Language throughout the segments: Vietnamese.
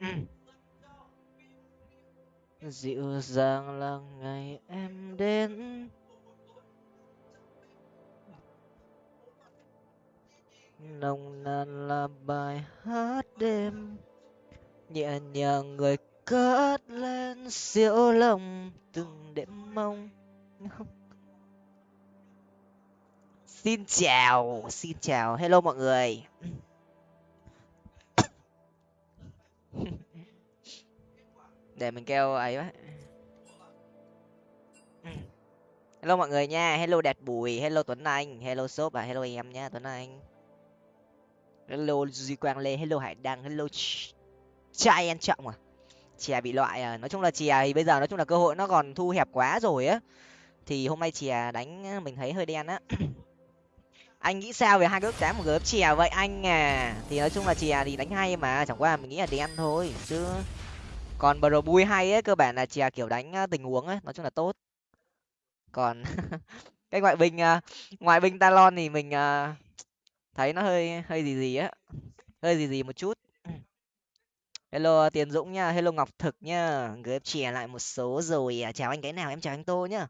Ừ. dịu dàng là ngày em đến. Nồng nàn là bài hát đêm. Nhẹ nhàng người cất lên siêu lòng từng đêm mong. Xin chào xin chào. Hello mọi người. Để mình kêu ấy quá. Hello mọi người nha, hello đẹp bùi, hello tuấn anh, hello shop và hello em nha, tuấn anh. Hello duy quang lê, hello hải đăng, hello trai ăn trọng à. Chè bị loại à nói chung là chè thì bây giờ nói chung là cơ hội nó còn thu hẹp quá rồi á. Thì hôm nay chè đánh, mình thấy hơi đen á. Anh nghĩ sao về hai cái ước đá một gớp chè vậy anh à? Thì nói chung là chè thì đánh hay mà, chẳng qua mình nghĩ là đen thôi, chứ còn bờ bui hay ấy, cơ bản là chè kiểu đánh tình huống ấy, nói chung là tốt. Còn cái ngoại binh à, ngoại binh talon thì mình à, thấy nó hơi hơi gì gì á, hơi gì gì một chút. Hello tiền dũng nha, hello ngọc thực nha, gửi chè lại một số rồi à, chào anh cái nào, em chào anh tô nhá.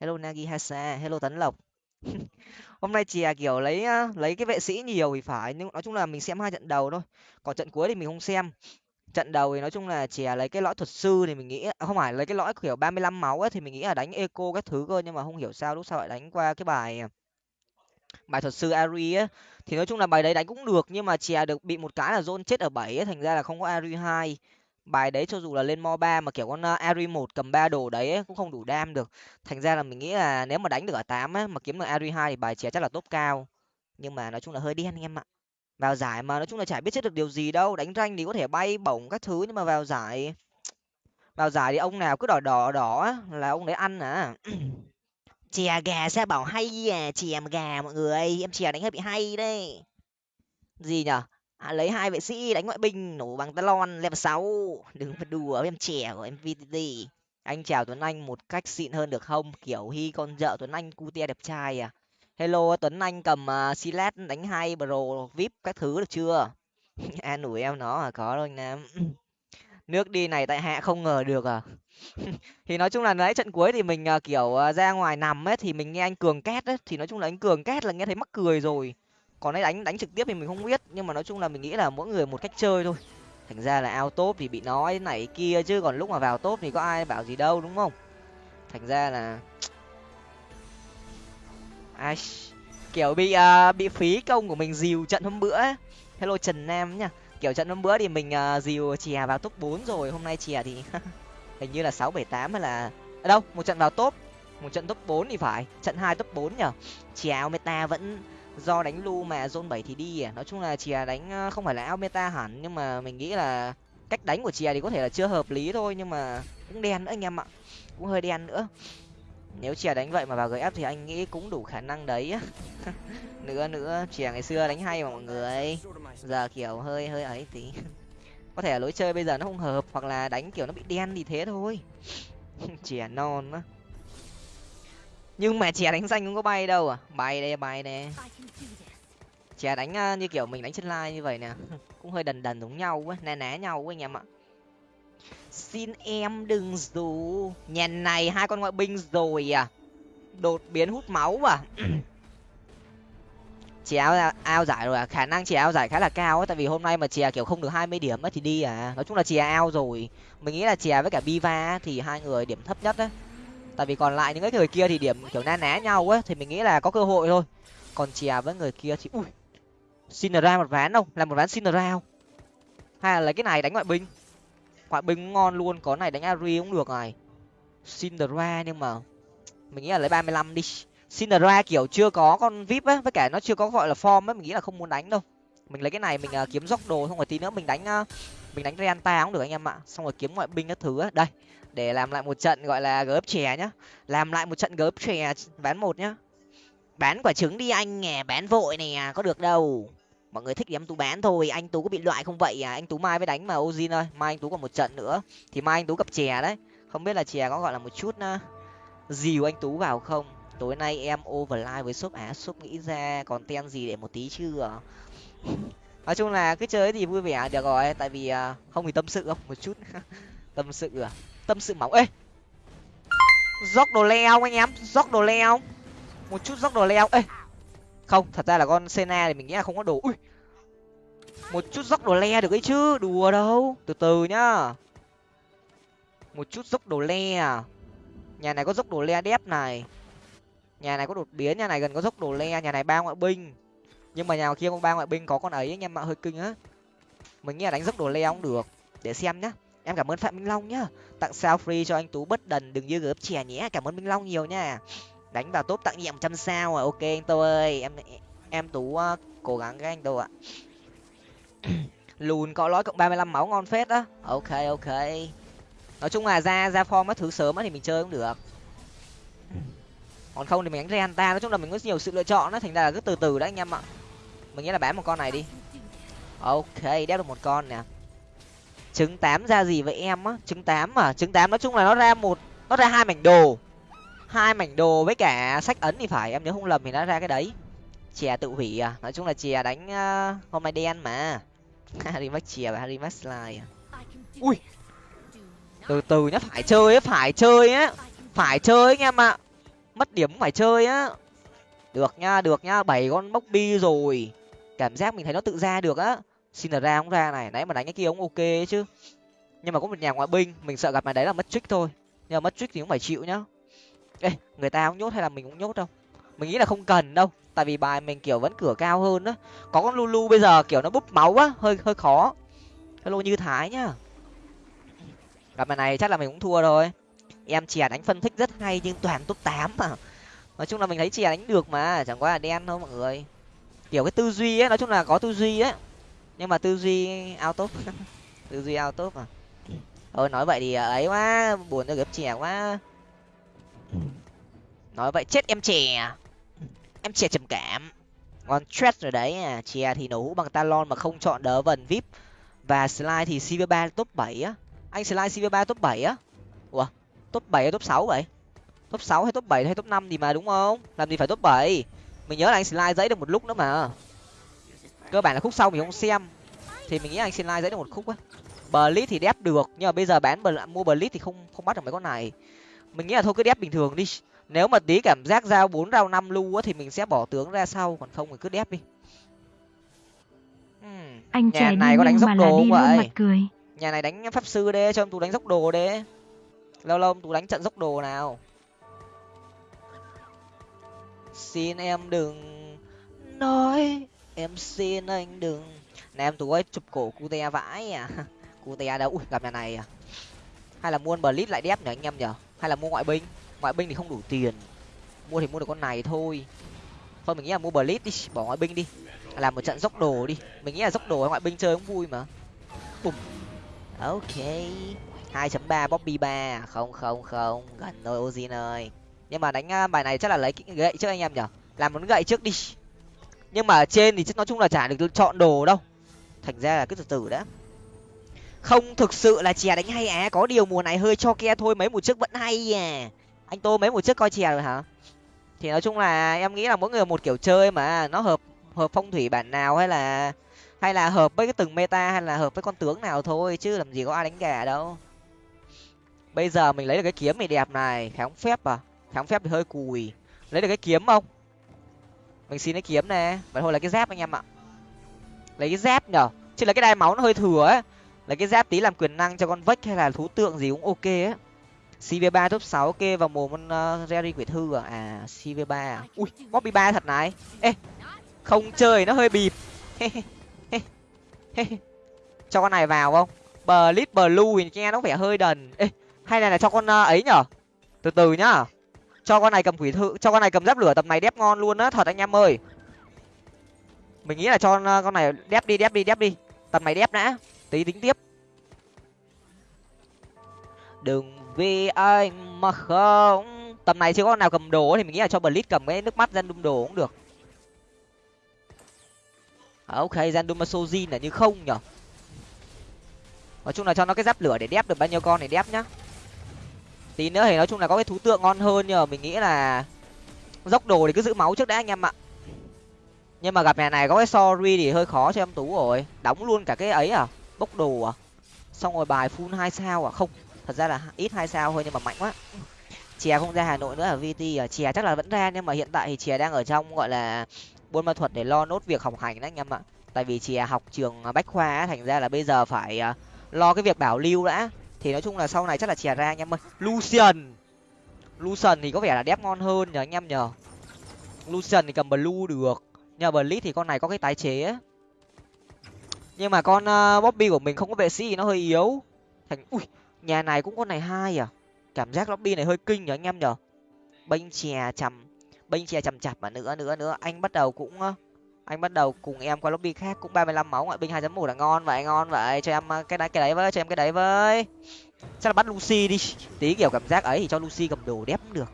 Hello nagi hasa, hello tấn lộc. Hôm nay chè kiểu lấy lấy cái vệ sĩ nhiều thì phải, nhưng nói chung là mình xem hai trận đầu thôi, còn trận cuối thì mình không xem trận đầu thì nói chung là chè lấy cái lõi thuật sư thì mình nghĩ à, không phải lấy cái lõi kiểu ba mươi lăm máu ấy thì mình nghĩ là đánh eco các thứ cơ nhưng mà không hiểu sao lúc sau lại đánh qua cái bài à, bài thuật sư ari á. Thì nói chung là bài đấy đánh cũng được nhưng mà chè được bị một cái là zone chết ở bảy ấy thành ra là không có ari hai. Bài đấy cho dù là lên mo ba mà kiểu con à, ari một cầm ba đồ đấy ấy, cũng không đủ đam được. Thành ra là mình nghĩ là nếu mà đánh được ở tám mà kiếm được ari hai thì bài chè chắc là top cao. Nhưng mà nói chung là hơi đen anh em ạ vào giải mà nói chung là chả biết chết được điều gì đâu đánh ranh thì có thể bay bổng các thứ nhưng mà vào giải vào giải thì ông nào cứ đỏ đỏ đỏ là ông đấy ăn à. Chè gà sao bảo hay à chè gà mọi người em chè đánh hơi bị hay đấy. Gì nhở? À, lấy hai vệ sĩ đánh ngoại binh nổ bằng talon level sáu. Đừng phải đùa với em chè của em vtt anh chào tuấn anh một cách xịn hơn được không? Kiểu hy con vợ tuấn anh cutie đẹp trai à hello tuấn anh cầm uh, silat đánh hai pro vip các thứ được chưa? An ủi em nó à có đâu anh nam nước đi này tại hạ không ngờ được à. Thì nói chung là nãy trận cuối thì mình uh, kiểu uh, ra ngoài nằm ấy thì mình nghe anh cường két ấy thì nói chung là anh cường két là nghe thấy mắc cười rồi. Còn ấy đánh đánh trực tiếp thì mình không biết nhưng mà nói chung là mình nghĩ là mỗi người một cách chơi thôi. Thành ra là ao top thì bị nói này kia chứ còn lúc mà vào top thì có ai bảo gì đâu đúng không? Thành ra là ai kiểu bị uh, bị phí công của mình dìu trận hôm bữa ấy. hello trần nam nhá. Kiểu trận hôm bữa thì mình uh, dìu chè vào top bốn rồi hôm nay chè thì hình như là sáu bảy tám hay là à, đâu một trận vào top một trận top bốn thì phải trận hai top bốn nhở? Chè meta vẫn do đánh lu mà zone bảy thì đi à? Nói chung là chè đánh ờ, không phải là ao meta hẳn nhưng mà mình nghĩ là cách đánh của chè thì có thể là chưa hợp lý thôi nhưng mà cũng đen nữa anh em ạ. Cũng hơi đen nữa nếu chè đánh vậy mà vào gf thì anh nghĩ cũng đủ khả năng đấy nữa nữa, chè ngày xưa đánh hay mà mọi người. Giờ kiểu hơi hơi ấy tí. Có thể là lối chơi bây giờ nó không hợp hoặc là đánh kiểu nó bị đen thì thế thôi. Chè non á. Nhưng mà chè đánh xanh không có bay đâu à. Bay đây bay đây. Chè đánh à, như kiểu mình đánh trên line như vậy nè. Cũng hơi đần đần giống nhau quá né né nhau quá anh em ạ xin em đừng dù nhà này hai con ngoại binh rồi à. Đột biến hút máu à. Chè ao, ao giải rồi à. Khả năng chè ao giải khá là cao ấy tại vì hôm nay mà chè kiểu không được hai mươi điểm ấy thì đi à. Nói chung là chè ao rồi. Mình nghĩ là chè với cả biva thì hai người điểm thấp nhất đấy tại vì còn lại những cái người kia thì điểm kiểu na ná nhau ấy thì mình nghĩ là có cơ hội thôi. Còn chè với người kia thì ui xin ra một ván đâu làm một ván xin ra không? Hay là lấy cái này đánh ngoại binh? Ngoại binh ngon luôn có này đánh ari cũng được này. Cinderella nhưng mà mình nghĩ là lấy ba mươi lăm đi. Cinderella kiểu chưa có con vip ấy với cả nó chưa có gọi là form ấy mình nghĩ là không muốn đánh đâu. Mình lấy cái này mình uh, kiếm dốc đồ xong rồi tí nữa mình đánh uh, mình đánh Renta cũng được anh em ạ. Xong rồi kiếm ngoại binh các thứ ấy. đây để làm lại một trận gọi là gớp chè nhá. Làm lại một trận gớp chè bán một nhá. Bán quả trứng đi anh nè bán vội nè có được đâu mọi người thích thì em tú bán thôi, anh tú có bị loại không vậy à? Anh tú mai mới đánh mà, ozin ơi. Mai anh tú còn một trận nữa. Thì mai anh tú gặp chè đấy. Không biết là chè có gọi là một chút dìu anh tú vào không? Tối nay em overline với shop á, shop nghĩ ra. Còn ten gì để một tí chưa à? nói chung là cứ chơi thì vui vẻ, được rồi. Tại vì à, không thì tâm sự không? Một chút. Tâm sự à tâm sự máu ê! Dốc đồ leo anh em, dốc đồ leo. Một chút dốc đồ leo. Ê! Không, thật ra là con sena thì mình nghĩ là không có đồ. Ui! Một chút dốc đồ le được ấy chứ. Đùa đâu. Từ từ nhá. Một chút dốc đồ le à. Nhà này có dốc đồ le đép này. Nhà này có đột biến, nhà này gần có dốc đồ le, nhà này ba ngoại binh. Nhưng mà nhà kia có ba ngoại binh, có con ấy anh em ạ hơi kinh á. Mình nghĩ là đánh dốc đồ le cũng được. Để xem nhá. Em cảm ơn phạm minh long nhá. Tặng sao free cho anh tú bất đần, đừng như gớp chè nhé. Cảm ơn minh long nhiều nha đánh vào top tặng nhiệm trăm sao à? Ok anh tô ơi. Em em tú uh, cố gắng cái anh tô ạ. Lùn có lõi cộng ba mươi lăm máu ngon phết á. Ok ok. Nói chung là ra ra form mất thứ sớm á thì mình chơi cũng được. Còn không thì mình đánh renta nói chung là mình có nhiều sự lựa chọn đó thành ra là cứ từ từ đấy anh em ạ. Mình nghĩ là bán một con này đi. Ok đép được một con nè. Trứng tám ra gì vậy em á? Trứng tám à? Trứng tám nói chung là nó ra một nó ra hai mảnh đồ hai mảnh đồ với cả sách ấn thì phải em nhớ không lầm thì nó ra cái đấy. Chè tự hủy à? Nói chung là chè đánh uh, hôm nay đen mà. Harry max chè và harry max slide à? ui! Từ từ nhá phải chơi á phải chơi á. Phải chơi anh em ạ. Mất điểm phải chơi á. Được nhá được nhá bảy con bốc bi rồi. Cảm giác mình thấy nó tự ra được á. Xin ra không ra này nãy mà đánh cái kia cũng ok chứ. Nhưng mà có một nhà ngoại binh mình sợ gặp mày đấy là mất trick thôi. Nhưng mà mất trick thì cũng phải chịu nhá ê, người ta cũng nhốt hay là mình cũng nhốt đâu? Mình nghĩ là không cần đâu, tại vì bài mình, kiểu, vẫn cửa cao hơn á. Có con lulu bây giờ, kiểu, nó búp máu á, hơi hơi khó. Hello như thái nhá. Gặp bài này chắc là mình cũng thua rồi. Em chè đánh phân tích rất hay nhưng toàn top tám mà. Nói chung là mình thấy chè đánh được mà, chẳng qua là đen thôi mọi người. Kiểu cái tư duy ấy nói chung là có tư duy ấy nhưng mà tư duy out top tư duy out top à thôi, nói vậy thì ấy quá, buồn cho gặp chè quá. Ừ. nói vậy chết em chè. Em chè trầm cảm. Ngon stress rồi đấy. À chè thì nổ hũ bằng talon mà không chọn đỡ vần vip. Và slide thì cv ba top bảy á. Anh slide cv ba top bảy á. Ủa, top bảy hay top sáu vậy? Top sáu hay top bảy hay top năm thì mà đúng không? Làm gì phải top bảy? Mình nhớ là anh slide giấy được một lúc nữa mà. Cơ bản là khúc sau mình không xem. Thì mình nghĩ anh slide giấy được một khúc á. Blitz thì đép được. Nhưng mà bây giờ bán mua blitz thì không không bắt được mấy con này mình nghĩ là thôi cứ đép bình thường đi. Nếu mà tí cảm giác giao bốn rau năm lu á thì mình sẽ bỏ tướng ra sau còn không thì cứ đép đi. Hmm. anh nhà này có đánh dốc đồ không vậy? cười. nhà này đánh pháp sư đê cho em tú đánh dốc đồ đê lâu lâu tú đánh trận dốc đồ nào? Xin em đừng nói em xin anh đừng. Nè em tú ơi chụp cổ cu te vãi à. Cu te đâu? Ui gặp nhà này à. Hay là mua blitz lại đép nhở anh em nhở hay là mua ngoại binh? Ngoại binh thì không đủ tiền. Mua thì mua được con này thôi. Thôi, mình nghĩ là mua blitz đi, bỏ ngoại binh đi. Làm một trận dốc đồ đi. Mình nghĩ là dốc đồ ngoại binh chơi cũng vui mà. Bùm. Ok. hai chấm ba, bobby ba. Không không không. Gần rồi ozin ơi. Nhưng mà đánh à, bài này chắc là lấy gậy trước anh em nhở làm muốn gậy trước đi. Nhưng mà ở trên thì nói chung là chả được chọn đồ đâu. Thành ra là cứ từ từ đã không thực sự là chè đánh hay á có điều mùa này hơi cho ke thôi, mấy mùa trước vẫn hay à. Anh tô, mấy mùa trước coi chè rồi hả? Thì nói chung là em nghĩ là mỗi người một kiểu chơi mà, nó hợp hợp phong thủy bản nào hay là hay là hợp với cái từng meta hay là hợp với con tướng nào thôi, chứ làm gì có ai đánh gà đâu. Bây giờ mình lấy được cái kiếm này đẹp này kháng phép à? Kháng phép thì hơi cùi. Lấy được cái kiếm không? Mình xin cái kiếm nè. Vậy thôi là cái dép anh em ạ. Lấy cái dép nhở? Chứ là cái đai máu nó hơi thừa ấy lấy cái giáp tí làm quyền năng cho con vách hay là thú tượng gì cũng ok á cv ba top sáu ok vào mồm con uh, jerry quỷ thư à? À cv ba à? Ui bobby ba thật này. Ê không chơi nó hơi bịp. Cho con này vào không? Blitz blue thì nghe nó vẻ hơi đần. Ê hay là, là cho con uh, ấy nhở? Từ từ nhá. Cho con này cầm quỷ thư cho con này cầm giáp lửa tầm này đép ngon luôn á thật anh em ơi. Mình nghĩ là cho ờ, con này đép đi đép đi đép đi. Tầm này đép đã tí tính tiếp. Đừng vì anh mà không. Tầm này chưa có con nào cầm đồ thì mình nghĩ là cho blitz cầm cái nước mắt dân đồ cũng được. À, ok gian sojin là như không nhở? Nói chung là cho nó cái giáp lửa để đép được bao nhiêu con để đép nhá. Tí nữa thì nói chung là có cái thú tượng ngon hơn nhờ mình nghĩ là dốc đồ thì cứ giữ máu trước đã anh em ạ. Nhưng mà gặp nhà này có cái sorry thì hơi khó cho em tú rồi. Đóng luôn cả cái ấy à? Bốc đồ à? Xong rồi bài full hai sao à? Không, thật ra là ít hai sao thôi nhưng mà mạnh quá. Chè không ra hà nội nữa à, ở vt à? Chè chắc là vẫn ra nhưng mà hiện tại thì chè đang ở trong gọi là buôn ma thuật để lo nốt việc học hành đấy anh em ạ. Tại vì chè học trường bách khoa thành ra là bây giờ phải à, lo cái việc bảo lưu đã. Thì nói chung là sau này chắc là chè ra anh em ơi. Lucian lucian thì có vẻ là đép ngon hơn nhờ anh em nhờ. Lucian thì cầm blue được. Nhờ blitz thì con này có cái tái chế nhưng mà con uh, bobby của mình không có vệ sĩ thì nó hơi yếu. Thành ui nhà này cũng con này hai à? Cảm giác lobby này hơi kinh nhở anh em nhở bênh chè chầm bênh chè chầm chạp mà nữa nữa nữa. Anh bắt đầu cũng anh bắt đầu cùng em qua lobby khác cũng ba mươi lăm máu ngoại binh hai một là ngon vậy ngon vậy. Cho em ờ, cái đấy cái đấy với cho em cái đấy với. Chắc là bắt lucy đi. Tí kiểu cảm giác ấy thì cho lucy cầm đồ đép cũng được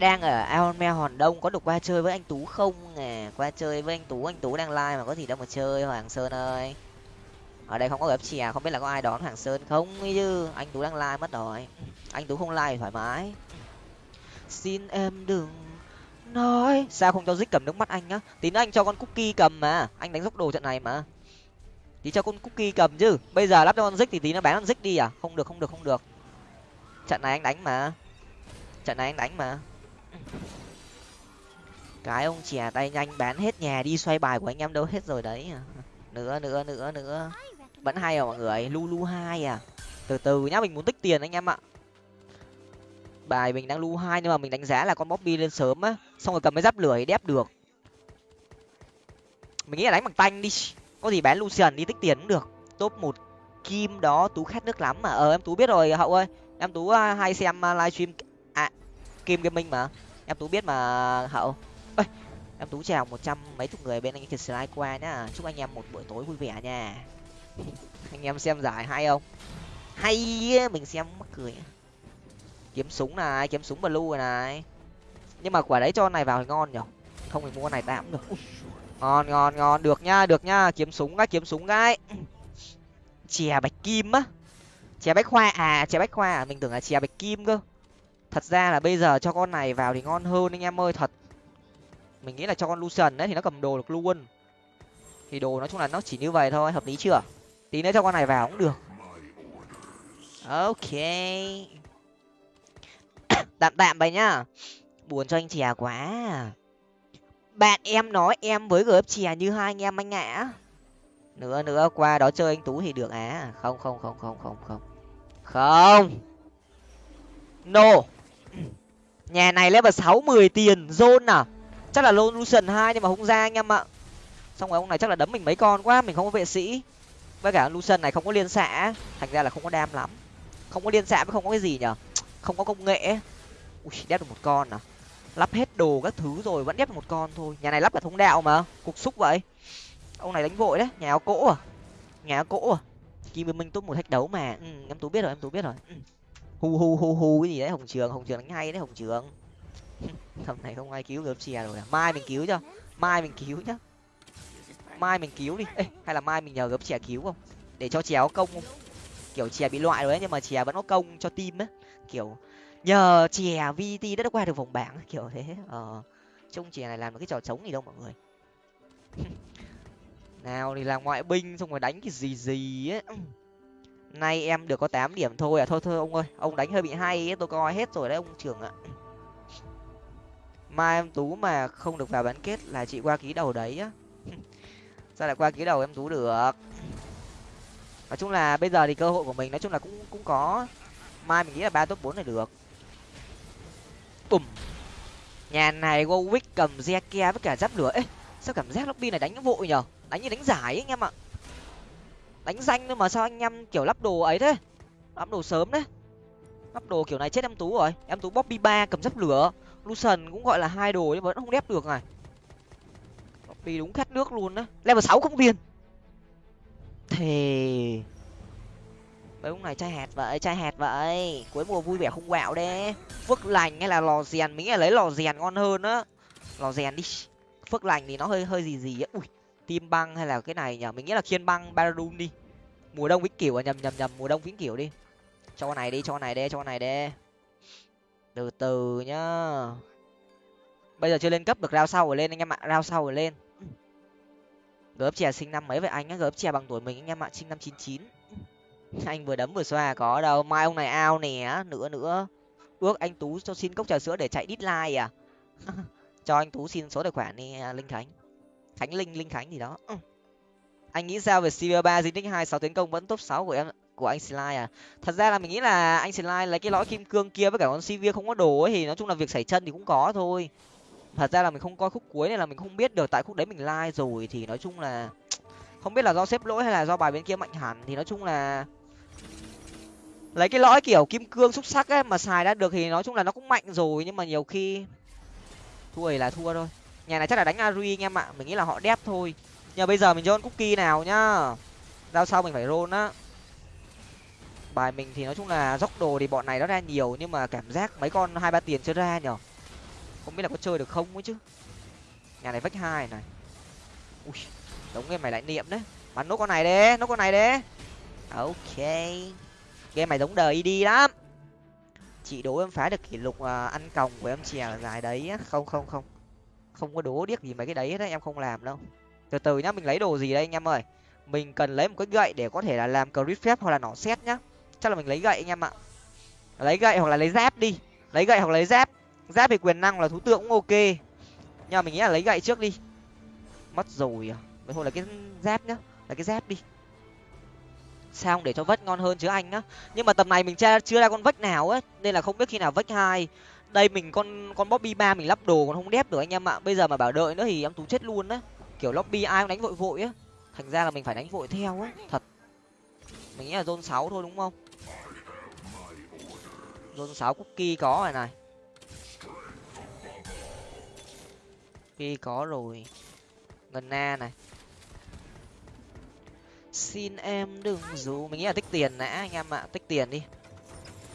đang ở aonme hòn đông, có được qua chơi với anh tú không? Nè, qua chơi với anh tú anh tú đang like mà có gì đâu mà chơi, hoàng sơn ơi. Ở đây không có gấp chè, không biết là có ai đón hoàng sơn không chứ. Anh tú đang like mất rồi. Anh tú không like thoải mái. Xin em đừng nói. Sao không cho dích cầm nước mắt anh á? Tí nữa anh cho con cookie cầm mà. Anh đánh dốc đồ trận này mà. Tí cho con cookie cầm chứ. Bây giờ lắp cho con dích thì tí nó bán con dích đi à? Không được không được không được. Trận này anh đánh mà. Trận này anh đánh mà cái ông chè tay nhanh bán hết nhà đi xoay bài của anh em đâu hết rồi đấy. Nữa nữa nữa nữa. Vẫn hay à mọi người? Lu lu hai à? Từ từ nhá, mình muốn tích tiền anh em ạ. Bài mình đang lu hai nhưng mà mình đánh giá là con bobby lên sớm á. Xong rồi cầm cái giáp lửa thì đép được. Mình nghĩ là đánh bằng tanh đi. Có gì bán lucian đi tích tiền cũng được. Top một kim đó, tú khát nước lắm mà. Ờ em tú biết rồi, hậu ơi. Em tú à, hay xem à, livestream à kim gaming mà em tú biết mà, hậu. Ơi em tú chào một trăm mấy chục người bên anh kiệt slide qua nhá. Chúc anh em một buổi tối vui vẻ nha. Anh em xem giải hay không? Hay mình xem mắc cười. Kiếm súng này, kiếm súng blue này. Nhưng mà quả đấy cho này vào thì ngon nhở? Không thì mua này tạm được. Ngon ngon ngon. Được nhá được nhá kiếm súng cái kiếm súng cái chè bạch kim á. Chè bách khoa à chè bách khoa. À mình tưởng là chè bạch kim cơ thật ra là bây giờ cho con này vào thì ngon hơn anh em ơi, thật. Mình nghĩ là cho con lucian đấy thì nó cầm đồ được luôn. Thì đồ nói chung là nó chỉ như vậy thôi, hợp lý chưa? Tí nữa cho con này vào cũng được. Ok. Tạm tạm vậy nhá. Buồn cho anh chè quá à. bạn em nói em với gf chè như hai anh em anh ạ. Nữa nữa, qua đó chơi anh tú thì được à. Không không không không không không. Không. No nhà này level sáu mười tiền zone à? Chắc là lucian hai nhưng mà không ra anh em ạ. Xong rồi ông này chắc là đấm mình mấy con quá mình không có vệ sĩ. Với cả lucian này không có liên xạ thành ra là không có đam lắm. Không có liên xạ với không có cái gì nhở? Không có công nghệ ui đép được một con à? Lắp hết đồ các thứ rồi vẫn đép được một con thôi. Nhà này lắp cả thông đạo mà cục xúc vậy. Ông này đánh vội đấy nhà áo cỗ à? Nhà áo cỗ à? Kim minh tốt một thách đấu mà. Ừ, em tú biết rồi em tú biết rồi. Ừ hu hu hu hu cái gì đấy hồng trường hồng trường đánh hay đấy hồng trường. Thầm này không ai cứu gớm chè rồi à. Mai mình cứu cho mai mình cứu nhá. Mai mình cứu đi. Ê, hay là mai mình nhờ gấp chè cứu không? Để cho chè có công không? Kiểu chè bị loại rồi ấy, nhưng mà chè vẫn có công cho team ấy. Kiểu nhờ chè vt đã qua được vòng bảng kiểu thế. Ờ trông chè này làm một cái trò trống gì đâu mọi người. Nào thì làm ngoại binh xong rồi đánh cái gì gì ấy nay em được có tám điểm thôi à? Thôi thôi, ông ơi, ông đánh hơi bị hay ấy, tôi coi hết rồi đấy, ông trưởng ạ. Mai em tú mà không được vào bán kết là chị qua ký đầu đấy á. Sao lại qua ký đầu em tú được? Nói chung là bây giờ thì cơ hội của mình nói chung là cũng cũng có. Mai mình nghĩ là ba top bốn này được. Bùm. Nhà này Warwick cầm Zeke với cả giáp lửa. Ấy sao cảm giác lobby này đánh vội nhở đánh như đánh giải ấy anh em ạ đánh danh thôi mà, sao anh em kiểu lắp đồ ấy thế? Lắp đồ sớm đấy. Lắp đồ kiểu này chết em tú rồi. Em tú bobby ba cầm dấp lửa. Lucian cũng gọi là hai đồ nhưng vẫn không đép được này. Bobby đúng khát nước luôn đấy. Level sáu không tiền. Thề. Mấy ông này chai hạt vậy chai hạt vậy. Cuối mùa vui vẻ không quạo đấy. Phước lành hay là lò rèn, mình nghĩ là lấy lò rèn ngon hơn á. Lò rèn đi. Phước lành thì nó hơi hơi gì gì á. Ui, tim băng hay là cái này nhở mình nghĩ là khiên băng baradun đi mùa đông vĩnh cửu à nhầm nhầm nhầm, mùa đông vĩnh cửu đi. Cho con này đi, cho con này đi, cho con này đi. Từ từ nhá. Bây giờ chưa lên cấp được rao sau rồi lên anh em ạ rao sau rồi lên. Gớp chè sinh năm mấy vậy anh á? Gớp chè bằng tuổi mình anh em ạ, sinh năm chín chín. Anh vừa đấm vừa xoa có đâu, mai ông này ao nè, nữa nữa. Ước anh tú cho xin cốc trà sữa để chạy đít like à? Cho anh tú xin số tài khoản đi à, linh khánh. Khánh linh linh khánh gì đó. ừ anh nghĩ sao về cv ba di tích hai sáu tiến công vẫn top sáu của em, của anh slide à? Thật ra là mình nghĩ là anh slide lấy cái lõi kim cương kia với cả con cv không có đồ ấy thì nói chung là việc xảy chân thì cũng có thôi. Thật ra là mình không coi khúc cuối này là mình không biết được tại khúc đấy mình like rồi thì nói chung là không biết là do xếp lỗi hay là do bài bên kia mạnh hẳn thì nói chung là lấy cái lõi kiểu kim cương xúc sắc ấy mà xài đã được thì nói chung là nó cũng mạnh rồi nhưng mà nhiều khi thua thì là thua thôi. Nhà này chắc là đánh ari anh em ạ, mình nghĩ là họ đép thôi nhưng bây giờ mình cho con cookie nào nhá. Giao sau mình phải roll á. Bài mình thì nói chung là dốc đồ thì bọn này nó ra nhiều, nhưng mà cảm giác mấy con hai ba tiền chưa ra nhở? Không biết là có chơi được không ấy chứ. Nhà này vách hai này. Ui đống game mày lại niệm đấy. Bắn nốt con này đấy nốt con này đấy ok. Game mày giống đời đi lắm. Chị đố em phá được kỷ lục à, ăn còng của em chè dài đấy không không không. Không có đố điếc gì mấy cái đấy đấy em không làm đâu từ từ nhá, mình lấy đồ gì đây anh em ơi? Mình cần lấy một cái gậy để có thể là làm crit phép hoặc là nỏ xét nhá. Chắc là mình lấy gậy anh em ạ. Lấy gậy hoặc là lấy giáp đi. Lấy gậy hoặc lấy giáp. Giáp thì quyền năng là thú tượng cũng ok. Nhưng mà mình nghĩ là lấy gậy trước đi. Mất rồi à. Vậy thôi là cái giáp nhá. Là cái giáp đi. Sao để cho vách ngon hơn chứ anh á nhưng mà tầm này mình chưa chưa ra con vách nào ấy, nên là không biết khi nào vách hai. Đây mình con con bobby ba mình lắp đồ còn không đép được anh em ạ. Bây giờ mà bảo đợi nữa thì em tú chết luôn đấy kiểu lobby ai cũng đánh vội vội á. Thành ra là mình phải đánh vội theo á, thật. Mình nghĩ là zone sáu thôi đúng không? Zone sáu cookie có rồi này. Cookie có rồi. Ngân na này. Xin em đừng dù mình nghĩ là tích tiền đã anh em ạ. Tích tiền đi.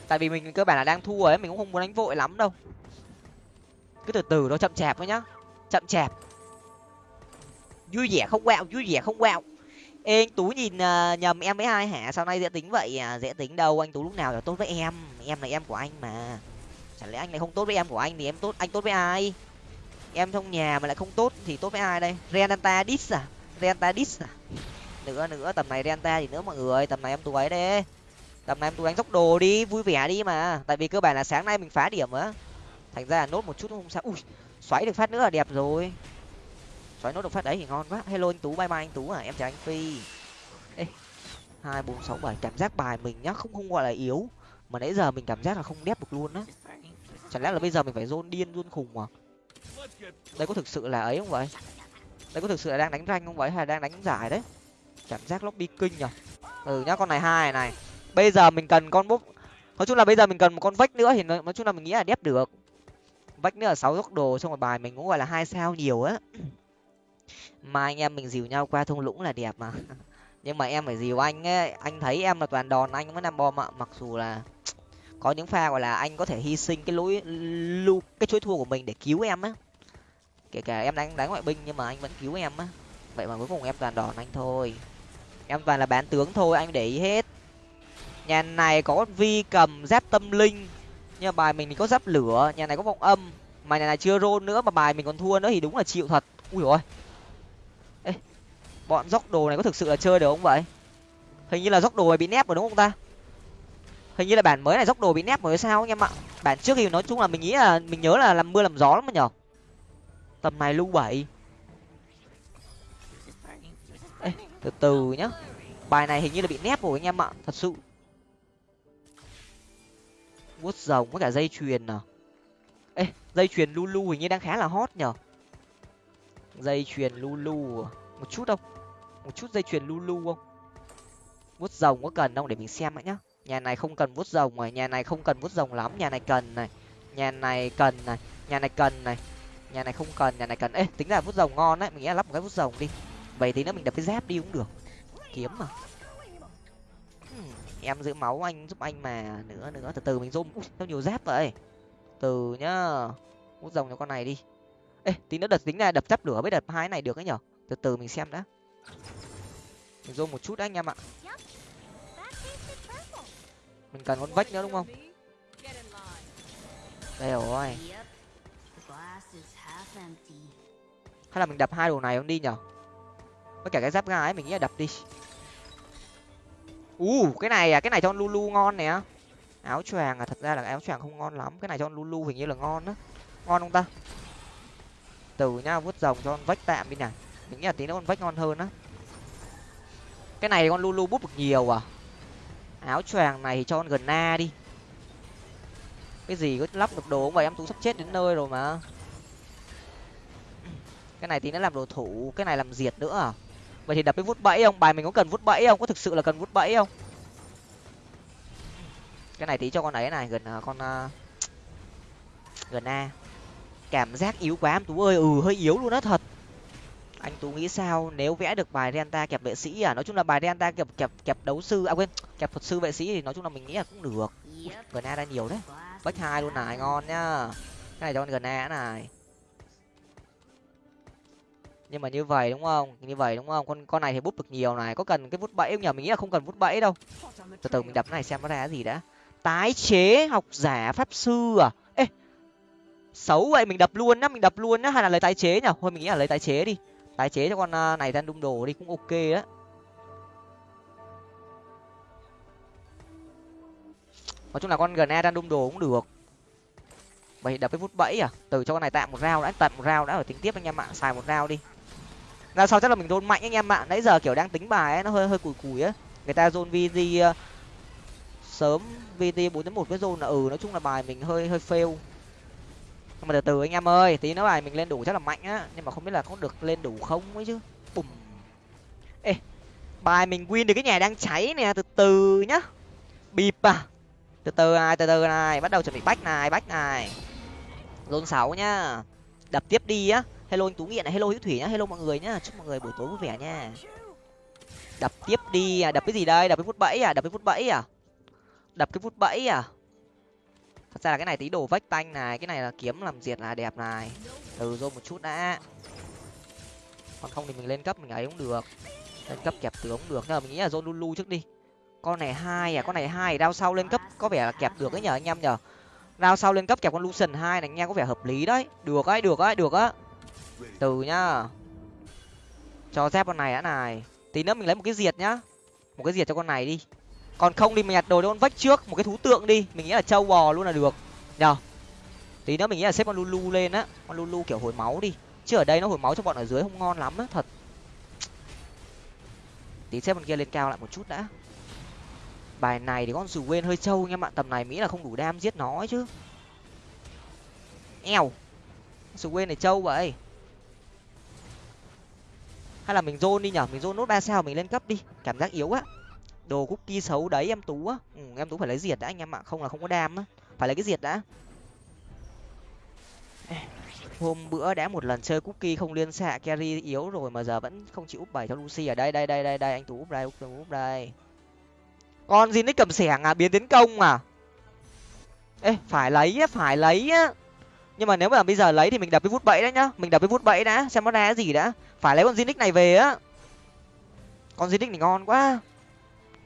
Tại vì mình cơ bản là đang thua ấy, mình cũng không muốn đánh vội lắm đâu. Cứ từ từ nó chậm chạp thôi nhá. Chậm chạp vui vẻ không quẹo vui vẻ không quẹo. Ê anh tú nhìn uh, nhầm em với hai hả? Sau này dễ tính vậy? À dễ tính đâu anh tú lúc nào là tốt với em? Em là em của anh mà. Chẳng lẽ anh lại không tốt với em của anh thì em tốt anh tốt với ai? Em trong nhà mà lại không tốt thì tốt với ai đây? Renata dis à? Renata dis à? Nữa nữa tầm này renta thì nữa mọi người tầm này em tú ấy đấy. Tầm này em tú đánh dốc đồ đi vui vẻ đi mà. Tại vì cơ bản là sáng nay mình phá điểm á. Thành ra là nốt một chút không sao. Ui xoáy được phát nữa là đẹp rồi xoáy nốt được phát đấy thì ngon quá. Hello anh tú, bye bye anh tú à em chào anh phi. Ê, hai, bốn, sáu, bảy, cảm giác bài mình nhá, không không gọi là yếu. Mà nãy giờ mình cảm giác là không đép được luôn á. Chẳng lẽ là bây giờ mình phải rôn điên, rôn khùng à? Đây có thực sự là ấy không vậy? Đây có thực sự là đang đánh ranh không vậy? Hay là đang đánh giải đấy? Cảm giác lobby kinh nhở ừ nhá, con này hai này. Bây giờ mình cần con bút nói chung là bây giờ mình cần một con vách nữa thì nói chung là mình nghĩ là đép được. Vách nữa là sáu góc đồ, xong rồi bài mình cũng gọi là hai sao nhiều á mà anh em mình dìu nhau qua thung lũng là đẹp mà. Nhưng mà em phải dìu anh ấy. Anh thấy em là toàn đòn, anh mới nằm bom ạ. Mặc dù là có những pha gọi là anh có thể hy sinh cái lối lưu cái chuỗi thua của mình để cứu em á. Kể cả em đánh đánh ngoại binh nhưng mà anh vẫn cứu em á. Vậy mà cuối cùng em toàn đòn anh thôi. Em toàn là bán tướng thôi, anh để ý hết. Nhà này có vi cầm, giáp tâm linh. Nhưng mà bài mình thì có giáp lửa, nhà này có vọng âm. Mà nhà này chưa rôn nữa mà bài mình còn thua nữa thì đúng là chịu thật. Ui rồi bọn dốc đồ này có thực sự là chơi được không vậy? Hình như là dốc đồ này bị nép rồi đúng không ta? Hình như là bản mới này dốc đồ bị nép rồi sao anh em ạ? Bản trước thì nói chung là mình nghĩ là mình nhớ là làm mưa làm gió lắm mà nhở? Tầm này lưu bảy. Ê, từ từ nhá. Bài này hình như là bị nép rồi anh em ạ thật sự. Vuốt rồng với cả dây chuyền à? Ê dây chuyền lulu hình như đang khá là hot nhở? Dây chuyền lulu à? một chút không một chút dây chuyền lulu không? Vuốt rồng có cần không? Để mình xem ạ nhá. Nhà này không cần vuốt rồng rồi nhà này không cần vuốt rồng lắm. Nhà này cần này nhà này cần này nhà này cần này nhà này không cần nhà này cần. Ê tính là vuốt rồng ngon đấy mình nghĩ là lắp một cái vuốt rồng đi. Vậy tí nữa mình đập cái dép đi cũng được. Kiếm mà. Hmm, em giữ máu anh giúp anh mà. Nữa nữa từ từ mình zoom. Sao nhiều dép vậy? Từ nhá vuốt rồng cho con này đi. Ê tí nữa đợt tính là đập dép lửa với đợt hai này được ấy nhở? Từ từ mình xem đã mình zoom một chút đấy anh em ạ. Mình cần con vách nữa đúng không? Đây rồi. Hay là mình đập hai đồ này không đi nhở? Với cả cái giáp ga ấy mình nghĩ là đập đi. U uh, cái này à cái này cho lulu ngon nè. Áo choàng à thật ra là áo choàng không ngon lắm. Cái này cho lulu hình như là ngon á. Ngon không ta? Từ nhá vút rồng cho con vách tạm đi này mình nghĩ là tí nữa con vách ngon hơn á. Cái này con lulu bút được nhiều à? Áo choàng này thì cho con gần na đi. Cái gì cứ lắp được đồ vậy em tú sắp chết đến nơi rồi mà. Cái này tí nữa làm đồ thủ cái này làm diệt nữa à? Vậy thì đập cái vút bẫy không? Bài mình có cần vút bẫy không? Có thực sự là cần vút bẫy không? Cái này tí cho con ấy này gần à, con uh, gần a cảm giác yếu quá em tú ơi ừ hơi yếu luôn đó thật anh tú nghĩ sao? Nếu vẽ được bài renta kẹp vệ sĩ à? Nói chung là bài renta kẹp kẹp kẹp đấu sư à quên, kẹp thuật sư vệ sĩ thì nói chung là mình nghĩ là cũng được. Gần ra nhiều đấy bách hai luôn này, ngon nhá. Cái này cho con gần này. Nhưng mà như vậy đúng không? Như vậy đúng không? Con con này thì bút được nhiều này. Có cần cái bút bẫy không nhỉ? Mình nghĩ là không cần bút bẫy đâu. Từ từ, mình đập này xem nó ra cái gì đã. Tái chế học giả pháp sư à? Ê, xấu vậy, mình đập luôn á mình đập luôn á hay là lấy tái chế nhỉ? Thôi, mình nghĩ là lấy tái chế đi tái chế cho con à, này ra đung đồ đi, cũng ok á. Nói chung là con gần ra đang đung đồ cũng được. Vậy đập cái phút bẫy à? Từ cho con này tạm một rau đã tận một rau đã ở tính tiếp anh em ạ, xài một rau đi. Là sau chắc là mình đôn mạnh anh em ạ. Nãy giờ kiểu đang tính bài ấy, nó hơi hơi cùi cùi á. Người ta rôn vg à, sớm vt bốn đến một cái rôn là ừ nói chung là bài mình hơi hơi fail nhưng mà từ từ anh em ơi, tí nữa bài mình lên đủ chắc là mạnh á. Nhưng mà không biết là có được lên đủ không ấy chứ. Bùm. Ê, bài mình win được cái nhà đang cháy nè, từ từ nhá. Bịp à. Từ từ này, từ từ này, bắt đầu chuẩn bị bách này bách này. Rôn sáu nhá. Đập tiếp đi á. Hello anh tú nghiện này, hello hữu thủy nhá, hello mọi người nhá. Chúc mọi người buổi tối vui vẻ nha. Đập tiếp đi à. Đập cái gì đây? Đập cái phút bẫy à? Đập cái phút bẫy à? Đập cái phút bẫy à? Thật ra là cái này tí đồ vách tanh này, cái này là kiếm làm diệt là đẹp này. Từ rồi một chút đã. Còn không thì mình lên cấp mình ấy cũng được. Lên cấp kẹp tướng cũng được. Nhưng mà mình nghĩ là zone lulu trước đi. Con này hai à con này hai đao sau lên cấp có vẻ là kẹp được ấy nhở anh em nhở đao sau lên cấp kẹp con lucian hai này, nghe có vẻ hợp lý đấy. Được ấy được ấy, được á. Từ nhá. Cho dép con này đã này. Tí nữa mình lấy một cái diệt nhá. Một cái diệt cho con này đi còn không thì mình nhặt đồ con vách trước, một cái thú tượng đi. Mình nghĩ là trâu bò luôn là được. Nhờ. Tí nữa mình nghĩ là xếp con lulu lên á. Con lulu kiểu hồi máu đi. Chứ ở đây nó hồi máu cho bọn ở dưới không ngon lắm á, thật. Tí xếp con kia lên cao lại một chút đã. Bài này thì con dù quên hơi trâu nha bạn. Tầm này mỹ là không đủ đam giết nó ấy chứ. Eo. Dù quên này trâu vậy. Hay là mình zone đi nhở mình zone nốt ba sao mình lên cấp đi. Cảm giác yếu á đồ cookie xấu đấy em tú á. Ừ, em tú phải lấy diệt đã anh em ạ. Không là không có đam á. Phải lấy cái diệt đã. Hôm bữa đã một lần chơi cookie không liên xạ carry yếu rồi mà giờ vẫn không chịu úp bảy cho lucy ở đây đây đây đây đây anh tú úp đây úp úp đây. Con gì nick cầm sẻng à? Biến tiến công à? Ê phải lấy á phải lấy á. Nhưng mà nếu mà bây giờ lấy thì mình đập cái vút bẫy đấy nhá. Mình đập cái vút bẫy đã xem nó ra cái gì đã. Phải lấy con Zinix này về á. Con Zinix này ngon quá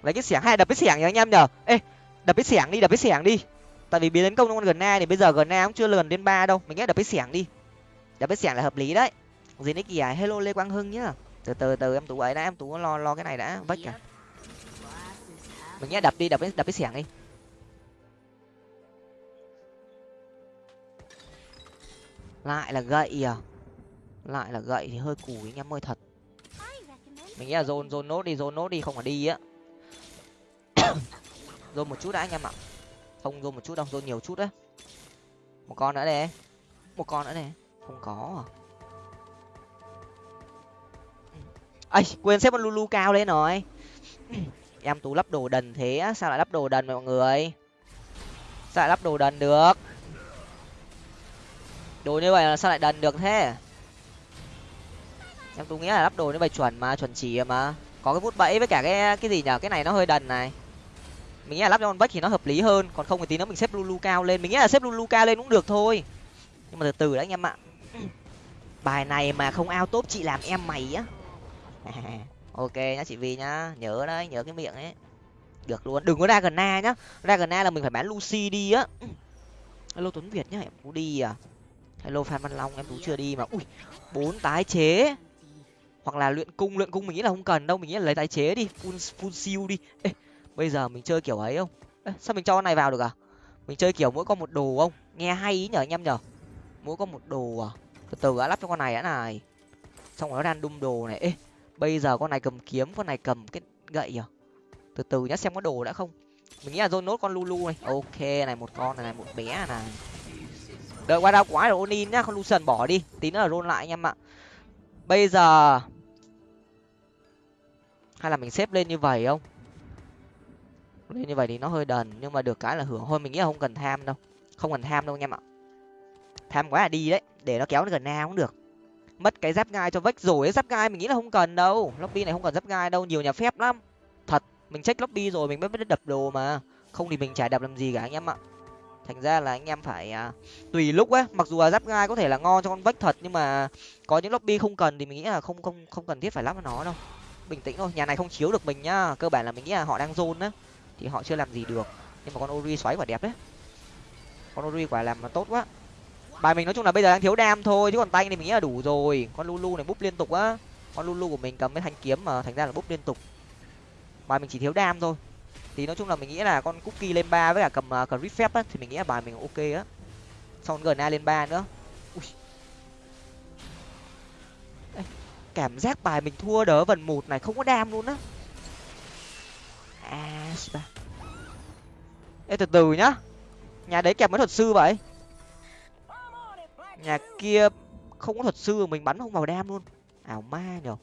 lấy cái xẻng hay đập cái xẻng nhá anh em nhở? Ê, đập cái xẻng đi, đập cái xẻng đi. Tại vì biến tấn công con gần na thì bây giờ gần na cũng chưa lần đến ba đâu. Mình nghĩ đập cái xẻng đi. Đập cái xẻng là hợp lý đấy. Gì đấy kìa hello lê quang hưng nhá. Từ từ từ, em tú ấy đã, em tú lo lo cái này đã. Vách cả mình nghĩ đập đi, đập cái đập cái xẻng đi. Lại là gậy à? Lại là gậy thì hơi cùi anh em ơi, thật. Mình nghĩ là dồn dồn nốt đi dồn nốt đi, không phải đi á. dồn một chút đã anh em ạ. Không dồn một chút đâu dồn nhiều chút đấy, một con nữa đây một con nữa này không có à. Ây quên xếp con lulu cao lên rồi. Em tú lắp đồ đần thế sao lại lắp đồ đần mọi người? Sao lại lắp đồ đần được? Đồ như vậy là sao lại đần được thế? Em tú nghĩ là lắp đồ như vậy chuẩn mà chuẩn chỉ mà. Có cái vút bẫy với cả cái cái gì nhở? Cái này nó hơi đần này mình nghĩ là lắp cho con vách thì nó hợp lý hơn còn không thì tí nữa mình xếp lulu cao lên. Mình nghĩ là xếp lulu cao lên cũng được thôi. Nhưng mà từ từ đấy anh em ạ. Bài này mà không ao tốt chị làm em mày á. Ok nhá chị vi nhá. Nhớ đấy nhớ cái miệng ấy. Được luôn. Đừng có ra gần na nhá. Ra gần na là mình phải bán lucy đi á. Hello tuấn việt nhá em tú đi à. Hello phan văn long em tú chưa đi mà. Ui bốn tái chế. Hoặc là luyện cung luyện cung mình nghĩ là không cần đâu. Mình nghĩ là lấy tái chế đi. Full full siêu đi. Ê, bây giờ mình chơi kiểu ấy không? Ê, sao mình cho con này vào được à? Mình chơi kiểu mỗi con một đồ không? Nghe hay ý nhở anh em nhở. Mỗi con một đồ à? Từ từ đã lắp cho con này đã này. Xong rồi nó đang đung đồ này. Ê bây giờ con này cầm kiếm con này cầm cái gậy à từ từ nhá xem có đồ đã không? Mình nghĩ là dôn nốt con lulu này ok này một con này, này một bé này đợi qua đau quá rồi onin nhá con lucian bỏ đi. Tí nữa là rôn lại anh em ạ. Bây giờ hay là mình xếp lên như vậy không? Như vậy thì nó hơi đần nhưng mà được cái là hưởng. Thôi mình nghĩ là không cần tham đâu. Không cần tham đâu anh em ạ. Tham quá là đi đấy để nó kéo nó gần na cũng được. Mất cái giáp gai cho vách rồi ấy giáp gai mình nghĩ là không cần đâu. Lobby này không cần giáp gai đâu nhiều nhà phép lắm. Thật mình check lobby rồi mình mới biết đập đồ mà. Không thì mình chả đập làm gì cả anh em ạ. Thành ra là anh em phải à, tùy lúc á mặc dù là giáp gai có thể là ngon cho con vách thật nhưng mà có những lobby không cần thì mình nghĩ là không không không cần thiết phải lắp nó đâu. Bình tĩnh thôi nhà này không chiếu được mình nhá. Cơ bản là mình nghĩ là họ đang zone á thì họ chưa làm gì được. Nhưng mà con ori xoáy quả đẹp đấy. Con ori quả làm mà tốt quá. Bài mình nói chung là bây giờ đang thiếu đam thôi chứ còn tay thì mình nghĩ là đủ rồi. Con lulu này búp liên tục á. Con lulu của mình cầm với thanh kiếm mà thành ra là búp liên tục. Bài mình chỉ thiếu đam thôi. Thì nói chung là mình nghĩ là con cookie lên ba với cả cầm uh, grip phép á thì mình nghĩ là bài mình ok á. Xong gần a lên ba nữa. Ui. Cảm giác bài mình thua đỡ vần một này không có đam luôn á à ba ê, từ từ nhá. Nhà đấy kẹp mấy thuật sư vậy? Nhà kia không có thuật sư, mình bắn không vào đam luôn. Ảo ma nhở.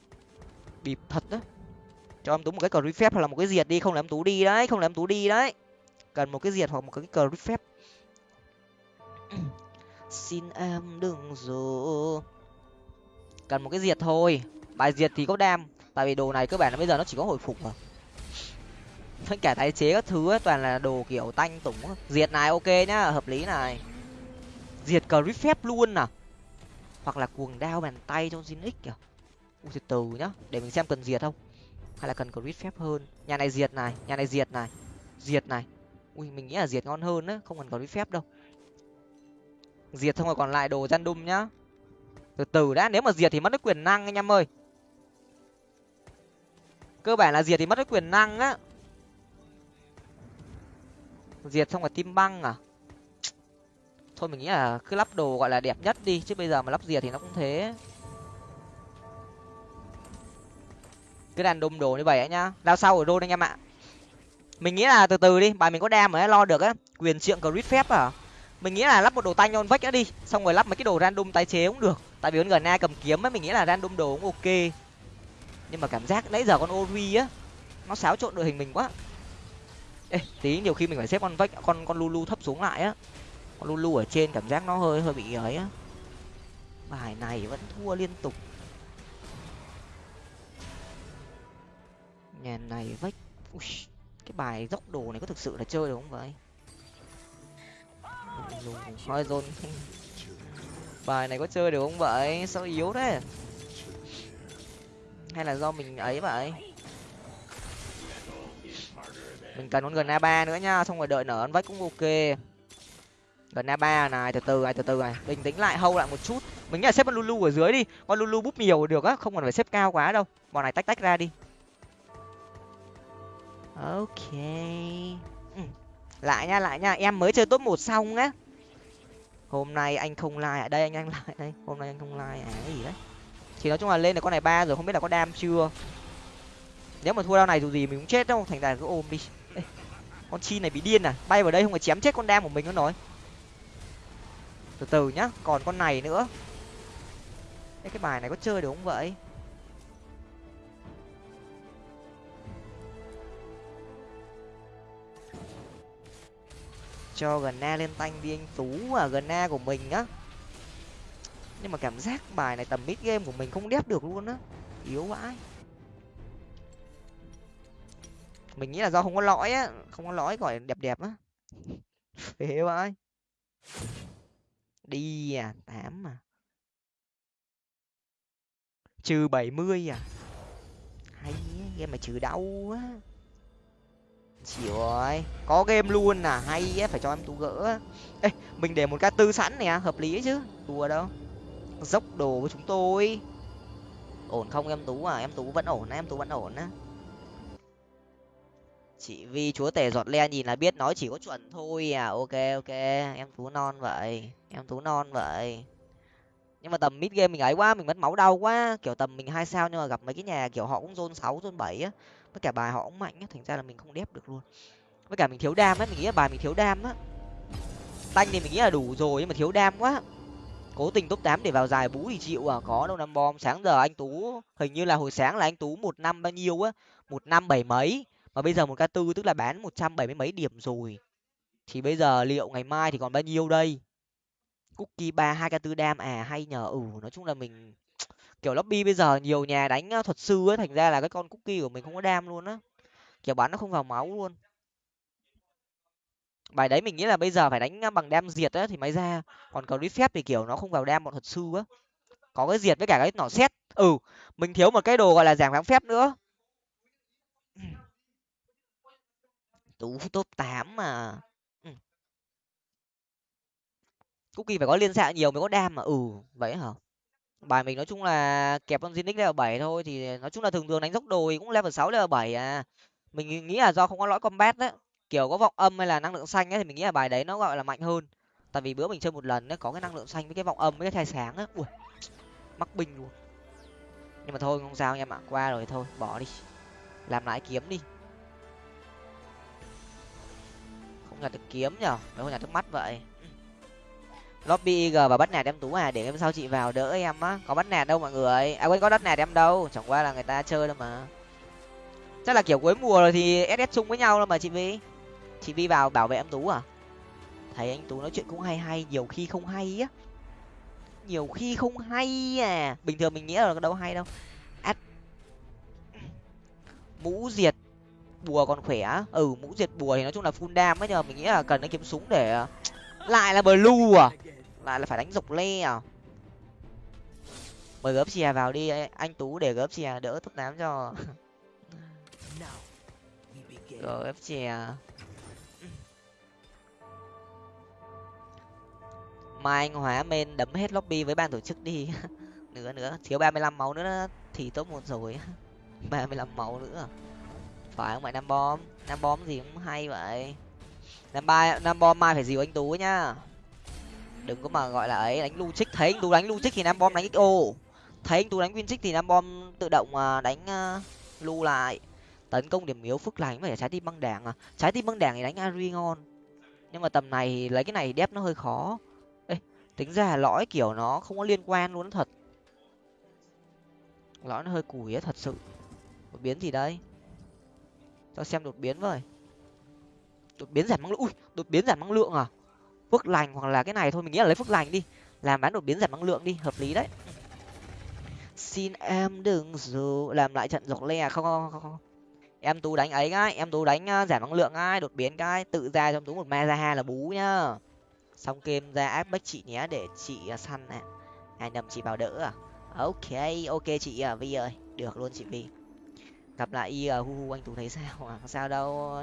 Bịp thật đó cho em tú một cái cờ phép hoặc là một cái diệt đi, không là em tú đi đấy, không là em tú đi đấy. Cần một cái diệt hoặc một cái cờ phép xin em đừng rồi cần một cái diệt thôi. Bài diệt thì có đam, tại vì đồ này cơ bản là bây giờ nó chỉ có hồi phục mà tất cả tái chế các thứ ấy, toàn là đồ kiểu tanh tủng diệt này ok nhá hợp lý này. Diệt cờ phép luôn à? Hoặc là cuồng đao bàn tay trong xin x kìa. U từ từ nhá để mình xem cần diệt không? Hay là cần crit phép hơn? Nhà này diệt này nhà này diệt này diệt này. Ui mình nghĩ là diệt ngon hơn á không cần crit phép đâu. Diệt xong rồi còn lại đồ gian đum nhá. Từ từ đã nếu mà diệt thì mất cái quyền năng anh em ơi. Cơ bản là diệt thì mất cái quyền năng á diệt xong rồi tim băng à? Thôi mình nghĩ là cứ lắp đồ gọi là đẹp nhất đi, chứ bây giờ mà lắp diệt thì nó cũng thế. Cứ đàn đùm đồ như vậy ấy nhá. Lao sau ở đôn anh em ạ. Mình nghĩ là từ từ đi, bài mình có đam mà lo được á quyền trượng crit phép à? Mình nghĩ là lắp một đồ tay nhon vách nữa đi, xong rồi lắp mấy cái đồ random tái chế cũng được. Tại vì con gần cầm kiếm ấy, mình nghĩ là random đồ cũng ok. Nhưng mà cảm giác nãy giờ con ori á, nó xáo trộn đội hình mình quá ê tí nhiều khi mình phải xếp con vách con con lulu thấp xuống lại á. Con lulu ở trên cảm giác nó hơi hơi bị ấy á. Bài này vẫn thua liên tục. Nhà này vách Ui, cái bài dốc đồ này có thực sự là chơi được không vậy? Thôi dồn bài này có chơi được không vậy? Sao yếu thế? Hay là do mình ấy vậy? Mình cần con gần a ba nữa nha, xong rồi đợi nở ăn vách cũng ok. Gần a ba này, từ từ này, từ từ này. Bình tĩnh lại, hâu lại một chút. Mình nghĩ là xếp con lulu ở dưới đi. Con lulu búp nhiều được á, không cần phải xếp cao quá đâu. Bọn này tách tách ra đi. Ok. Ừ. lại nha lại nha. Em mới chơi top một xong á. Hôm nay anh không like ở đây, anh anh lại đây. Hôm nay anh không like à? Cái gì đấy? Thì nói chung là lên được con này ba rồi, không biết là có đam chưa. Nếu mà thua đao này dù gì mình cũng chết đâu. Thành ra cứ ôm đi con chi này bị điên à? Bay vào đây không phải chém chết con đam của mình nữa nói từ từ nhá còn con này nữa. Ê, cái bài này có chơi được không vậy? Cho gần na lên tanh đi anh tú à gần na của mình á. Nhưng mà cảm giác bài này tầm mid game của mình không đép được luôn á. Yếu vãi mình nghĩ là do không có lõi á không có lõi gọi đẹp đẹp á. Phế vãi đi à tám à. Trừ bảy mươi à. Hay game mà trừ đau á chịu ơi, có game luôn à hay á phải cho em tú gỡ ê mình để một ca tư sẵn nè hợp lý chứ. Đùa đâu. Dốc đồ với chúng tôi. Ổn không em tú à? Em tú vẫn ổn em tú vẫn ổn á chị vi chúa tể giọt le nhìn là biết nói chỉ có chuẩn thôi à. Ok ok. Em tú non vậy. Em tú non vậy. Nhưng mà tầm mid game mình ấy quá, mình mất máu đau quá. Kiểu tầm mình hai sao nhưng mà gặp mấy cái nhà kiểu họ cũng zone sáu, zone bảy á. Với cả bài họ cũng mạnh á, thành ra là mình không đép được luôn. Với cả mình thiếu đam á, mình nghĩ là bài mình thiếu đam á. Tanh thì mình nghĩ là đủ rồi nhưng mà thiếu đam quá. Cố tình top tám để vào dài bú thì chịu à. Có đâu, năm bom sáng giờ anh tú. Hình như là hồi sáng là anh tú một năm bao nhiêu á? Một năm bảy mấy mà bây giờ một k tư tức là bán một trăm bảy mươi mấy điểm rồi. Thì bây giờ liệu ngày mai thì còn bao nhiêu đây? Cookie ba, hai k tư đam à hay nhờ ừ nói chung là mình, kiểu lobby bây giờ nhiều nhà đánh thuật sư ấy, thành ra là cái con cookie của mình không có đam luôn á. Kiểu bắn nó không vào máu luôn. Bài đấy mình nghĩ là bây giờ phải đánh bằng đam diệt á, thì mới ra. Còn cầu đi phép thì, kiểu, nó không vào đam bọn thuật sư á. Có cái diệt với cả cái nỏ xét ừ mình thiếu một cái đồ gọi là giảm kháng phép nữa tú top tám mà. Ừ. kỳ phải có liên xạ nhiều mới có đam mà. Ừ vậy hả? Bài mình nói chung là kẹp con Zinix level bảy thôi thì nói chung là thường thường đánh dốc đồi cũng level sáu, level bảy à. Mình nghĩ là do không có lõi combat đấy kiểu có vọng âm hay là năng lượng xanh ấy thì mình nghĩ là bài đấy nó gọi là mạnh hơn. Tại vì bữa mình chơi một lần nó có cái năng lượng xanh với cái vọng âm với cái thai sáng á. Ui, mắc binh luôn. Nhưng mà thôi, không sao em ạ, qua rồi thôi, bỏ đi. Làm lại kiếm đi. Không nhặt được kiếm nhở? Mấy không nhặt được mắt vậy. Lobby ig và bắt nạt em tú à để em sau chị vào đỡ em á. Có bắt nạt đâu mọi người? À quên, có bắt nạt em đâu. Chẳng qua là người ta chơi đâu mà. Chắc là kiểu cuối mùa rồi thì ss chung với nhau đâu mà chị vi. Chị vi vào bảo vệ em tú à? Thấy anh tú nói chuyện cũng hay hay, nhiều khi không hay á. Nhiều khi không hay à. Bình thường mình nghĩ là đâu hay đâu. Ắt mũ diệt bùa còn khỏe ừ mũ diệt bùa thì nói chung là full đam ấy nhờ mình nghĩ là cần cái kiếm súng để, lại là blue à. Lại là phải đánh dọc le à. Mời gớp chè vào đi, anh tú để gớp chè đỡ thúc nám cho. Gớp chè mai anh hóa men đấm hết lobby với ban tổ chức đi. Nữa nữa, thiếu ba mươi lăm máu nữa, thì tốt một rồi. Ba mươi lăm máu nữa phải không phải năm bom. Năm bom gì cũng hay vậy. Năm ba năm bom mai phải dìu anh tú nhá. Đừng có mà gọi là ấy, đánh lu trích thấy anh tú đánh lu trích thì năm bom đánh xo thấy anh tú đánh win trích thì năm bom tự động à, đánh à, lu lại. Tấn công điểm yếu phức lành phải trái tim băng đảng à. Trái tim băng đảng thì đánh ari ngon. Nhưng mà tầm này thì lấy cái này đép nó hơi khó. Ê, tính ra lõi kiểu nó không có liên quan luôn thật. Lõi nó hơi cùi á, thật sự. Biến gì đây cho xem đột biến với. Đột biến giảm năng lượng. Ui đột biến giảm năng lượng à? Phước lành hoặc là cái này thôi mình nghĩ là lấy phước lành đi. Làm bán đột biến giảm năng lượng đi hợp lý đấy. Xin em đừng dù làm lại trận dọc le à, không không không, không. em tú đánh ấy cái em tú đánh ờ, giảm năng lượng ai đột biến cái tự ra trong tú một ma ra hai là bú nhá. Xong kem ra áp bách chị nhé để chị ờ, săn nè ai nầm chị vào đỡ à. Ok ok chị à vi ơi. Được luôn chị vi gặp lại y hu hu anh tú thấy sao? À sao đâu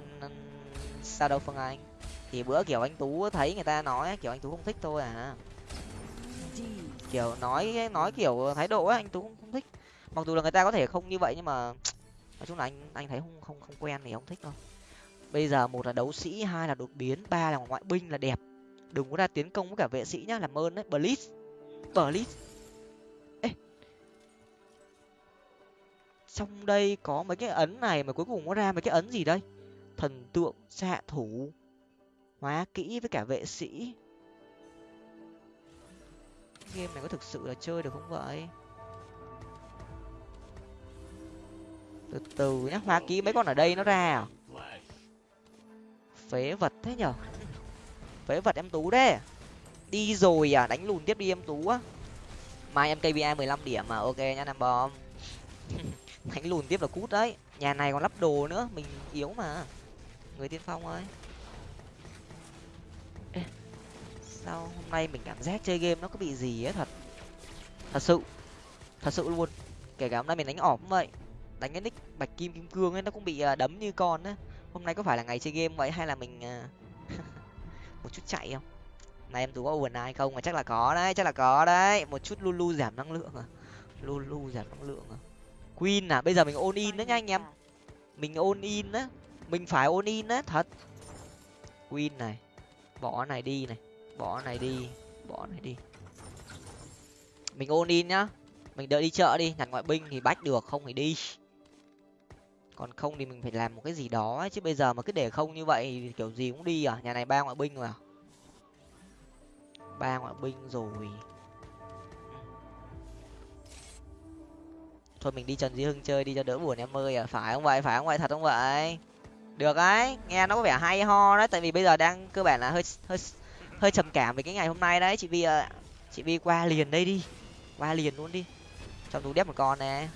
sao đâu phương anh? Thì bữa kiểu anh tú thấy người ta nói kiểu anh tú không thích thôi à. Kiểu nói nói kiểu thái độ ấy anh tú không, không thích. Mặc dù là người ta có thể không như vậy nhưng mà nói chung là anh anh thấy không không không quen thì không thích đâu. Bây giờ một là đấu sĩ hai là đột biến ba là ngoại binh là đẹp. Đừng có ra tiến công với cả vệ sĩ nhá làm ơn đấy. Blitz blitz xong đây có mấy cái ấn này mà cuối cùng nó ra mấy cái ấn gì đây? Thần tượng xạ thủ. Hóa kỹ với cả vệ sĩ. Game này có thực sự là chơi được không vậy? Từ từ nhá, hóa kỹ mấy con ở đây nó ra à? Phế vật thế nhở? Phế vật em tú đấy. Đi rồi à đánh lùn tiếp đi em tú á. Mai em kba mười lăm điểm mà ok nhá nam bom đánh lùn tiếp là cút đấy. Nhà này còn lắp đồ nữa mình yếu mà. Người tiên phong ơi. Ê, sao hôm nay mình cảm giác chơi game nó có bị gì ấy thật. Thật sự. Thật sự luôn. Kể cả hôm nay mình đánh ỏm vậy. Đánh cái nick bạch kim kim cương ấy nó cũng bị đấm như con á. Hôm nay có phải là ngày chơi game vậy hay là mình một chút chạy không? Này em tú có overnight không? Mà chắc là có đấy chắc là có đấy. Một chút lulu giảm năng lượng à. Lulu giảm năng lượng à queen à? Bây giờ mình ôn in đó nha anh em. Mình ôn in á. Mình phải ôn in á thật. Win này. Bỏ này đi này. Bỏ này đi. Bỏ này đi. Mình ôn in nhá. Mình đợi đi chợ đi. Nhặt ngoại binh thì bách được không thì đi. Còn không thì mình phải làm một cái gì đó ấy. chứ bây giờ mà cứ để không như vậy thì kiểu gì cũng đi à? Nhà này ba ngoại binh rồi à? Ba ngoại binh rồi thôi mình đi trần duy hưng chơi đi cho đỡ buồn em ơi. À phải không vậy? Phải không vậy? Thật không vậy? Được ấy. Nghe nó có vẻ hay ho đấy tại vì bây giờ đang cơ bản là hơi hơi hơi trầm cảm về cái ngày hôm nay đấy. Chị vi à, chị vi qua liền đây đi. Qua liền luôn đi. Trong tú đép một con nè.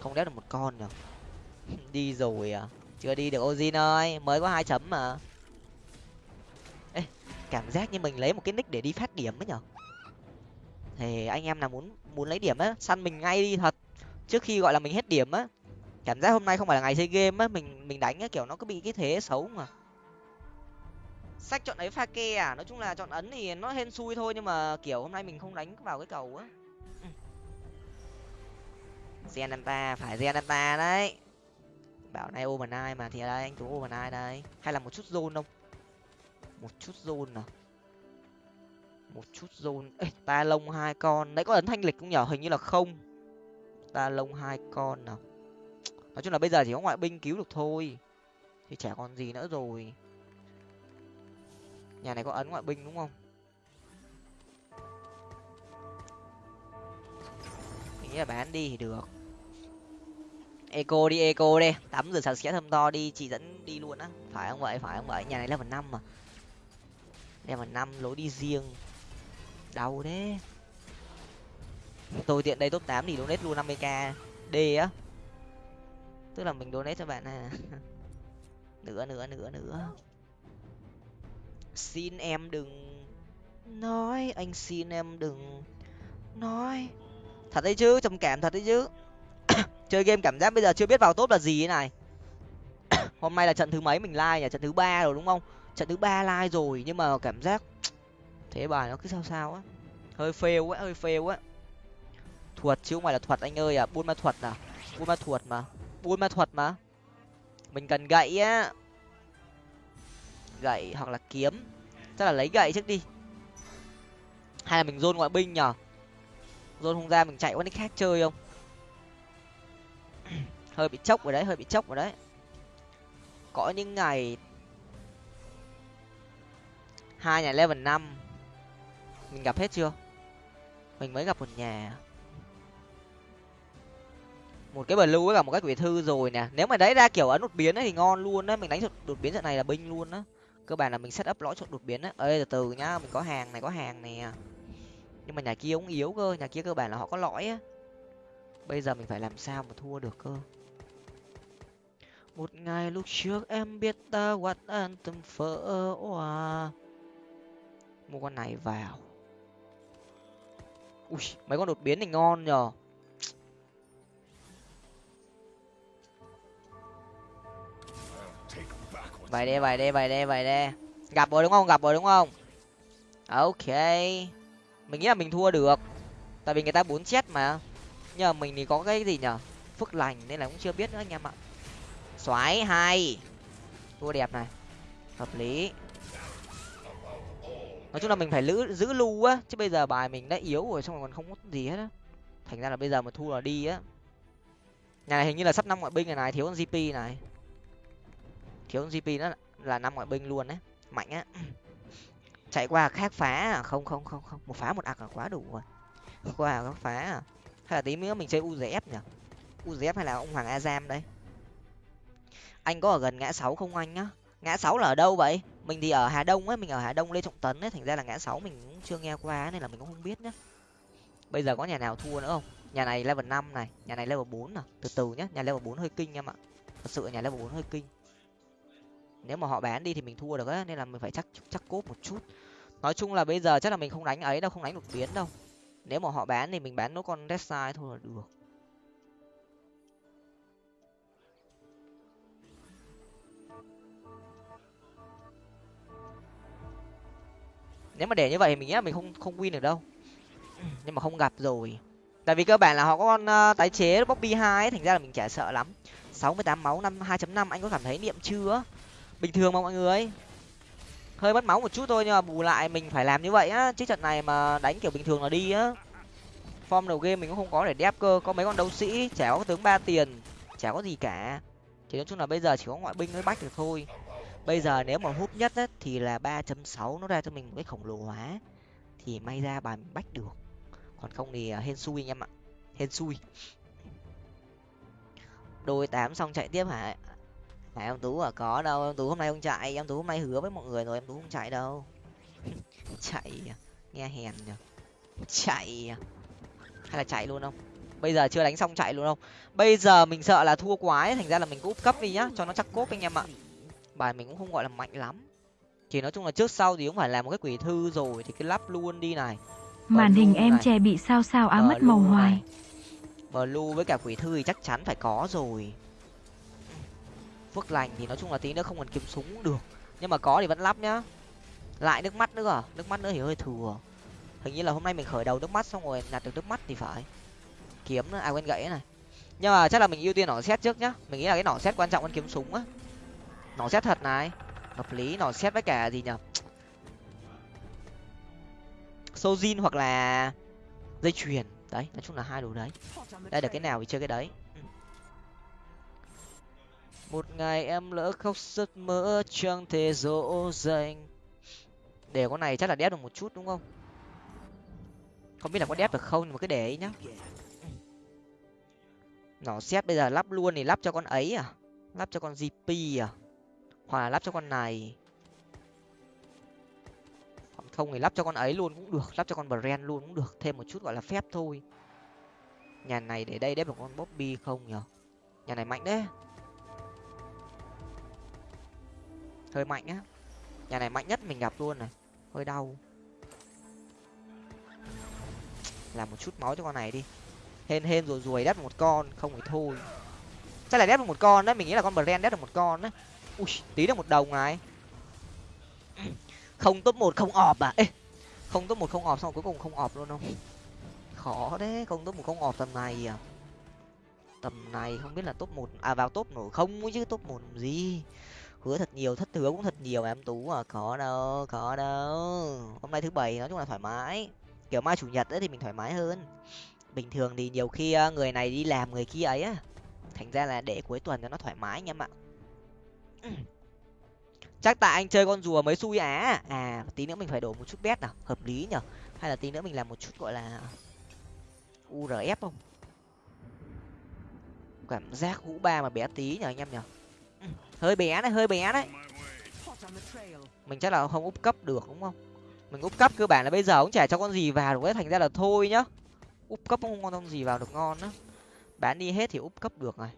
Không đép được một con rồi đi rồi à? Chưa đi được ozin ơi. Mới có hai chấm mà. Ê, cảm giác như mình lấy một cái nick để đi phát điểm ấy nhở? Thì anh em nào muốn muốn lấy điểm á săn mình ngay đi thật trước khi gọi là mình hết điểm á cảm giác hôm nay không phải là ngày chơi game á mình mình đánh á kiểu nó cứ bị cái thế xấu mà. Sách chọn ấy pha ke à? Nói chung là chọn ấn thì nó hên xui thôi nhưng mà kiểu hôm nay mình không đánh vào cái cầu á. Zenanta phải Zenanta đấy. Bảo nay ô ai mà thì đây anh tú ô ai đây. Hay là một chút zone không? Một chút zone nào một chút zone. Ê, ta lông hai con. Đấy có ấn thanh lịch không nhở? Hình như là không ta lông hai con nào. Nói chung là bây giờ chỉ có ngoại binh cứu được thôi, thì chả còn gì nữa rồi. Nhà này có ấn ngoại binh đúng không? Mình nghĩ là bán đi thì được. Eco đi eco đi tắm rửa sạch sẽ thơm to đi chị dẫn đi luôn á. Phải không vậy? Phải không vậy? Nhà này level năm mà. Level năm lối đi riêng. Đau đấy tôi tiện đây top tám thì donate luôn năm mươi k d á. Tức là mình donate cho bạn à nữa nữa nữa nữa. Xin em đừng nói, anh xin em đừng nói. Thật đấy chứ, trầm cảm thật đấy chứ. Chơi game cảm giác bây giờ chưa biết vào top là gì thế này. Hôm nay là trận thứ mấy mình like nhỉ? Trận thứ ba rồi đúng không? Trận thứ ba like rồi nhưng mà cảm giác, thế bài nó cứ sao sao á. Hơi fail quá, hơi fail quá thuật chứ không phải là thuật anh ơi à buôn ma thuật à? Buôn ma thuật mà. Buôn ma thuật mà. Mình cần gậy á. Gậy hoặc là kiếm. Chắc là lấy gậy trước đi. Hay là mình dôn ngoại binh nhở dôn không ra mình chạy qua nick khác chơi không? Hơi bị chốc rồi đấy, hơi bị chốc rồi đấy. Có những ngày hai nhà level năm. Mình gặp hết chưa? Mình mới gặp một nhà một cái blue với cả một cái quỷ thư rồi nè. Nếu mà đấy ra kiểu ấn đột biến ấy thì ngon luôn đấy mình đánh đột biến trận này là binh luôn á. Cơ bản là mình set up lõi chọn đột biến á. Ơi từ từ nhá, mình có hàng này, có hàng nè. Nhưng mà nhà kia cũng yếu cơ, nhà kia cơ bản là họ có lõi á. Bây giờ mình phải làm sao mà thua được cơ? Một ngày lúc trước em biết ta quạt an tâm phở hoa mua con này vào. Ui, mấy con đột biến thì ngon nhờ. Vậy đi vậy đi vậy đi vậy đi gặp rồi đúng không? Gặp rồi đúng không? Ok. Mình nghĩ là mình thua được. Tại vì người ta bốn chết mà. Nhờ mình thì có cái gì nhở? Phước lành nên là cũng chưa biết nữa anh em ạ. Xoáy, hai. Thua đẹp này. Hợp lý. Nói chung là mình phải giữ giữ lưu á. Chứ bây giờ bài mình đã yếu rồi, xong rồi còn không có gì hết á. Thành ra là bây giờ mà thua là đi á. Nhà này hình như là sắp năm ngoại binh này này, thiếu con gp này thiếu gp nó là năm ngoại binh luôn đấy. Mạnh á. Chạy qua khác phá à? Không không không không. Một phá một ạc là quá đủ rồi. Qua khác phá à? Hay là tí nữa mình chơi uzf nhỉ? Uzf hay là ông hoàng azam đây? Anh có ở gần ngã sáu không anh nhá? Ngã sáu là ở đâu vậy? Mình thì ở hà đông ấy, mình ở hà đông, lê trọng tấn ấy. Thành ra là ngã sáu mình cũng chưa nghe qua nên là mình cũng không biết nhá. Bây giờ có nhà nào thua nữa không? Nhà này level năm này, nhà này level bốn à? Từ từ nhá, nhà level bốn hơi kinh em ạ. Thật sự nhà level bốn hơi kinh nếu mà họ bán đi thì mình thua được á nên là mình phải chắc chắc cốp một chút. Nói chung là bây giờ chắc là mình không đánh ấy đâu không đánh đột biến đâu. Nếu mà họ bán thì mình bán nốt con death thôi là được. Nếu mà để như vậy thì mình nghĩ là mình không không win được đâu. Nhưng mà không gặp rồi. Tại vì cơ bản là họ có con uh, tái chế bobby hai thành ra là mình chả sợ lắm. Sáu mươi tám máu năm hai năm anh có cảm thấy niệm chưa? Bình thường mà mọi người. Hơi mất máu một chút thôi nhưng mà bù lại mình phải làm như vậy á. Chứ trận này mà đánh kiểu bình thường là đi á. Form đầu game mình cũng không có để đép cơ. Có mấy con đấu sĩ, chả có tướng ba tiền, chả có gì cả. Chỉ nói chung là bây giờ chỉ có ngoại binh mới bách được thôi. Bây giờ nếu mà hút nhất á, thì là ba chấm sáu nó ra cho mình một cái khổng lồ hóa. Thì may ra bài mình bách được. Còn không thì à, hên xui anh em ạ. Hên xui. Đôi tám xong chạy tiếp hả? Hả em tú à có đâu em tú hôm nay không chạy em tú hôm nay hứa với mọi người rồi em tú không chạy đâu. Chạy à? nghe hèn nhở chạy à? hay là chạy luôn không? Bây giờ chưa đánh xong chạy luôn không? Bây giờ mình sợ là thua quá ấy, thành ra là mình cũng úp cấp đi nhá cho nó chắc cốt anh em ạ. Bài mình cũng không gọi là mạnh lắm. Chỉ nói chung là trước sau thì cũng phải làm một cái quỷ thư rồi thì cái lắp luôn đi này. Màn hình em trẻ bị sao sao á mất màu hoài. Blue với cả quỷ thư thì chắc chắn phải có rồi phước lành thì nói chung là tí nữa không cần kiếm súng cũng được. Nhưng mà có thì vẫn lắp nhá. Lại nước mắt nữa. À nước mắt nữa thì hơi thừa. Hình như là hôm nay mình khởi đầu nước mắt xong rồi nhặt được nước mắt thì phải. Kiếm nữa. À quên gãy này. Nhưng mà chắc là mình ưu tiên nỏ xét trước nhá. Mình nghĩ là cái nỏ xét quan trọng hơn kiếm súng á. Nỏ xét thật này. Hợp lý, nỏ xét với cả gì nhở sojin hoặc là dây chuyền. Đấy, nói chung là hai đồ đấy. Đây, được cái nào thì chơi cái đấy một ngày em lỡ khóc giấc mơ chẳng thể dỗ dành để con này chắc là đép được một chút đúng không? Không biết là có đép được không, nhưng mà cứ để ấy nhá. Nó xét bây giờ lắp luôn thì lắp cho con ấy à? Lắp cho con gp à? Hoặc là lắp cho con này. Còn không thì lắp cho con ấy luôn cũng được, lắp cho con brand luôn cũng được. Thêm một chút gọi là phép thôi. Nhà này để đây đép được con bobby không nhở? Nhà này mạnh đấy. Hơi mạnh á. Nhà này mạnh nhất mình gặp luôn này. Hơi đau. Làm một chút máu cho con này đi. Hên hên rồi ruồi đép một con, không phải thôi. Chắc là đép được một con đấy, mình nghĩ là con brand đép được một con đấy. Ui, tí được một đồng này. Không top một, không ọp à? Ê, không top một, không ọp xong cuối cùng không ọp luôn không? Khó đấy không top một, không ọp tầm này à? Tầm này không biết là top một à vào top nổi không chứ top một gì? Hứa thật nhiều, thất hứa cũng thật nhiều em tú à có đâu có đâu. Hôm nay thứ bảy nói chung là thoải mái. Kiểu mai chủ nhật ấy thì mình thoải mái hơn. Bình thường thì nhiều khi ờ, người này đi làm, người kia ấy á, thành ra là để cuối tuần cho nó thoải mái anh em ạ. Chắc tại anh chơi con rùa mới xui á. À tí nữa mình phải đổ một chút bet nào, hợp lý nhở? Hay là tí nữa mình làm một chút gọi là urf không? Cảm giác hũ ba mà bé tí nhở anh em nhở? Hơi bé đấy hơi bé đấy. Mình chắc là không úp cấp được đúng không? Mình úp cấp cơ bản là bây giờ cũng chả cho con gì vào được ấy thành ra là thôi nhá. Úp cấp không con gì vào được ngon á. Bán đi hết thì úp cấp được này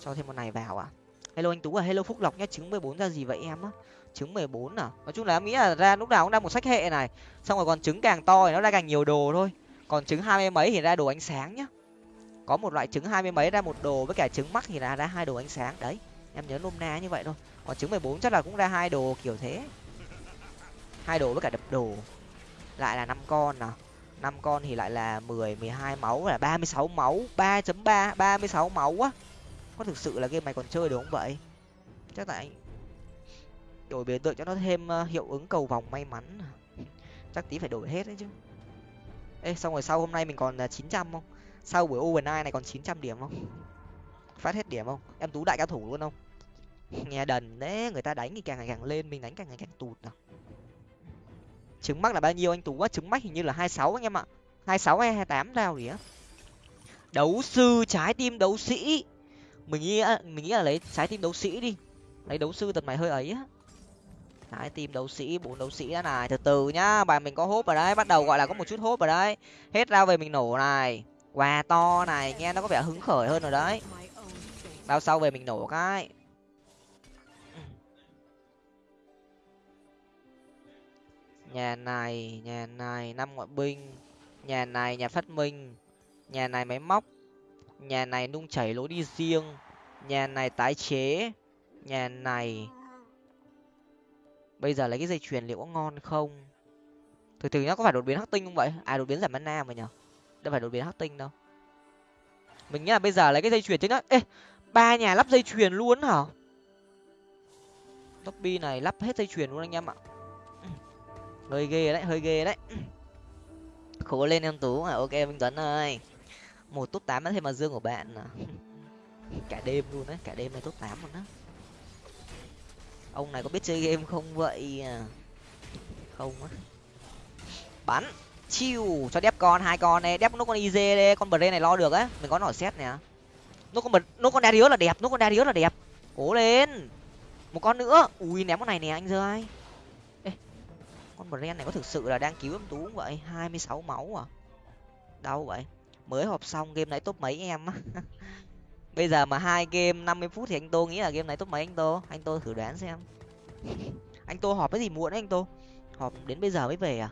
cho thêm con này vào à? Hello anh tú à hello phúc lộc nhá trứng mười bốn ra gì vậy em á? Trứng mười bốn à? Nói chung là em nghĩ là ra lúc nào cũng ra một sách hệ này. Xong rồi còn trứng càng to thì nó ra càng nhiều đồ thôi. Còn trứng hai mươi mấy thì ra đồ ánh sáng nhá có một loại trứng hai mươi mấy ra, một đồ với cả trứng mắc thì là ra hai đồ ánh sáng. Đấy, em nhớ nôm na như vậy thôi. Còn trứng mười bốn chắc là cũng ra hai đồ kiểu thế. Hai đồ với cả đập đồ. Lại là năm con nào. Năm con thì lại là mười mười hai máu, là ba mươi sáu máu. ba chấm ba ba mươi sáu máu á. Có thực sự là game này còn chơi được không vậy? Chắc tại đổi biểu tượng cho nó thêm ờ, hiệu ứng cầu vòng may mắn. Chắc tí phải đổi hết đấy chứ. Ê, xong rồi sau hôm nay mình còn ờ, chín trăm không? Sau buổi overnight này còn chín trăm điểm không? Phát hết điểm không? Em tú đại cao thủ luôn không? Nghe đần đấy người ta đánh thì càng ngày càng lên, mình đánh càng ngày càng tụt nào. Trứng mắc là bao nhiêu anh tú á? Trứng mắc hình như là hai sáu anh em ạ. hai sáu hay hai tám nào gì á? Đấu sư, trái tim đấu sĩ. Mình nghĩ mình nghĩ là lấy trái tim đấu sĩ đi. Lấy đấu sư tật mày hơi ấy á. Trái tim đấu sĩ bốn đấu sĩ đã này, từ từ nhá. Bài mình có hốp ở đấy bắt đầu gọi là có một chút hốp ở đấy hết ra về mình nổ này quà to này, nghe nó có vẻ hứng khởi hơn rồi đấy. Bao sau về mình nổ cái. Nhà này nhà này, năm ngoại binh. Nhà này, nhà phát minh. Nhà này máy móc. Nhà này nung chảy lối đi riêng. Nhà này tái chế. Nhà này bây giờ lấy cái dây chuyền liệu có ngon không? Từ từ nó có phải đột biến hắc tinh không vậy? À đột biến giảm mana mà nhở? Đâu phải đột biến hắc tinh đâu. Mình nghĩ là bây giờ lấy cái dây chuyền chứ nhá. Ê, ba nhà lắp dây chuyền luôn hả? Toppy này lắp hết dây chuyền luôn anh em ạ. Hơi ghê đấy, hơi ghê đấy. Khổ lên em tú. À ok, minh tuấn ơi. Một top tám thêm mà dương của bạn à. cả đêm luôn đấy cả đêm này top tám luôn đó ông này có biết chơi game không vậy à? không á. Bắn chiêu cho đép con hai con này đép nó con iz đây con bờ này lo được á. Mình có nỏ xét nè. Nó con bật nó con đá là đẹp nó con đá là đẹp. Cố lên. Một con nữa. Ui ném con này nè anh rơi Ê, con brand này có thực sự là đang cứu em tú không vậy? Hai mươi sáu máu à? Đâu vậy. Mới họp xong game này top mấy em á? Bây giờ mà hai game năm mươi phút thì anh tô nghĩ là game này top mấy anh tô? Anh tô thử đoán xem. Anh tô họp cái gì muộn đấy anh tô? Họp đến bây giờ mới về à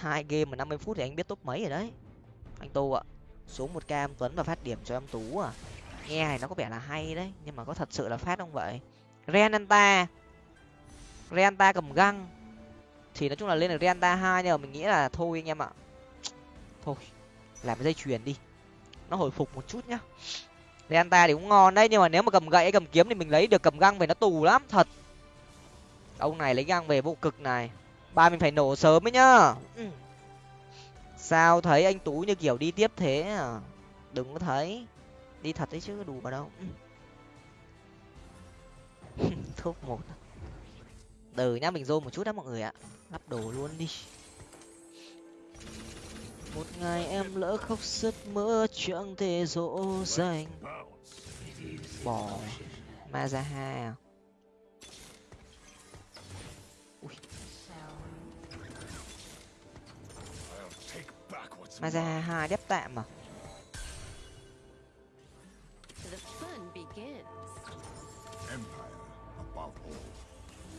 hai game mà năm mươi phút thì anh biết top mấy rồi đấy. Anh tu ạ, xuống một cam tuấn và phát điểm cho em tú à. Nghe này nó có vẻ là hay đấy, nhưng mà có thật sự là phát không vậy? Renanta renanta cầm găng. Thì nói chung là lên được renanta hai nhưng mà mình nghĩ là thôi anh em ạ. Thôi, làm cái dây chuyền đi. Nó hồi phục một chút nhá. Renanta thì cũng ngon đấy, nhưng mà nếu mà cầm gậy, cầm kiếm thì mình lấy được cầm găng về nó tù lắm, thật. Ông này lấy găng về vô cực này ba mình phải nổ sớm ấy nhá. Ừ. sao thấy anh tú như kiểu đi tiếp thế à? Đừng có thấy. Đi thật đấy chứ đủ vào đâu. Thuốc một. Từ nhá mình rô một chút đó mọi người ạ. Lắp đồ luôn đi. Một ngày em lỡ khóc sức mơ chẳng thể dỗ dành. Bỏ ma ra hai à ma ra hai đép tạm à?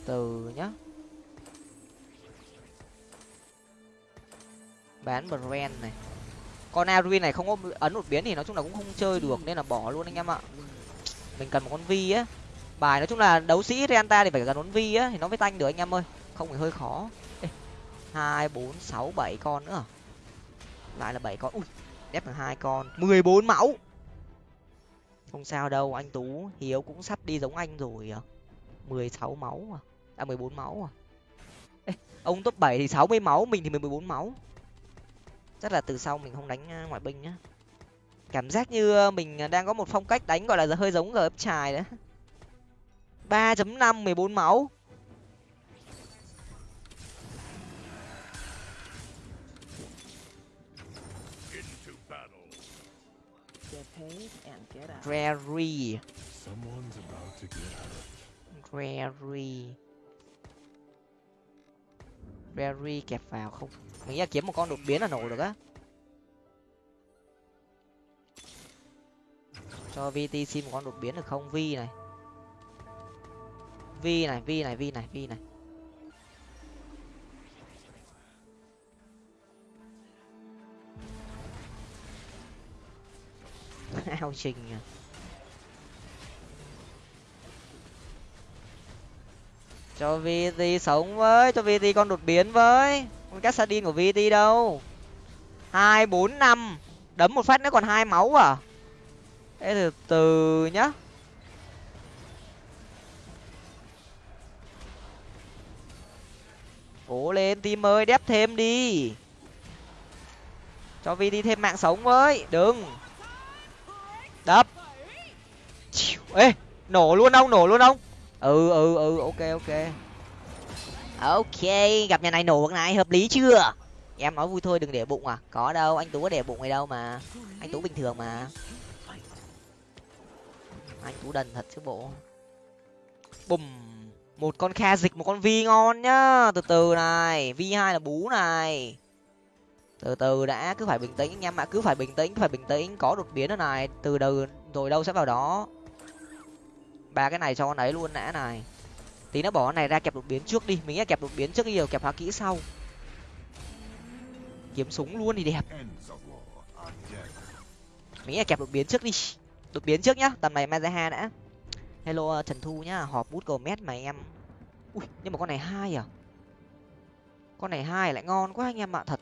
Từ nhá. Bán brand này. Con aruin này không có ấn đột biến thì nói chung là cũng không chơi được nên là bỏ luôn anh em ạ. Mình cần một con vi á. Bài nói chung là đấu sĩ renta thì phải cần con vi á thì nó mới tanh được anh em ơi. Không thì hơi khó. Hai bốn sáu bảy con nữa lại là bảy con. Ui đép được hai con. Mười bốn máu không sao đâu anh tú. Hiếu cũng sắp đi giống anh rồi à. Mười sáu máu à. À mười bốn máu à. Ê, ông top bảy thì sáu mươi máu mình thì mười bốn máu. Chắc là từ sau mình không đánh à, ngoại binh nhá. Cảm giác như à, mình à, đang có một phong cách đánh gọi là hơi giống gf trài đấy. ba chấm năm mười bốn máu. Rary. Rary. Rary kẹp vào không? Mình nghĩ là kiếm một con đột biến là nổ được á. Cho VT xin một con đột biến được không? Vi này. Vi này, Vi này, Vi này, Vi này. ao trình à. Cho vt sống với, cho vt con đột biến với. Con cassadin của vt đâu. Hai, bốn, năm. Đấm một phát nữa còn hai máu à? Thế từ từ nhá. Cố lên, team ơi, đép thêm đi. Cho vt thêm mạng sống với. Đừng đập. Ê nổ luôn ông nổ luôn ông. Ừ ừ ừ ok ok. Ok gặp nhà này nổ bậc này hợp lý chưa? Em nói vui thôi đừng để bụng à. Có đâu anh tú có để bụng này đâu mà. Anh tú bình thường mà. Anh tú đần thật chứ bộ. Bùm. Một con kha dịch một con vi ngon nhá. Từ từ này vi hai là bú này từ từ đã, cứ phải bình tĩnh anh em ạ cứ phải bình tĩnh, cứ phải bình tĩnh. Có đột biến ở này. Từ đầu rồi đâu sẽ vào đó? Ba cái này cho con ấy luôn đã này. Tí nó bỏ con này ra kẹp đột biến trước đi. Mình sẽ kẹp đột biến trước đi, rồi kẹp hóa kỹ sau. Kiếm súng luôn thì đẹp. Mình sẽ kẹp đột biến trước đi. Đột biến trước nhá, tầm này mazaha đã. Hello ờ, trần thu nhá. Họp bút cầu mét mà em. Ui, nhưng mà con này hai à? Con này hai lại ngon quá anh em ạ, thật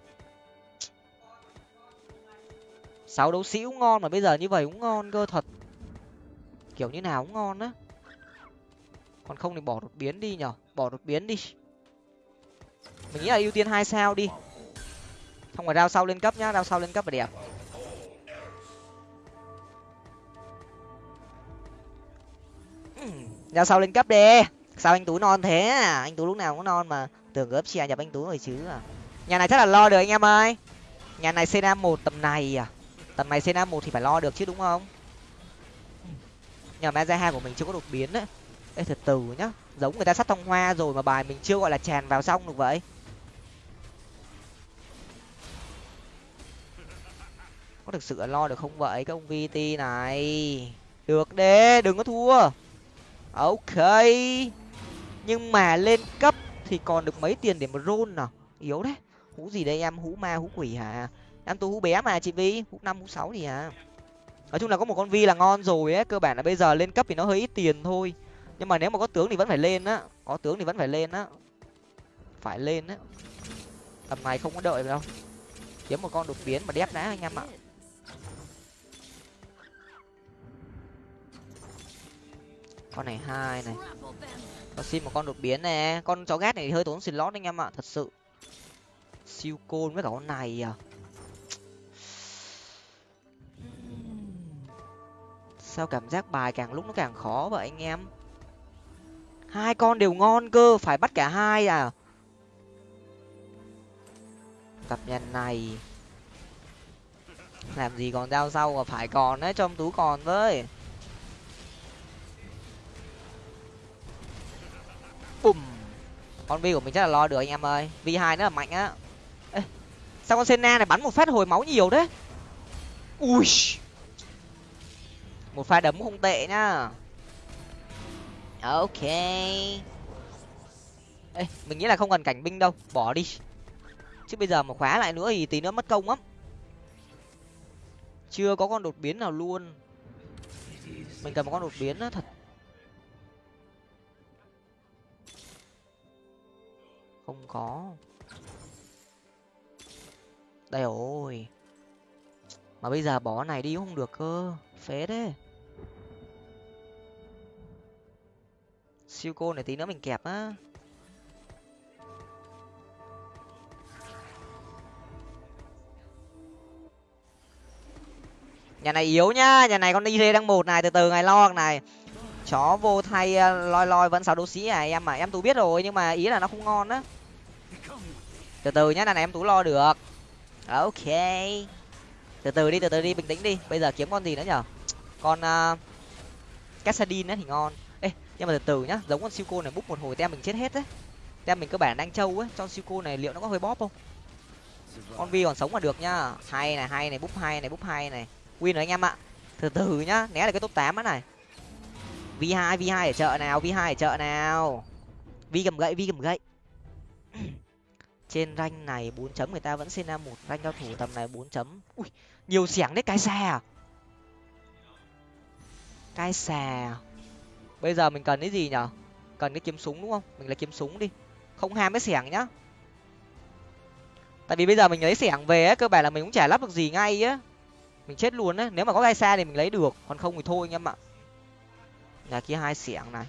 sáu đấu sĩ cũng ngon mà bây giờ như vậy cũng ngon cơ thật. Kiểu như nào cũng ngon á. Còn không thì bỏ đột biến đi nhở. Bỏ đột biến đi. Mình nghĩ là ưu tiên hai sao đi. Không phải rao sau lên cấp nhá rao sau lên cấp là đẹp. Rao sau lên cấp đi. Sao anh tú non thế à? anh tú lúc nào cũng non mà. Tưởng gớp chia nhập anh tú rồi chứ à. Nhà này chắc là lo được anh em ơi. Nhà này cna một tầm này à tầm này cna một thì phải lo được chứ, đúng không? Nhờ ma hai của mình chưa có đột biến đấy ê, thật từ nhá. Giống người ta sắt thông hoa rồi mà bài mình chưa gọi là tràn vào xong được vậy. Có thực sự lo được không vậy các ông vt này? Được đê, đừng có thua. Ok. Nhưng mà lên cấp thì còn được mấy tiền để mà rôn nào? Yếu đấy hũ gì đây em? Hũ ma hũ quỷ hả? Em tu hú bé mà chị vi, hú năm, hú sáu gì à. Nói chung là có một con vi là ngon rồi ấy, cơ bản là bây giờ lên cấp thì nó hơi ít tiền thôi. Nhưng mà nếu mà có tướng thì vẫn phải lên á, có tướng thì vẫn phải lên á. Phải lên á. Tầm này không có đợi đâu. Kiếm một con đột biến mà đép đá anh em ạ. Con này hai này. Và xin một con đột biến nè. Con chó ghét này hơi tốn xin lót anh em ạ, thật sự. Siêu côn với cả con này à. Sao cảm giác bài càng lúc nó càng khó vậy anh em? Hai con đều ngon cơ, phải bắt cả hai à? Tập nhân này. Làm gì còn dao sau mà phải còn đấy trong tú còn với. Bùm. Con vi của mình chắc là lo được anh em ơi. Vi hai nữa là mạnh á. Sao con senna này bắn một phát hồi máu nhiều đấy ui một pha đấm không tệ nhá. Ok. Ê, mình nghĩ là không cần cảnh binh đâu. Bỏ đi. Chứ bây giờ mà khóa lại nữa thì tí nữa mất công lắm. Chưa có con đột biến nào luôn. Mình cần một con đột biến đó thật. Không có. Đây rồi mà bây giờ bỏ này đi không được cơ. Phế thế. siêu cô này tí nữa mình kẹp á. Nhà này yếu nhá nhà này con đi đang một này từ từ ngày lo này. Chó vô thay ờ, loi loi vẫn sáu đấu sĩ à em mà em tú biết rồi nhưng mà ý là nó không ngon á. Từ từ nhá này, này em tú lo được. Ok từ từ đi từ từ đi bình tĩnh đi. Bây giờ kiếm con gì nữa nhở? Con à, uh, cassadin thì ngon. Ê nhưng mà từ từ nhá giống con siêu cô này bút một hồi tem mình chết hết đấy. Tem mình cơ bản đang trâu ấy cho siêu cô này liệu nó có hơi bóp không? Con vi còn sống mà được nhá. Hay này hay này búp hai này búp hai này. Win rồi anh em ạ. Từ từ nhá né là cái top tám á này. V hai v hai ở chợ nào v hai ở chợ nào. Vi cầm gậy vi cầm gậy trên ranh này bốn chấm người ta vẫn xin ra một ranh cao thủ tầm này bốn chấm. Ui nhiều xẻng đấy cái xà à? cái xà bây giờ mình cần cái gì nhở? Cần cái kiếm súng đúng không? Mình lấy kiếm súng đi. Không ham cái xẻng nhá. Tại vì bây giờ mình lấy xẻng về ấy, cơ bản là mình cũng chả lắp được gì ngay á mình chết luôn á nếu mà có gai xa thì mình lấy được. Còn không thì thôi anh em ạ. Nhà kia hai xẻng này.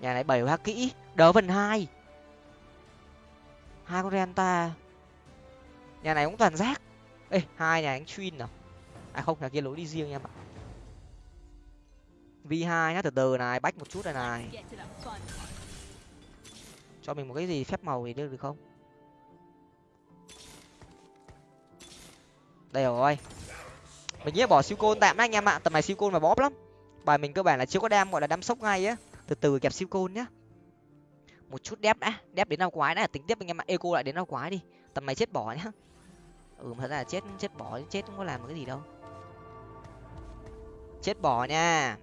Nhà này bảy hoa kỹ. Đỡ phần hai hai con renta nhà này cũng toàn rác. Ê, hai nhà anh chuyên nào à không, nhà kia lối đi riêng em ạ. V hai nhá, từ từ này, bách một chút này này. Cho mình một cái gì phép màu thì được được không? Đây rồi. Mình nghĩ bỏ siêu côn tạm đó anh em ạ. Tầm này siêu côn mà bóp lắm. Bài mình cơ bản là chưa có đam gọi là đam sốc ngay á. Từ từ kẹp siêu côn nhá một chút đép đã, đép đến năm quái đã, tính tiếp anh em ạ. Eco lại đến năm quái đi. Tầm này chết bỏ nhá ừ thật ra là chết chết bỏ chết không có làm cái gì đâu. Chết bỏ nha.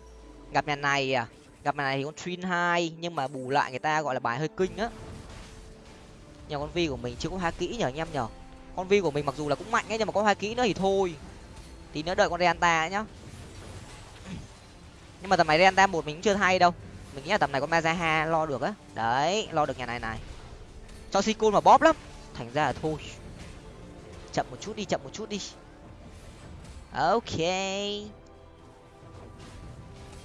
Gặp nhà này à? Gặp nhà này thì con twin hai, nhưng mà bù lại người ta gọi là bài hơi kinh á. Nhà con vi của mình chưa có hai kỹ nhở anh em nhở con vi của mình mặc dù là cũng mạnh ấy, nhưng mà có hai kỹ nữa thì thôi. Tí nữa đợi con reanta nhá. Nhưng mà tầm này reanta một mình cũng chưa thay đâu mình nghĩ là tầm này con mazaha lo được á. Đấy lo được nhà này này. Cho sikun mà bóp lắm. Thành ra là thôi. Chậm một chút đi chậm một chút đi. Ok.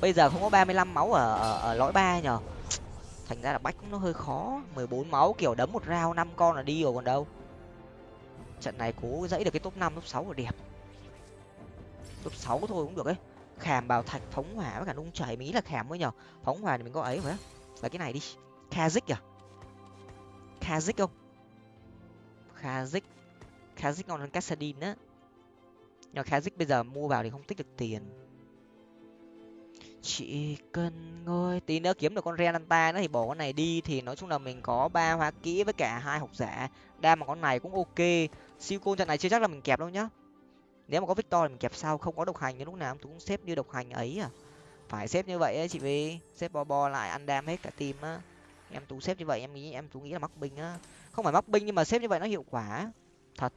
Bây giờ không có ba mươi lăm máu ở, ở, ở lõi ba nhở thành ra là bách nó hơi khó. mười bốn máu kiểu đấm một rau năm con là đi rồi còn đâu. Trận này cố dãy được cái top năm top sáu là đẹp. Top sáu thôi cũng được ấy khảm bảo thạch phóng hỏa với cả nung chảy mí là khảm mới nhở phóng hỏa thì mình có ấy phải là cái này đi. Kazik à kazik không? Kazik kazik ngon hơn cassadin á. Nhưng mà kazik bây giờ mua vào thì không tích được tiền. Chỉ cần ngồi tí nữa kiếm được con renanta nữa thì bỏ con này đi. Thì nói chung là mình có ba hoa kỹ với cả hai học giả. Đa mà con này cũng ok. Siêu côn trận này chưa chắc là mình kẹp đâu nhá nếu mà có victor thì mình kẹp sau, không có độc hành thì lúc nào tôi cũng xếp như độc hành ấy à. Phải xếp như vậy ấy, chị vi xếp bo bo lại, ăn đam hết cả team á. Em tú xếp như vậy, em nghĩ, em tú nghĩ là mắc binh á. Không phải mắc binh nhưng mà xếp như vậy nó hiệu quả thật.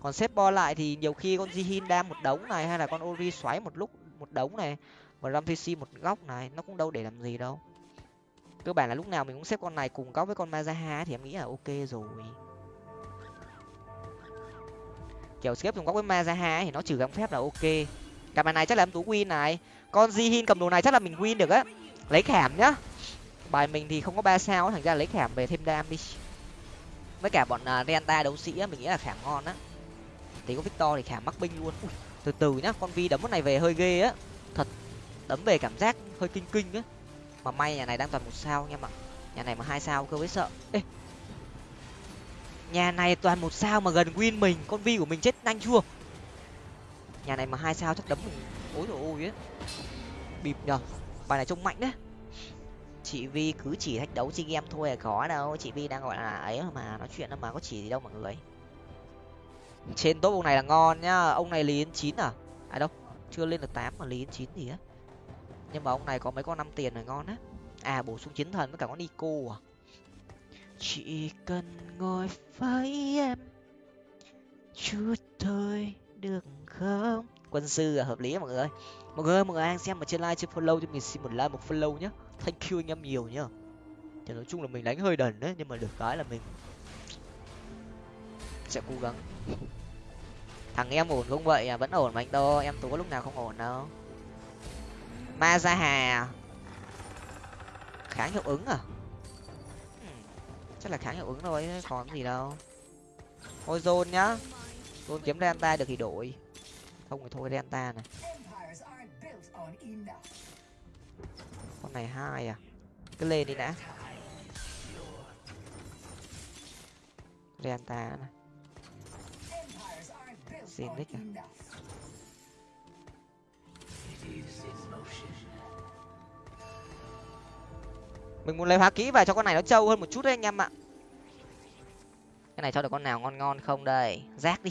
Còn xếp bo lại thì nhiều khi con jihin đam một đống này hay là con ori xoáy một lúc, một đống này và ramtc một góc này, nó cũng đâu để làm gì đâu. Cơ bản là lúc nào mình cũng xếp con này cùng góc với con mazaha thì em nghĩ là ok rồi kiểu xếp cùng góc với mazaha thì nó trừ găng phép là ok. Cặp này chắc là em tú win này. Con jihin cầm đồ này chắc là mình win được á. Lấy khảm nhá. Bài mình thì không có ba sao thành ra lấy khảm về thêm đam đi với cả bọn uh, renta đấu sĩ á mình nghĩ là khảm ngon á. Tí có victor thì khảm mắc binh luôn. Ui, từ từ nhá con vi đấm con này về hơi ghê á. Thật đấm về cảm giác hơi kinh kinh á. Mà may nhà này đang toàn một sao nha mà nhà này mà hai sao cơ với sợ. Ê nhà này toàn một sao mà gần win mình, con vi của mình chết nhanh chưa nhà này mà hai sao chắc đấm mình. Ối rồi ôi á bịp nhở bài này trông mạnh đấy. Chị vi cứ chỉ thách đấu chi game thôi à có đâu. Chị vi đang gọi là ấy mà, nói chuyện mà có chỉ gì đâu mọi người. Trên top ông này là ngon nhá. Ông này lý chín à? À đâu, chưa lên được tám mà lý chín gì á. Nhưng mà ông này có mấy con năm tiền là ngon á. À bổ sung chiến thần với cả con nico à? Chỉ cần ngồi với em, chút thôi được không? Quân sư là hợp lý mọi người mọi người mọi người đang xem mà trên live, trên follow cho mình xin một like, một follow nhá. Thank you anh em nhiều nhá. Thì nói chung là mình đánh hơi đần đấy, nhưng mà được cái là mình sẽ cố gắng. Thằng em ổn không vậy à? Vẫn ổn mà anh đô, em tú có lúc nào không ổn đâu. Ma ra hà à? kháng hiệu ứng à? Chắc là kháng hiệu ứng thôi còn gì đâu. Thôi, zone nhá. Zone kiếm delta được thì đổi. Không thì thôi, delta này. Con này hai à? Cứ lên đi đã. Delta này. Xin Zenith à? Mình muốn lấy hóa kỹ về cho con này nó trâu hơn một chút đấy anh em ạ. Cái này cho được con nào ngon ngon không đây? Rác đi.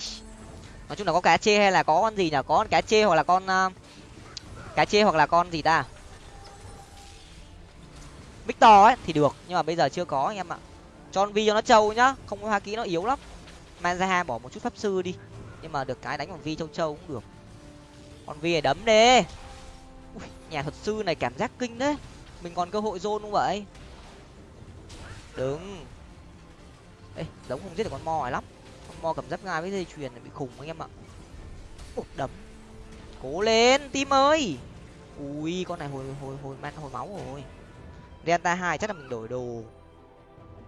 Nói chung là có cá chê hay là có con gì nhở có con cá chê hoặc là con uh, cá chê hoặc là con gì ta? Victor ấy thì được nhưng mà bây giờ chưa có anh em ạ. Cho con vi cho nó trâu nhá không có hoa kỹ nó yếu lắm. Manzaha bỏ một chút pháp sư đi nhưng mà được cái đánh con vi châu châu cũng được. Con vi này đấm đi Ui, nhà thuật sư này cảm giác kinh đấy mình còn cơ hội zone không vậy? Đừng ê giống không giết được con mo này lắm. Con mo cầm giáp ngai với dây chuyền bị khủng anh em ạ. Ủa, đấm. Cố lên tim ơi. Ui con này hồi hồi hồi man hồi máu rồi. Delta hai chắc là mình đổi đồ.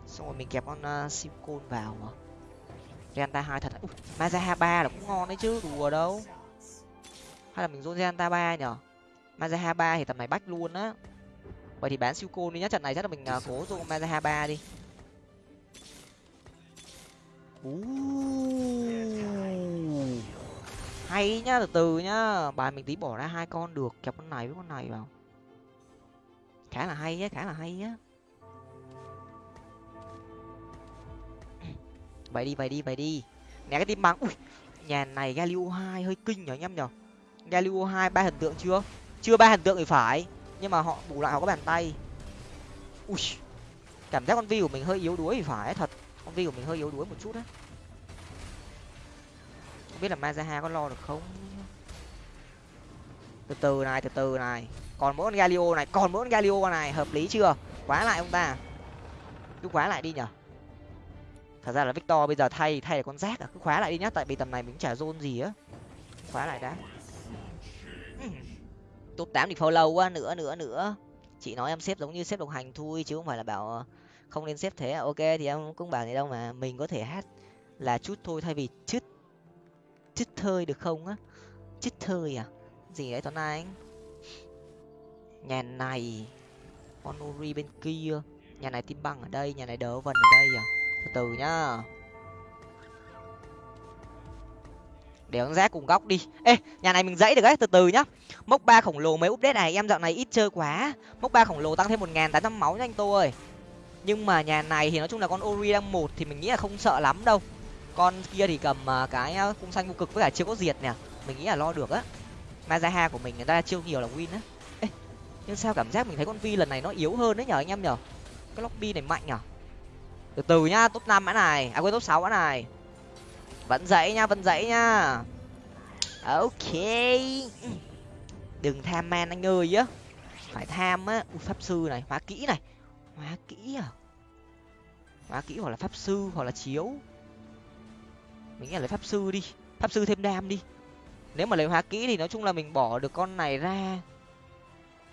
Xong rồi mình kẹp con uh, simcon vào mà. Delta hai thật ui maza ba là cũng ngon đấy chứ đùa đâu. Hay là mình dôn delta ba nhở? Maza ba thì tầm này bách luôn á vậy thì bán siêu côn đi nhá. Trận này chắc là mình uh, cố dùng maza ba đi. Hay nhá từ từ nhá. Bài mình tí bỏ ra hai con được. Kẹp con này với con này vào. Khá là hay nhá khá là hay nhá vậy đi vậy đi vậy đi. Nè cái tim bắn ui nhà này galio hai hơi kinh nhở anh em nhở galio hai ba hình tượng chưa? Chưa ba hình tượng thì phải nhưng mà họ bù lại họ có bàn tay. Ui, cảm giác con vi của mình hơi yếu đuối thì phải thật. Con vi của mình hơi yếu đuối một chút á. Không biết là mazaha có lo được không? Từ từ này, từ từ này. Còn mỗi con galio này, còn mỗi con galio này, hợp lý chưa? Quá lại ông ta. Cứ khóa lại đi nhở. Thật ra là victor bây giờ thay thay là con rác à. Cứ khóa lại đi nhá, tại vì tầm này mình chả zone gì á. Khóa lại đã top tám thì follow quá, nữa nữa nữa. Chị nói em xếp giống như xếp đồng hành thôi, chứ không phải là bảo ờ, không nên xếp thế. À. ok, thì em cũng bảo gì đâu mà, mình có thể hát là chút thôi, thay vì chít chít thơi được không á? Chít thơi à? Gì đấy, tuấn anh? Nhà này, con uri bên kia. Nhà này tim băng ở đây, nhà này đỡ vần ở đây à? Từ từ nhá. Để con rác cùng góc đi. Ê, nhà này mình dãy được đấy từ từ nhá. Mốc ba khổng lồ mấy update này, em dạo này ít chơi quá. Mốc ba khổng lồ tăng thêm một ngàn tám trăm máu nhanh tô ơi. Nhưng mà nhà này thì nói chung là con ori đang một thì mình nghĩ là không sợ lắm đâu. Con kia thì cầm à, cái à, cung xanh vô cực với cả chưa có diệt nè. Mình nghĩ là lo được á. Mazaha của mình người ta chiêu nhiều là win á. Ê, nhưng sao cảm giác mình thấy con vi lần này nó yếu hơn đấy nhở anh em nhở? Cái lobby này mạnh nhở? Từ từ nhá, top năm mã này à quên top sáu mã này vẫn dậy nha vẫn dậy nha. Ok. Đừng tham man anh ơi á. Phải tham á. Ui, pháp sư này hóa kỹ này. Hóa kỹ à? Hóa kỹ hoặc là pháp sư hoặc là chiếu. Mình nghĩ là lấy pháp sư đi. Pháp sư thêm đam đi. Nếu mà lấy hóa kỹ thì nói chung là mình bỏ được con này ra.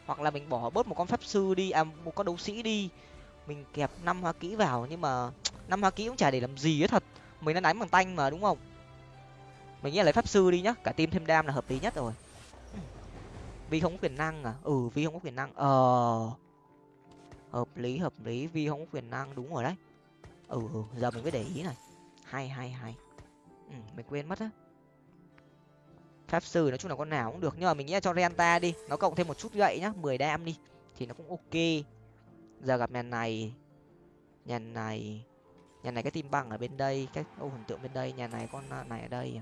Hoặc là mình bỏ bớt một con pháp sư đi à một con đấu sĩ đi. Mình kẹp năm hóa kỹ vào nhưng mà năm hóa kỹ cũng chả để làm gì hết thật mình đang đánh bằng tanh mà đúng không? Mình nghĩ là lấy pháp sư đi nhá cả team thêm đam là hợp lý nhất rồi. Vi không có quyền năng à? Ừ Vi không có quyền năng. Ờ. Hợp lý hợp lý Vi không có quyền năng đúng rồi đấy. Ừ, ừ giờ mình mới để ý này. Hay hay hay. Ừ, mình quên mất á. Pháp sư nói chung là con nào cũng được nhưng mà mình nghĩ là cho renta đi. Nó cộng thêm một chút gậy nhá mười đam đi thì nó cũng ok. Giờ gặp nhà này nhà này nhà này cái tim băng ở bên đây, cái ô hình tượng bên đây, nhà này con à, này ở đây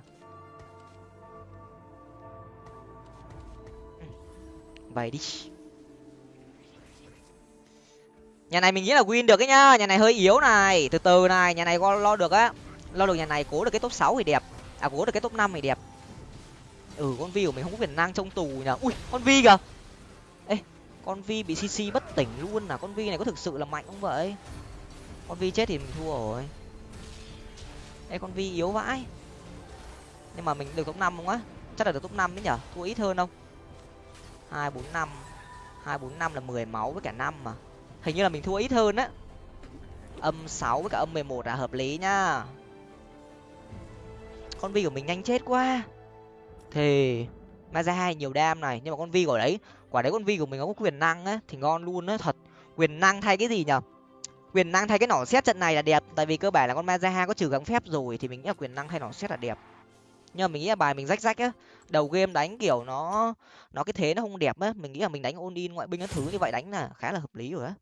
vậy ừ, đi. Nhà này mình nghĩ là win được ấy nhá, nhà này hơi yếu này, từ từ này, nhà này lo được á, lo được nhà này cố được cái top sáu thì đẹp à cố được cái top năm thì đẹp. Ừ con vi của mình không có quyền năng trong tù nhở ui, con vi kìa. Ê, con vi bị cc bất tỉnh luôn à con vi này có thực sự là mạnh không vậy? Con vi chết thì mình thua rồi. Ê, con vi yếu vãi. Nhưng mà mình được top năm không á? Chắc là được top năm đấy nhở? Thua ít hơn không? Hai, bốn, năm. Hai, bốn, năm là mười máu với cả năm mà. Hình như là mình thua ít hơn á. Âm sáu với cả âm mười một là hợp lý nhá. Con vi của mình nhanh chết quá. Thì ma ra hai nhiều đam này, nhưng mà con vi của đấy, quả đấy con vi của mình có quyền năng á, thì ngon luôn á, thật. Quyền năng thay cái gì nhở? Quyền năng thay cái nỏ xét trận này là đẹp, tại vì cơ bản là con Mazaha có trừ gắng phép rồi thì mình nghĩ là quyền năng thay nỏ xét là đẹp. Nhưng mà mình nghĩ là bài mình rách rách á, đầu game đánh kiểu nó nó cái thế nó không đẹp á, mình nghĩ là mình đánh ôn in ngoại binh các thứ như vậy đánh là khá là hợp lý rồi á.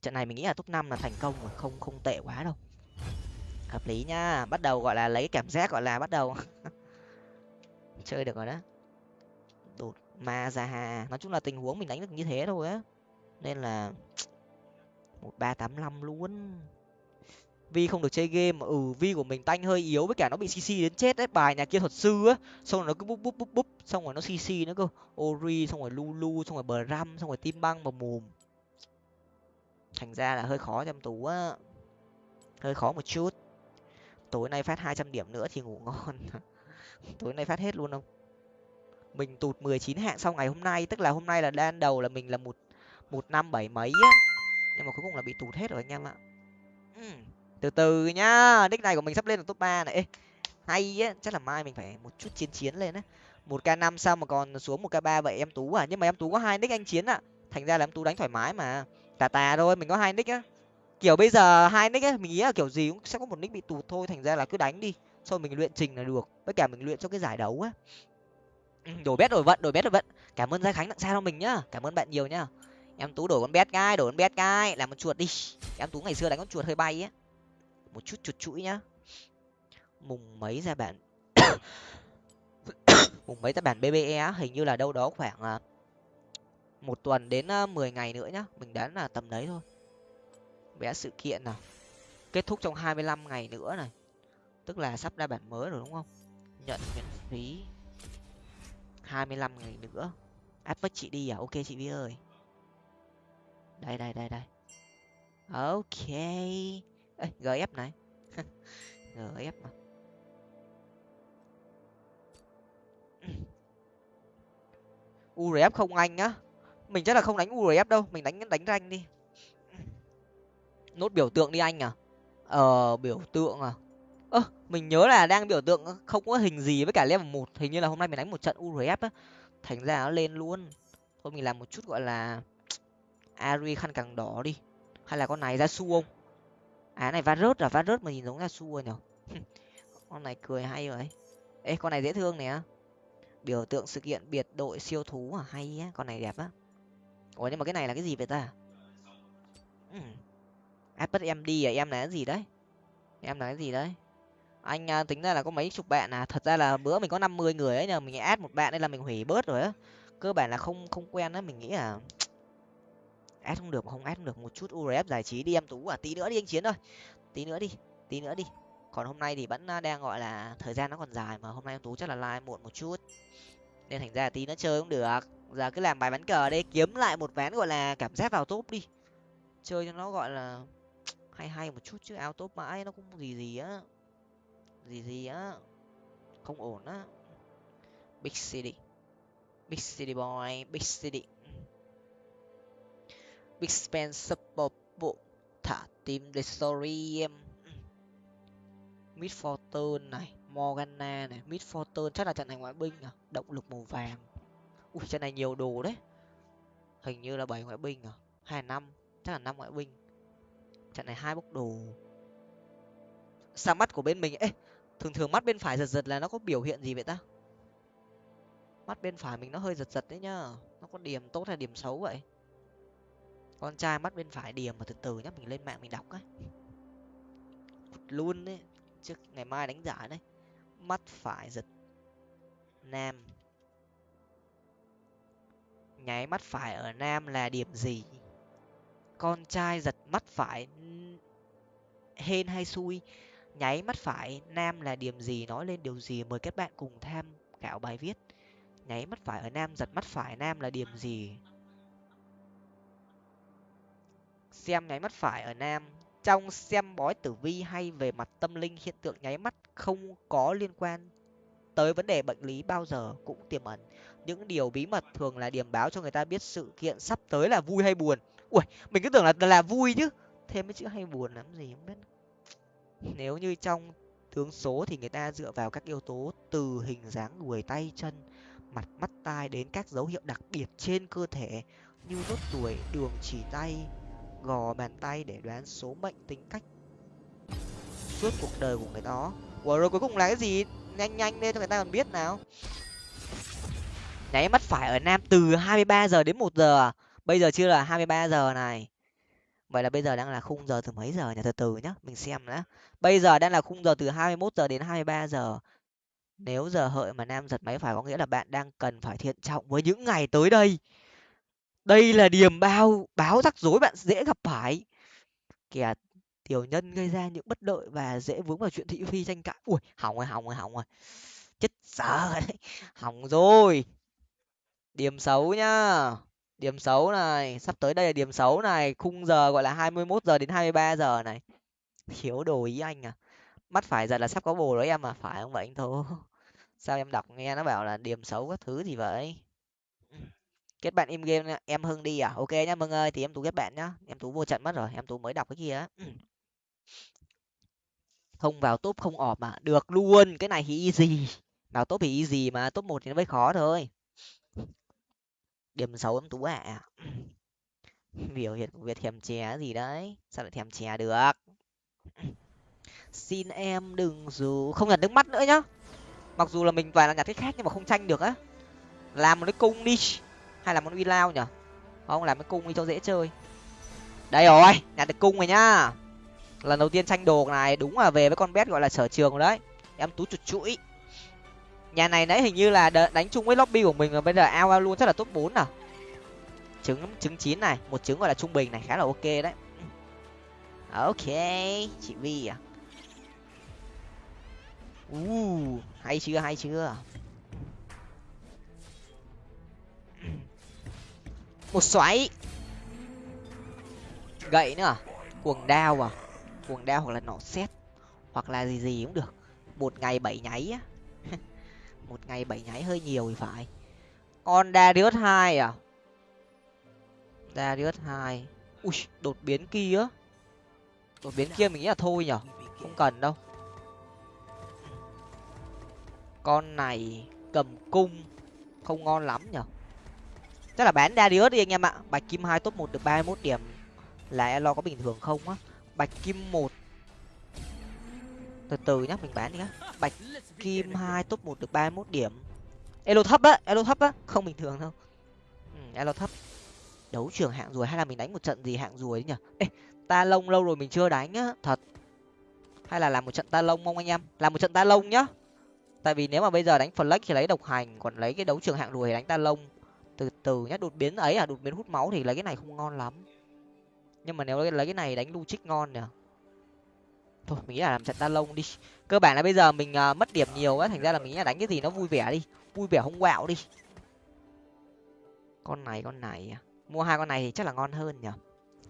Trận này mình nghĩ là top năm là thành công rồi, không không tệ quá đâu. Hợp lý nha, bắt đầu gọi là lấy cảm giác gọi là bắt đầu chơi được rồi đó. Đột ma ra hà nói chung là tình huống mình đánh được như thế thôi á. Nên là một ba tám năm luôn. Vi không được chơi game mà ừ vi của mình tanh hơi yếu với cả nó bị cc đến chết đấy, bài nhà kia thuật sư á. Xong rồi nó cứ búp búp búp búp, xong rồi nó cc nữa cơ. Ori, xong rồi lulu, xong rồi bờ ram xong rồi tim băng và mùm thành ra là hơi khó cho em tú á. Hơi khó một chút. Tối nay phát hai trăm điểm nữa thì ngủ ngon. Tối nay phát hết luôn không? Mình tụt mười chín hạng sau ngày hôm nay, tức là hôm nay là đan đầu là mình là một một năm bảy mấy á nhưng mà cuối cùng là bị tụt hết rồi anh em ạ. Ừ. từ từ nhá nick này của mình sắp lên được top ba này. Ê, hay á chắc là mai mình phải một chút chiến chiến lên á. Một k năm sao mà còn xuống một k ba vậy em tú à? Nhưng mà em tú có hai nick anh chiến ạ. Thành ra là em tú đánh thoải mái mà. Tà tà thôi mình có hai nick á. Kiểu bây giờ hai nick á mình nghĩ là kiểu gì cũng sẽ có một nick bị tụt thôi thành ra là cứ đánh đi. Sau mình luyện trình là được với cả mình luyện cho cái giải đấu á. Ừ, đổi bét đổi vận đổi bét đổi vận. Cảm ơn gia khánh tặng sao cho mình nhá. Cảm ơn bạn nhiều nhá em tú đổi con bét gai đổi con bét gai làm một chuột đi. Em tú ngày xưa đánh con chuột hơi bay á. Một chút chuột chuỗi nhá. Mùng mấy ra bản mùng mấy ra bản bbe hình như là đâu đó khoảng à, một tuần đến à, mười ngày nữa nhá. Mình đoán là tầm đấy thôi. Vẽ sự kiện nào. Kết thúc trong hai mươi lăm ngày nữa này. Tức là sắp ra bản mới rồi đúng không? Nhận miễn phí hai mươi lăm ngày nữa. Áp với chị đi à? Ok chị vi ơi đây đây đây đây. Ok. Ê, gf này. Gf mà. Urf không anh á. Mình chắc là không đánh urf đâu mình đánh đánh ranh đi. Nốt biểu tượng đi anh à? Ờ biểu tượng à? Ơ mình nhớ là đang biểu tượng không có hình gì với cả level một hình như là hôm nay mình đánh một trận urf á. Thành ra nó lên luôn. Thôi mình làm một chút gọi là ari khăn càng đỏ đi. Hay là con này ra su không à này va rớt là va rớt mà nhìn giống ra su rồi nhở? Con này cười hay vậy. Ê, con này dễ thương nè. Biểu tượng sự kiện biệt đội siêu thú à? Hay á, con này đẹp á. Ủa, nhưng mà cái này là cái gì vậy ta? Ừ. apple em đi à? Em là cái gì đấy? Em là cái gì đấy? Anh à, tính ra là có mấy chục bạn à? Thật ra là bữa mình có năm mươi người ấy nhờ. Mình add một bạn đây là mình hủy bớt rồi á. Cơ bản là không không quen á. Mình nghĩ là ép không được không ép không được, một chút urf giải trí đi, em tú à tí nữa đi anh chiến thôi tí nữa đi, tí nữa đi. Còn hôm nay thì vẫn à, đang gọi là thời gian nó còn dài mà, hôm nay em tú chắc là like muộn một chút. Nên thành ra tí nữa chơi cũng được. Giờ cứ làm bài bắn cờ đây kiếm lại một ván gọi là cảm giác vào top đi. Chơi cho nó gọi là hay hay một chút chứ áo top mãi nó cũng gì gì á. Gì gì á. Không ổn á. Big city. Big city boy, big city big spencer bộ thả team the mid fortune này, morgana này. Mid fortune chắc là trận này ngoại binh à? Động lực màu vàng. Ui, trận này nhiều đồ đấy. Hình như là bảy ngoại binh à? Hai năm? Chắc là năm ngoại binh. Trận này hai bốc đồ. Sao mắt của bên mình ấy thường thường mắt bên phải giật giật là nó có biểu hiện gì vậy ta? Mắt bên phải mình nó hơi giật giật đấy nhá. Nó có điểm tốt hay điểm xấu vậy? Con trai mắt bên phải điểm mà từ từ nhá, mình lên mạng mình đọc á luôn đấy, trước ngày mai đánh giải đấy. Mắt phải giật nam. Nháy mắt phải ở nam là điểm gì? Con trai giật mắt phải hên hay xui? Nháy mắt phải nam là điểm gì? Nói lên điều gì? Mời các bạn cùng tham khảo bài viết. Nháy mắt phải ở nam, giật mắt phải nam là điểm gì? Xem nháy mắt phải ở nam. Trong xem bói tử vi hay về mặt tâm linh, hiện tượng nháy mắt không có liên quan tới vấn đề bệnh lý bao giờ cũng tiềm ẩn. Những điều bí mật thường là điểm báo cho người ta biết sự kiện sắp tới là vui hay buồn. Ui mình cứ tưởng là là vui chứ. Thêm cái chữ hay buồn lắm gì không biết. Nếu như trong tướng số thì người ta dựa vào các yếu tố từ hình dáng, người tay, chân, mặt, mắt, tai đến các dấu hiệu đặc biệt trên cơ thể như nốt tuổi đường, chỉ tay gò bàn tay để đoán số mệnh tính cách suốt cuộc đời của người đó. Ủa, rồi cuối cùng là cái gì? Nhanh nhanh lên cho người ta còn biết nào. Nháy mắt phải ở nam từ hai mươi ba giờ đến một giờ à? bây giờ chưa là hai mươi ba giờ này. Vậy là bây giờ đang là khung giờ từ mấy giờ nhỉ? Từ từ nhá, mình xem đã bây giờ đang là khung giờ từ hai mươi 21 giờ đến hai mươi ba giờ. Nếu giờ hợi mà nam giật máy phải có nghĩa là bạn đang cần phải thiện trọng với những ngày tới đây đây là điểm bao, báo rắc rối bạn dễ gặp phải. Kẻ tiểu nhân gây ra những bất lợi và dễ vướng vào chuyện thị phi tranh cãi. Ui, hỏng rồi hỏng rồi hỏng rồi. Chết sợ đấy. Hỏng rồi. Điểm xấu nhá. Điểm xấu này, sắp tới đây là điểm xấu này. Khung giờ gọi là hai mươi 21 giờ đến hai mươi ba giờ này. Thiếu đồ ý anh à. Mắt phải giờ là sắp có bồ đấy em à. Phải không vậy anh thô sao em đọc nghe nó bảo là điểm xấu các thứ gì vậy? Kết bạn im game em hưng đi à? Ok nhá mừng ơi thì em tú kết bạn nhá. Em tú vô trận mất rồi em tú mới đọc cái kia không vào top không ọp mà được luôn cái này thì easy. Vào top thì easy mà top một thì nó mới khó thôi. Điểm xấu em tú à biểu hiện của việc thèm chè gì đấy? Sao lại thèm chè được? Xin em đừng dù không nhặt nước mắt nữa nhá. Mặc dù là mình toàn là nhặt cái khác nhưng mà không tranh được á. Làm một cái cung đi hay là món uy lao nhở? Không làm cái cung đi cho dễ chơi. Đây rồi nhặt được cung rồi nhá. Lần đầu tiên tranh đồ này đúng là về với con bet gọi là sở trường rồi đấy. Em tú chuột chuỗi. Nhà này nãy hình như là đánh chung với lobby của mình mà bây giờ ao ao luôn chắc là top bốn à? Trứng trứng chín này một trứng gọi là trung bình này khá là ok đấy. Ok chị vi à. Uh, hay chưa hay chưa? Một xoáy. Gậy nữa à? Cuồng đao à? Cuồng đao hoặc là nỏ xét hoặc là gì gì cũng được. Một ngày bảy nháy á. Một ngày bảy nháy hơi nhiều thì phải. Da darius hai à? Darius hai. Ui, đột biến kia đột biến kia mình nghĩ là thôi nhở? Không cần đâu. Con này cầm cung. Không ngon lắm nhở? Chắc là bán darius đi anh em ạ. Bạch kim hai top một được ba mươi mốt điểm. Là elo có bình thường không á? Bạch kim một. Từ từ nhá mình bán đi nhá. Bạch kim hai top một được ba mươi mốt điểm. Elo thấp á elo thấp á không bình thường đâu. Ừ, elo thấp. Đấu trường hạng ruồi hay là mình đánh một trận gì hạng ruồi nhỉ? Ê ta lông lâu rồi mình chưa đánh á thật. Hay là làm một trận ta lông không anh em? Làm một trận ta lông nhá. Tại vì nếu mà bây giờ đánh flex thì lấy độc hành còn lấy cái đấu trường hạng ruồi thì đánh ta lông từ từ nhá đột biến ấy à đột biến hút máu thì lấy cái này không ngon lắm. Nhưng mà nếu lấy cái này đánh lu ngon nhỉ? Thôi mình nghĩ là làm trận ta lông đi. Cơ bản là bây giờ mình uh, mất điểm nhiều á thành ra là mình nghĩ là đánh cái gì nó vui vẻ đi vui vẻ không quạo đi. Con này con này à. mua hai con này thì chắc là ngon hơn nhở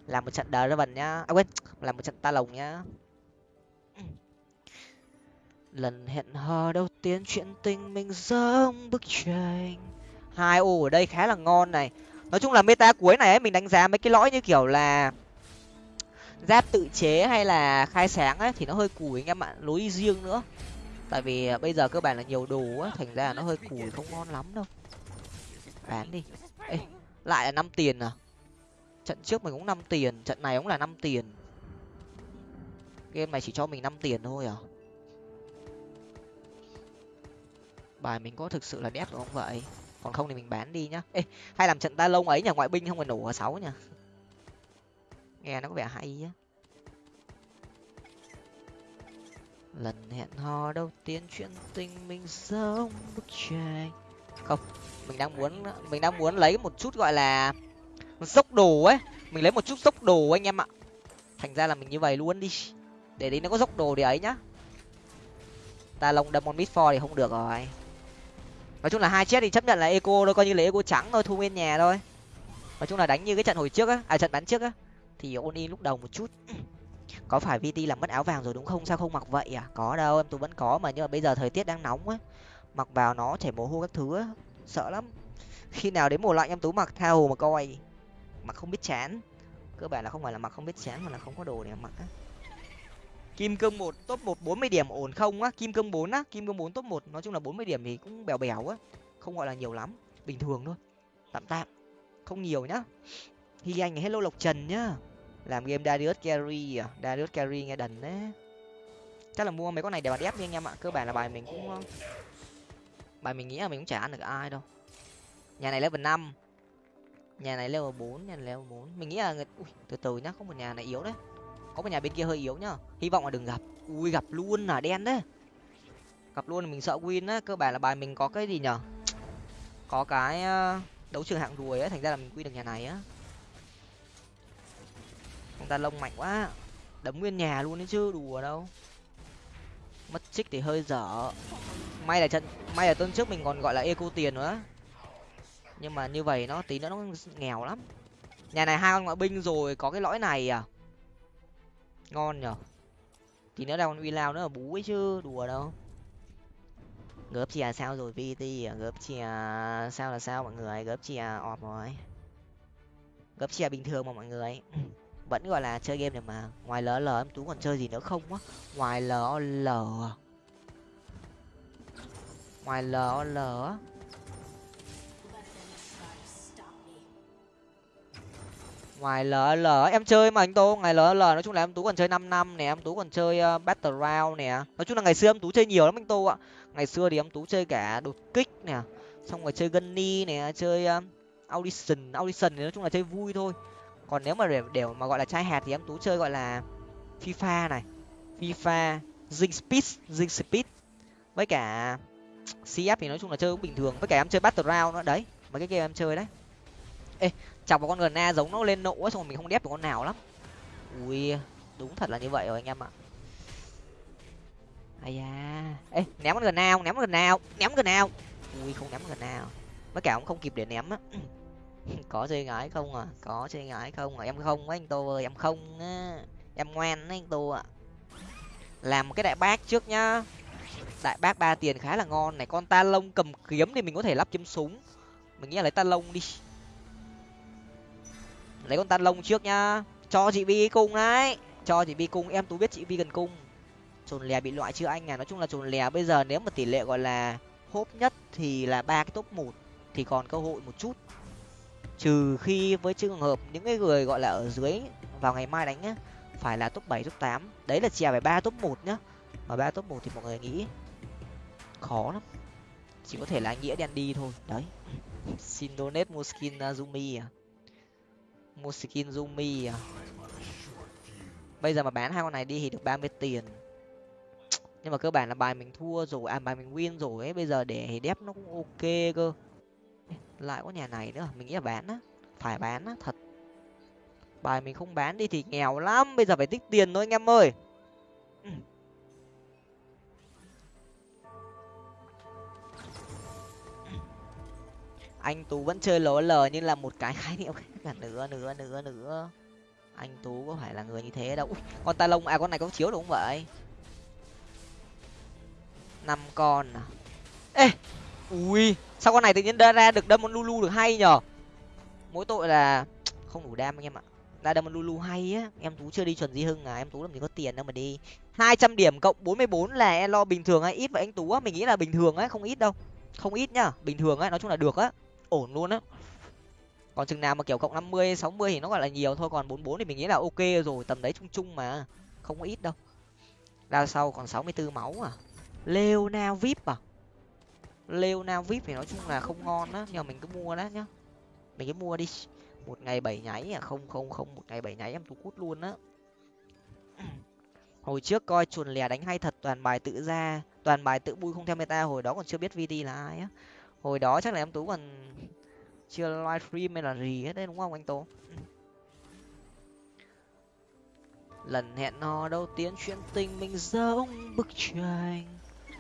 làm một trận đờ ra vần nhá. À quên làm một trận ta lồng nhá. Lần hẹn hò đầu tiên chuyện tình mình giống bức tranh hai ô ở đây khá là ngon này. Nói chung là meta cuối này ấy mình đánh giá mấy cái lõi như kiểu là giáp tự chế hay là khai sáng ấy thì nó hơi củi anh em ạ lối riêng nữa. Tại vì à, bây giờ cơ bản là nhiều đồ á thành ra nó hơi củi không ngon lắm đâu. Bán đi. Ê, lại là năm tiền à? Trận trước mình cũng năm tiền trận này cũng là năm tiền. Game này chỉ cho mình năm tiền thôi à? Bài mình có thực sự là đét không vậy? Còn không thì mình bán đi nhá. Ê, hay làm trận ta lông ấy nhà ngoại binh không phải nổ ở sáu nhá nghe nó có vẻ hay á. Lần hẹn hò đầu tiên chuyện tình mình giống bức tranh. Không, mình đang muốn, mình đang muốn lấy một chút gọi là dốc đồ ấy. Mình lấy một chút dốc đồ anh em ạ. Thành ra là mình như vậy luôn đi. Để đi nó có dốc đồ thì ấy nhá. Ta lông đâm con mít for thì không được rồi nói chung là hai chết thì chấp nhận là eco thôi, coi như là eco trắng thôi, thu nguyên nhà thôi. Nói chung là đánh như cái trận hồi trước á à trận bắn trước á, thì ôn in lúc đầu một chút. Có phải vt làm mất áo vàng rồi đúng không? Sao không mặc vậy à? Có đâu, em tôi vẫn có mà, nhưng mà bây giờ thời tiết đang nóng á. Mặc vào nó chảy mồ hôi các thứ á, sợ lắm. Khi nào đến mùa lạnh em tú mặc tha hồ mà coi. Mặc không biết chán. Cơ bản là không phải là mặc không biết chán mà là không có đồ để mặc á kim cương một top một bốn mươi điểm ổn không á? Kim cương bốn á? Kim cương bốn top một nói chung là bốn mươi điểm thì cũng bèo bèo á. Không gọi là nhiều lắm bình thường thôi tạm tạm không nhiều nhá. Hi anh hello lộc trần nhá. Làm game darius carry à? Darius carry nghe đần đấy. Chắc là mua mấy con này để mà đép đi anh em ạ. Cơ bản là bài mình cũng bài mình nghĩ là mình cũng chả ăn được ai đâu. Nhà này level năm nhà này level bốn nhà này level bốn. Mình nghĩ là người... Ui, từ từ nhá có một nhà này yếu đấy có một nhà bên kia hơi yếu nhá. Hy vọng là đừng gặp. Ui, gặp luôn là đen đấy. Gặp luôn mình sợ win á. Cơ bản là bài mình có cái gì nhở? Có cái ờ, đấu trường hạng ruồi ấy thành ra là mình quy được nhà này á. Ông ta lông mạnh quá. Đấm nguyên nhà luôn đấy chứ, đùa đâu. Mất trích thì hơi dở. May là trận, may là tuần trước mình còn gọi là eco tiền nữa. Nhưng mà như vậy nó, tí nữa nó nghèo lắm. Nhà này hai con ngoại binh rồi, có cái lõi này à? Ngon nhở? Tí nữa ra con uy lao nữa là bú ấy chứ, đùa đâu. Gớp chìa sao rồi vt à? Gớp chìa sao là sao mọi người? Gớp chìa ọp rồi. Gớp chìa bình thường mà mọi người. Vẫn gọi là chơi game này mà. Ngoài ll em tú còn chơi gì nữa không á? Ngoài lol à? ngoài lỡ lỡ. Ngoài ll em chơi mà anh tô ngày ll nói chung là em tú còn chơi năm năm nè em tú còn chơi ờ, uh, battle round nè. Nói chung là ngày xưa em tú chơi nhiều lắm anh tô ạ. Ngày xưa thì em tú chơi cả đột kích nè xong rồi chơi gunny nè chơi uh, audition audition thì nói chung là chơi vui thôi. Còn nếu mà để, để mà gọi là trai hạt thì em tú chơi gọi là fifa này fifa zing speed zing speed. Với cả cf thì nói chung là chơi cũng bình thường với cả em chơi battle round nữa đấy mấy cái game em chơi đấy. Ê chọc vào con gần a giống nó lên nộ xong rồi mình không đép được con nào lắm. Ui, đúng thật là như vậy rồi anh em ạ. Ai da. Ê, ném con gần nào ném con gần nào ném gần nào ui, không ném gần nào mới cả ông không kịp để ném á. Có chơi gái không à? Có chơi gái không à? Em không á anh tô ơi, em không á. Em ngoan á anh tô ạ. Làm một cái đại bác trước nhá. Đại bác ba tiền khá là ngon này. Con ta lông cầm kiếm thì mình có thể lắp chấm súng. Mình nghĩ là lấy ta lông đi lấy con tan lông trước nhá. Cho chị vi cung đấy. Cho chị vi cung em tú biết chị vi cần cung trồn lè bị loại chưa anh à. Nói chung là trồn lè bây giờ nếu mà tỷ lệ gọi là hốp nhất thì là ba cái top một thì còn cơ hội một chút. Trừ khi với trường hợp những cái người gọi là ở dưới vào ngày mai đánh nhá phải là top bảy top tám. Đấy là chèo phải ba top một nhá. Mà ba top một thì mọi người nghĩ khó lắm. Chỉ có thể là nghĩa đen đi thôi. Đấy. Xin donate mua skin uh, Zumi à mua skin Zumi à? Bây giờ mà bán hai con này đi thì được ba mươi tiền. Nhưng mà cơ bản là bài mình thua rồi à bài mình win rồi ấy, bây giờ để thì đép nó cũng ok cơ. Lại có nhà này nữa, mình nghĩ là bán á, phải bán á, thật. Bài mình không bán đi thì nghèo lắm, bây giờ phải tích tiền thôi anh em ơi. Anh tú vẫn chơi lố lờ như là một cái khái niệm cả nữa nữa nữa nữa anh tú có phải là người như thế đâu. Ui, con ta lông à con này có chiếu đúng không vậy? Năm con à? Ê! Ui sao con này tự nhiên ra được đâm con lulu được hay nhở? Mỗi tội là không đủ đam anh em ạ. Ra đâm con lulu hay á. Em tú chưa đi chuẩn di hưng à? Em tú làm gì có tiền đâu mà đi. Hai trăm điểm cộng bốn mươi bốn là e lo bình thường hay ít vậy anh tú á? Mình nghĩ là bình thường á không ít đâu. Không ít nhá bình thường á nói chung là được á. Ổn luôn á còn chừng nào mà, kiểu, cộng năm mươi, sáu mươi thì nó gọi là nhiều thôi, còn bốn bốn thì mình nghĩ là ok rồi, tầm đấy chung chung mà, không có ít đâu. Ra sau còn sáu mươi 64 máu à? Leonao vip à? Leonao vip thì nói chung là không ngon á, nhưng mà mình cứ mua đó nhá. Mình cứ mua đi. Một ngày bảy nháy à? Không không không, một ngày bảy nháy em tú cút luôn á. Hồi trước coi chuồn lè đánh hay thật, toàn bài tự ra, toàn bài tự bui không theo meta, hồi đó còn chưa biết vd là ai á. Hồi đó chắc là em tú còn chưa livestream hay là gì hết đấy, đúng không anh tố? Lần hẹn hò đầu tiên chuyện tình mình giống bức tranh.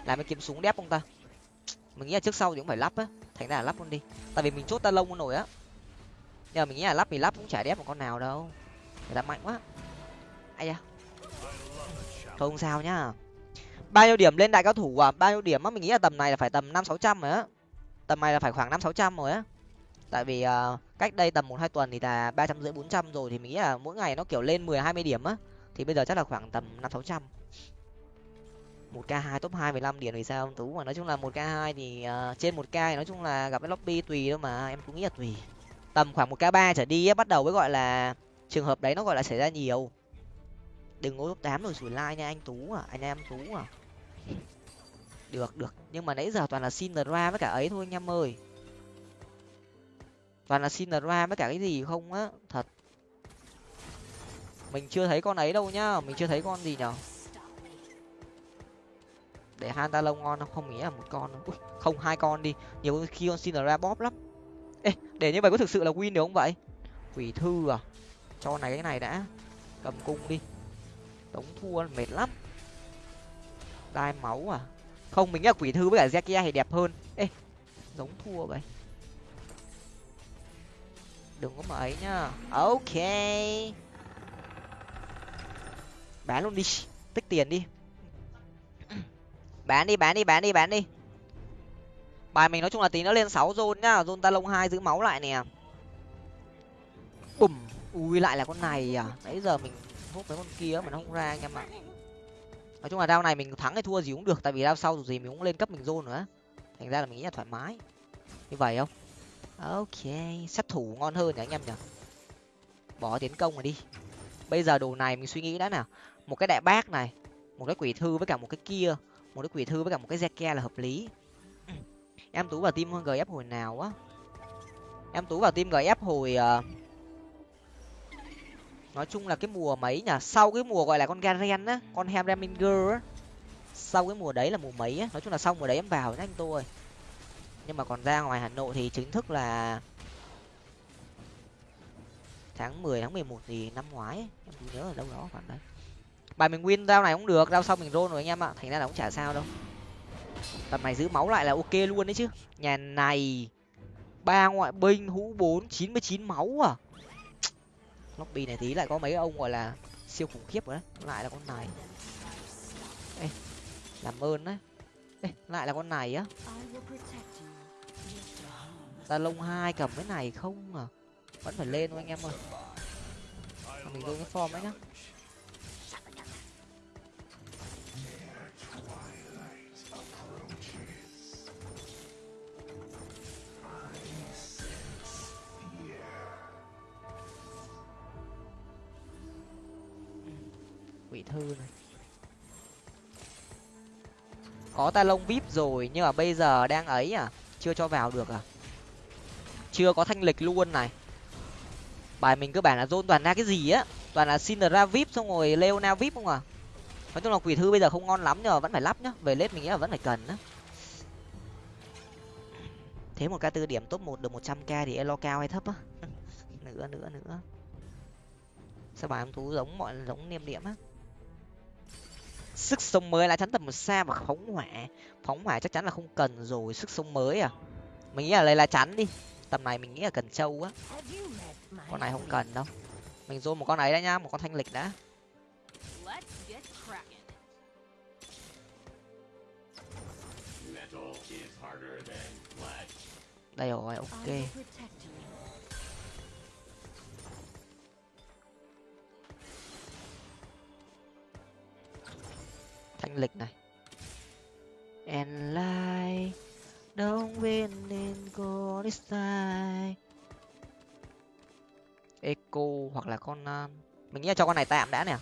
Làm cái kiếm súng đép không ta. Mình nghĩ là trước sau thì cũng phải lắp á. Thành ra là lắp luôn đi. Tại vì mình chốt ta lông nổi á. Nhờ mình nghĩ là lắp thì lắp cũng chả đép một con nào đâu. Người ta mạnh quá. Ai da. Thôi không sao nhá. Bao nhiêu điểm lên đại cao thủ à? Bao nhiêu điểm á? Mình nghĩ là tầm này là phải tầm năm sáu trăm rồi á. Tầm này là phải khoảng năm sáu trăm rồi á tại vì uh, cách đây tầm một hai tuần thì là ba trăm rưỡi bốn trăm rồi thì mình nghĩ là mỗi ngày nó kiểu lên mười hai mươi điểm á. Thì bây giờ chắc là khoảng tầm năm sáu trăm. Một k hai top hai mười lăm điểm thì sao ông tú? Mà nói chung là một k hai thì uh, trên một k nói chung là gặp cái lobby tùy thôi mà em cũng nghĩ là tùy. Tầm khoảng một k ba trở đi bắt đầu mới gọi là trường hợp đấy nó gọi là xảy ra nhiều. Đừng ngồi top tám rồi sủi like nha anh tú à, à anh em tú à. Được được. Nhưng mà nãy giờ toàn là xin ra với cả ấy thôi anh em ơi toàn là xin ra với cả cái gì không á thật. Mình chưa thấy con ấy đâu nhá mình chưa thấy con gì nhở. Để han ta lông ngon không không nghĩ là một con Ui, không hai con đi. Nhiều khi con xin ra bóp lắm. Ê để như vậy có thực sự là win được không vậy? Quỷ thư à cho này cái này đã. Cầm cung đi. Đống thua mệt lắm. Đai máu à. Không mình nghĩ là quỷ thư với cả zekia thì đẹp hơn. Ê giống thua vậy đừng có mà ấy nhá. Ok. Bán luôn đi. Tích tiền đi. Bán đi bán đi bán đi bán đi. Bài mình nói chung là tí nó lên sáu zone nhá. Zone ta lông hai, giữ máu lại nè. Bùm. Ui, lại là con này à? Nãy giờ mình hút với con kia mà nó không ra anh em ạ. Nói chung là đao này mình thắng hay thua gì cũng được. Tại vì đao sau dù gì mình cũng lên cấp mình zone nữa. Thành ra là mình nghĩ là thoải mái. Như vậy không? Ok sát thủ ngon hơn nhỉ anh em nhỉ? Bỏ tiến công rồi đi. Bây giờ đồ này mình suy nghĩ đã nào. Một cái đại bác này một cái quỷ thư với cả một cái kia một cái quỷ thư với cả một cái zeke là hợp lý. Em tú vào team gf hồi nào á? Em tú vào team gf hồi uh, nói chung là cái mùa mấy nhỉ? Sau cái mùa gọi là con garen á con hem á. Sau cái mùa đấy là mùa mấy á. Nói chung là sau mùa đấy em vào nhá anh tôi ơi nhưng mà còn ra ngoài hà nội thì chính thức là tháng mười tháng mười một thì năm ngoái ấy. em nhớ ở đâu đó khoảng đấy. Bài mình win rau này cũng được rau sau mình roll rồi anh em ạ. Thành ra là cũng chả sao đâu. Tầm này giữ máu lại là ok luôn đấy chứ. Nhà này ba ngoại binh hũ bốn chín mươi chín máu à. Lobby này tí lại có mấy ông gọi là siêu khủng khiếp rồi đấy. Lại là con này. Ê, làm ơn đấy. Ê, lại là con này á ta lông hai cầm cái này không à? Vẫn phải lên thôi anh em ơi. Mình vô cái form ấy nhá. Quỷ thư này. Có ta lông vip rồi, nhưng mà bây giờ đang ấy à? Chưa cho vào được à? Chưa có thanh lịch luôn này. Bài mình cơ bản là dôn toàn ra cái gì á? Toàn là xin ra vip xong rồi leona vip không à? Nói chung là quỷ thư bây giờ không ngon lắm nhưng mà vẫn phải lắp nhá. Về lết mình nghĩ là vẫn phải cần á. Thế một k tư điểm top một được một trăm k thì elo cao hay thấp á? Nữa nữa nữa. Sao bài ông tú giống mọi, giống niêm điểm á? Sức sống mới là chắn tầm một xa và phóng hỏa. Phóng hỏa chắc chắn là không cần rồi, sức sống mới à? Mình nghĩ là lấy lá chắn đi tầm này mình nghĩ là cần trâu á. Con này không cần đâu. Mình dôn một con ấy đã nhá một con thanh lịch đã. Đây rồi ok. Thanh lịch này. And like don't win in go this time eco hoặc là con uh, mình nghĩ là cho con này tạm đã nè.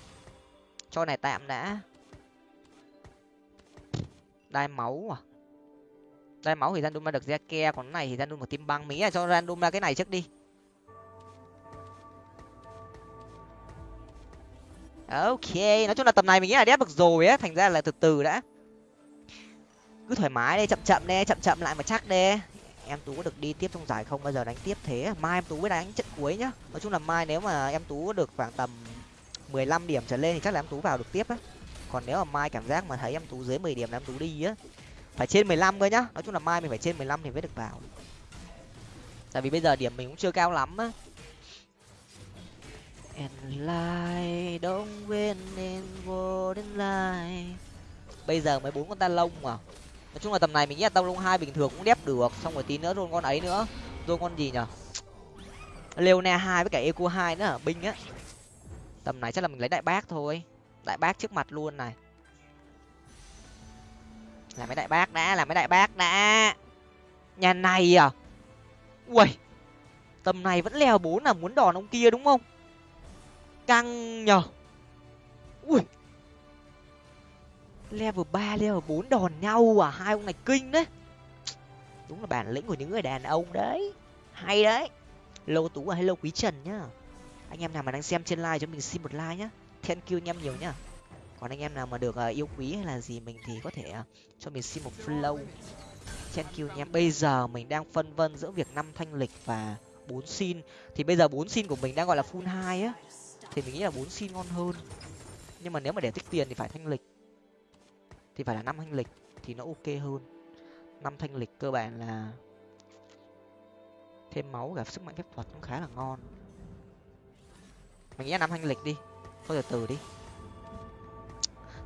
Cho này tạm đã. Đai máu à? Đai máu thì random được ra ke còn này thì random một tim băng. Mỹ là cho random ra cái này trước đi. Ok nói chung là tầm này mình nghĩ là đép được rồi á. Thành ra là từ từ đã cứ thoải mái đi chậm chậm đi chậm chậm lại mà chắc đi. Em tú có được đi tiếp trong giải không? Bao giờ đánh tiếp thế mai em tú mới đánh trận cuối nhá. Nói chung là mai nếu mà em tú có được khoảng tầm mười lăm điểm trở lên thì chắc là em tú vào được tiếp á. Còn nếu mà mai cảm giác mà thấy em tú dưới mười điểm là em tú đi á phải trên mười lăm cơ nhá. Nói chung là mai mình phải trên mười lăm thì mới được vào. Tại vì bây giờ điểm mình cũng chưa cao lắm á. And lie don't win in golden light bây giờ mới bốn con ta lông mà nói chung là tầm này mình nghĩ là tông lông hai bình thường cũng đép được, xong rồi tí nữa rôn con ấy nữa. Rồi con gì nhở? Leona hai với cả eco hai nữa binh á. Tầm này chắc là mình lấy đại bác thôi. Đại bác trước mặt luôn này. Làm mấy đại bác đã, làm mấy đại bác đã. Nhà này à? Ui tầm này vẫn leo bốn là muốn đòn ông kia đúng không? Căng nhở. Ui level ba level bốn đòn nhau à? Hai ông này kinh đấy. Đúng là bản lĩnh của những người đàn ông đấy. Hay đấy. Lâu tú và hello quý trần nhá. Anh em nào mà đang xem trên live cho mình xin một like nhá. Thank you anh em nhiều nhá. Còn anh em nào mà được uh, yêu quý hay là gì mình thì có thể uh, cho mình xin một flow. Thank you anh em. Bây giờ mình đang phân vân giữa việc năm thanh lịch và bốn xin. Thì bây giờ bốn xin của mình đang gọi là full hai á. Thì mình nghĩ là bốn xin ngon hơn. Nhưng mà nếu mà để tích tiền thì phải thanh lịch thì phải là năm thanh lịch thì nó ok hơn. Năm thanh lịch cơ bản là thêm máu cả sức mạnh phép thuật cũng khá là ngon. Mình nghĩ là năm thanh lịch đi thôi từ từ đi.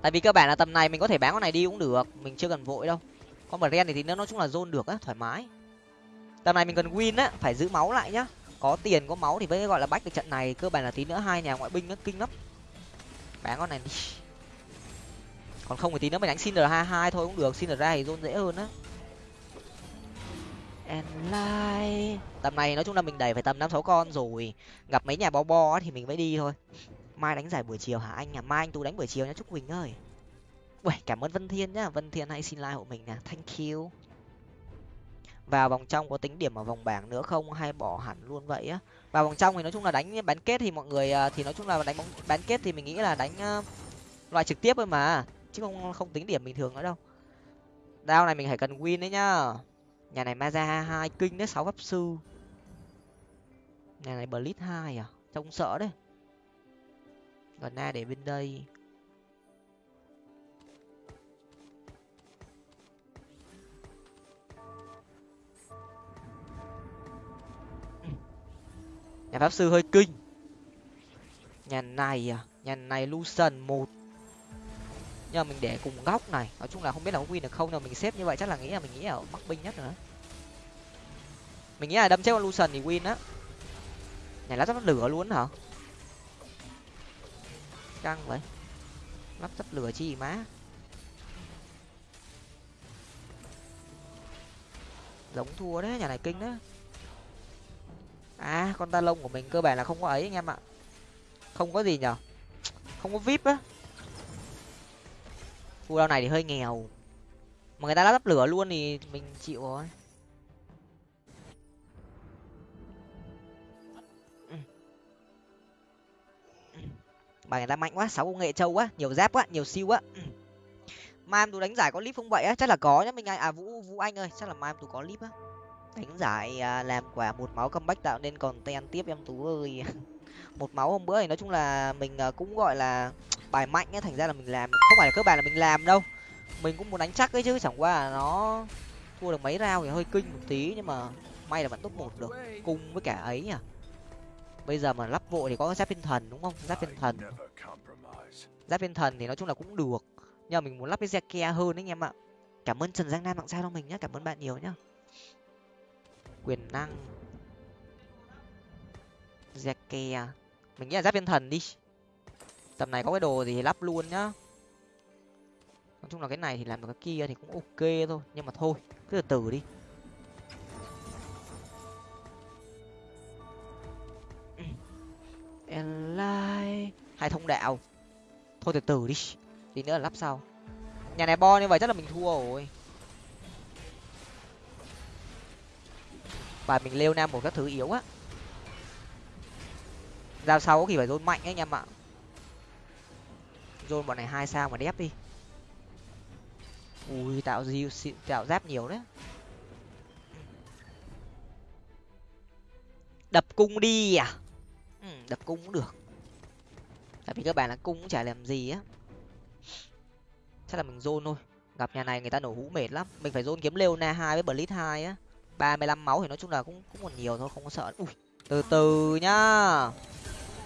Tại vì cơ bản là tầm này mình có thể bán con này đi cũng được mình chưa cần vội đâu. Con bờ ren thì, thì nó nói chung là zone được á thoải mái. Tầm này mình cần win á phải giữ máu lại nhá. Có tiền có máu thì mới gọi là bách được trận này cơ bản là tí nữa hai nhà ngoại binh nó kinh lắm. Bán con này đi còn không thì tí nữa mình đánh xin r hai hai thôi cũng được xin ra thì zone dễ hơn á. And like tầm này nói chung là mình đẩy phải tầm năm sáu con rồi. Gặp mấy nhà bo bo thì mình mới đi thôi. Mai đánh giải buổi chiều hả anh à mai anh tú đánh buổi chiều nhá trúc quỳnh ơi. Uầy, cảm ơn vân thiên nhá. Vân thiên hãy xin like hộ mình nè. Thank you. Vào vòng trong có tính điểm ở vòng bảng nữa không? Hay bỏ hẳn luôn vậy á? Vào vòng trong thì nói chung là đánh bán kết thì mọi người à, thì nói chung là đánh bóng bán kết thì mình nghĩ là đánh uh, loại trực tiếp thôi mà chứ không không tính điểm bình thường nữa đâu. Đao này mình phải cần win đấy nhá. Nhà này maza hai kinh đấy, sáu pháp sư. Nhà này blitz hai à? Trông sợ đấy. Còn na để bên đây. Nhà pháp sư hơi kinh. Nhà này à? Nhà này lucian một nhưng mà mình để cùng góc này. Nói chung là không biết là có win được không, nhưng mà mình xếp như vậy chắc là nghĩ là mình nghĩ là mắc binh nhất rồi mình nghĩ là đâm chết con lucian thì win á. Này, lắp ráp lửa luôn hả? Căng vậy. Lắp sắt lửa chi má. Giống thua đấy, nhà này kinh đấy. À con ta lông của mình cơ bản là không có ấy anh em ạ. Không có gì nhở? Không có vip á khu đao này thì hơi nghèo. Mà người ta lắp lửa luôn thì mình chịu rồi. Bài người ta mạnh quá sáu công nghệ trâu quá nhiều giáp quá nhiều siêu quá. Mai em tú đánh giải có clip không vậy á? Chắc là có nhá mình anh à vũ vũ anh ơi chắc là mai em tú có clip á. Đánh giải à, làm quả một máu comeback tạo nên còn ten tiếp em tú ơi. Một máu hôm bữa thì nói chung là mình à, cũng gọi là bài mạnh ấy thành ra là mình làm không phải là cơ bản là mình làm đâu. Mình cũng muốn đánh chắc ấy chứ, chẳng qua là nó thua được mấy rau thì hơi kinh một tí, nhưng mà may là vẫn top một được. Cung với cả ấy nhỉ. Bây giờ mà lắp vội thì có giáp thiên thần đúng không? Giáp thiên thần. Giáp thiên thần thì nói chung là cũng được. Nhưng mà mình muốn lắp cái Zeke hơn đấy anh em ạ. Cảm ơn trần giang nam tặng sao cho mình nhé cảm ơn bạn nhiều nhá. Quyền năng. Zeke. Mình nghĩ là giáp thiên thần đi tầm này có cái đồ gì thì lắp luôn nhá. Nói chung là cái này thì làm được cái kia thì cũng ok thôi nhưng mà thôi cứ từ từ đi. Hai thông đạo. Thôi từ từ đi tí nữa là lắp sau. Nhà này bo như vậy chắc là mình thua rồi. Bài mình lêu nam một các thứ yếu á. Giao sau có khi phải dôn mạnh ấy anh em ạ zone bọn này hai sao mà đép đi. Ui tạo gì tạo giáp nhiều đấy. Đập cung đi à? Ừ, đập cung cũng được. Tại vì các bạn là cung cũng chả làm gì á. Chắc là mình zone thôi. Gặp nhà này người ta nổ hũ mệt lắm. Mình phải zone kiếm leona hai với blitz hai á. Ba mươi lăm máu thì nói chung là cũng cũng còn nhiều thôi không có sợ. Ui từ từ nhá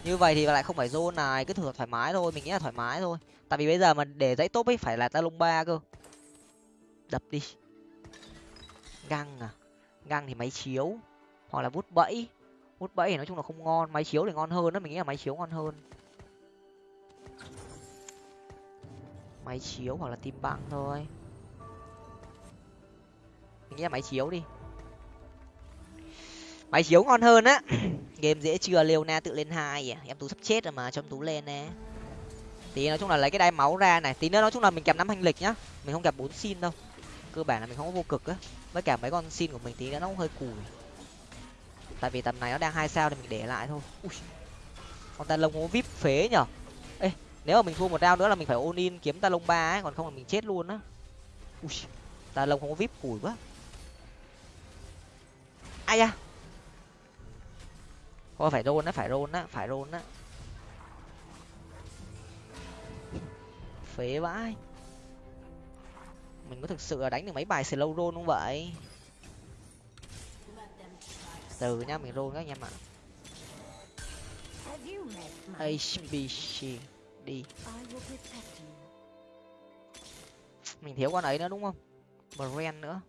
như vậy thì lại không phải zone này, cứ thử thoải mái thôi, mình nghĩ là thoải mái thôi. Tại vì bây giờ mà để dãy top ấy, phải là ta lông ba cơ. Đập đi. Găng à? Găng thì máy chiếu, hoặc là vút bẫy. Vút bẫy thì nói chung là không ngon, máy chiếu thì ngon hơn đó, mình nghĩ là máy chiếu ngon hơn. Máy chiếu hoặc là tim băng thôi. Mình nghĩ là máy chiếu đi. Máy chiếu ngon hơn á game dễ chưa? Leona tự lên hai à? Em tú sắp chết rồi mà, cho em tú lên nè. Tí nói chung là lấy cái đai máu ra này. Tí nữa nói chung là mình kẹp năm hành lịch nhá. Mình không kẹp bốn xin đâu. Cơ bản là mình không có vô cực á. Với cả mấy con xin của mình tí nữa nó cũng hơi cùi. Tại vì tầm này nó đang hai sao thì mình để lại thôi. Ui. Con ta lông có vip phế nhở? Ê, nếu mà mình thua một đao nữa là mình phải ôn in kiếm ta lông ba ấy, còn không là mình chết luôn á. Ui. Ta lông không có vip cùi quá. Ai da thôi phải rôn á, phải rôn á, phải rôn á. Phế vãi. Mình có thực sự là đánh được mấy bài slow roll không vậy? Từ nhá mình roll các anh em ạ. Hbc đi. Mình thiếu con ấy nữa đúng không? Brand nữa.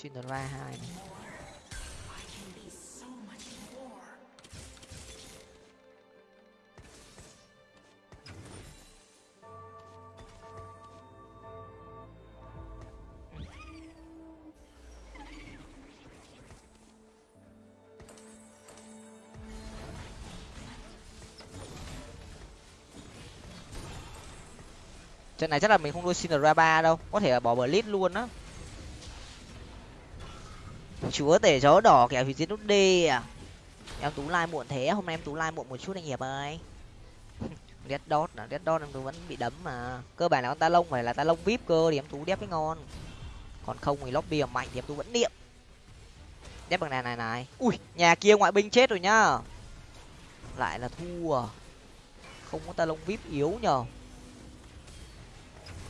Cinderella hai này. Trận này chắc là mình không nuôi Cinderella ba đâu, có thể là bỏ blitz luôn á. Chúa tể gió đỏ kẹo thì chiến nút d à. Em tú lai muộn thế, hôm nay em tú lai muộn một chút anh hiệp ơi. Red dot là red dot em tú vẫn bị đấm mà. Cơ bản là con ta lông phải là ta lông vip cơ thì em tú đép cái ngon. Còn không thì lobby mạnh thì em tú vẫn niệm. Đép bằng này này này. Ui, nhà kia ngoại binh chết rồi nhá. Lại là thua. Không có ta lông vip yếu nhờ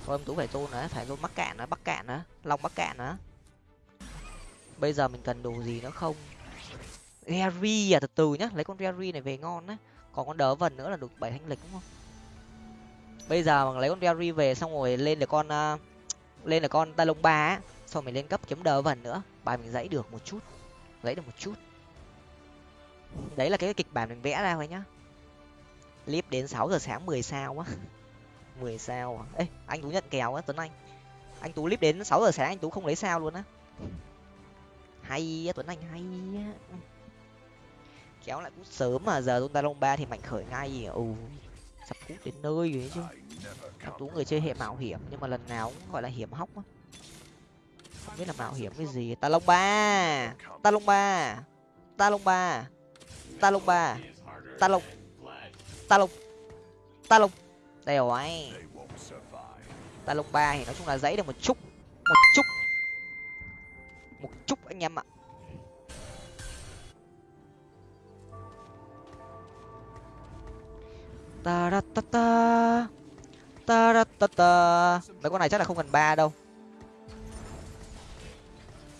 thôi em tú phải tôn nữa phải tôn mắc cạn nữa bắc cạn nữa long bắc cạn nữa. Bây giờ mình cần đồ gì nữa không? Gary à từ từ nhá lấy con Gary này về ngon á còn con đỡ vần nữa là được bảy thanh lịch đúng không? Bây giờ mà lấy con Gary về xong rồi lên được con uh, lên được con ta lông ba á xong mình lên cấp kiếm đỡ vần nữa. Bài mình dãy được một chút dãy được một chút. Đấy là cái kịch bản mình vẽ ra thôi nhá. Clip đến sáu giờ sáng mười sao á mười sao à? Ê, anh tú nhận kèo á, tuấn anh. Anh tú clip đến sáu giờ sáng, anh tú không lấy sao luôn á. Hay á, tuấn anh, hay á. Kéo lại cút sớm mà, giờ chúng ta lông ba thì mạnh khởi ngay ừ sắp cút đến nơi rồi chứ. Anh tú người chơi hệ mạo hiểm, nhưng mà lần nào cũng gọi là hiểm hóc á. Không biết là mạo hiểm cái gì. Ta lông ba, ta lông ba, ta lông ba, ta lông ba, ta lông ta lông ta lông đây rồi ta lục ba thì nói chung là dãy được một chút một chút một chút anh em ạ. Ta ra ta ta ta ra ta ta. Mấy con này chắc là không cần ba đâu.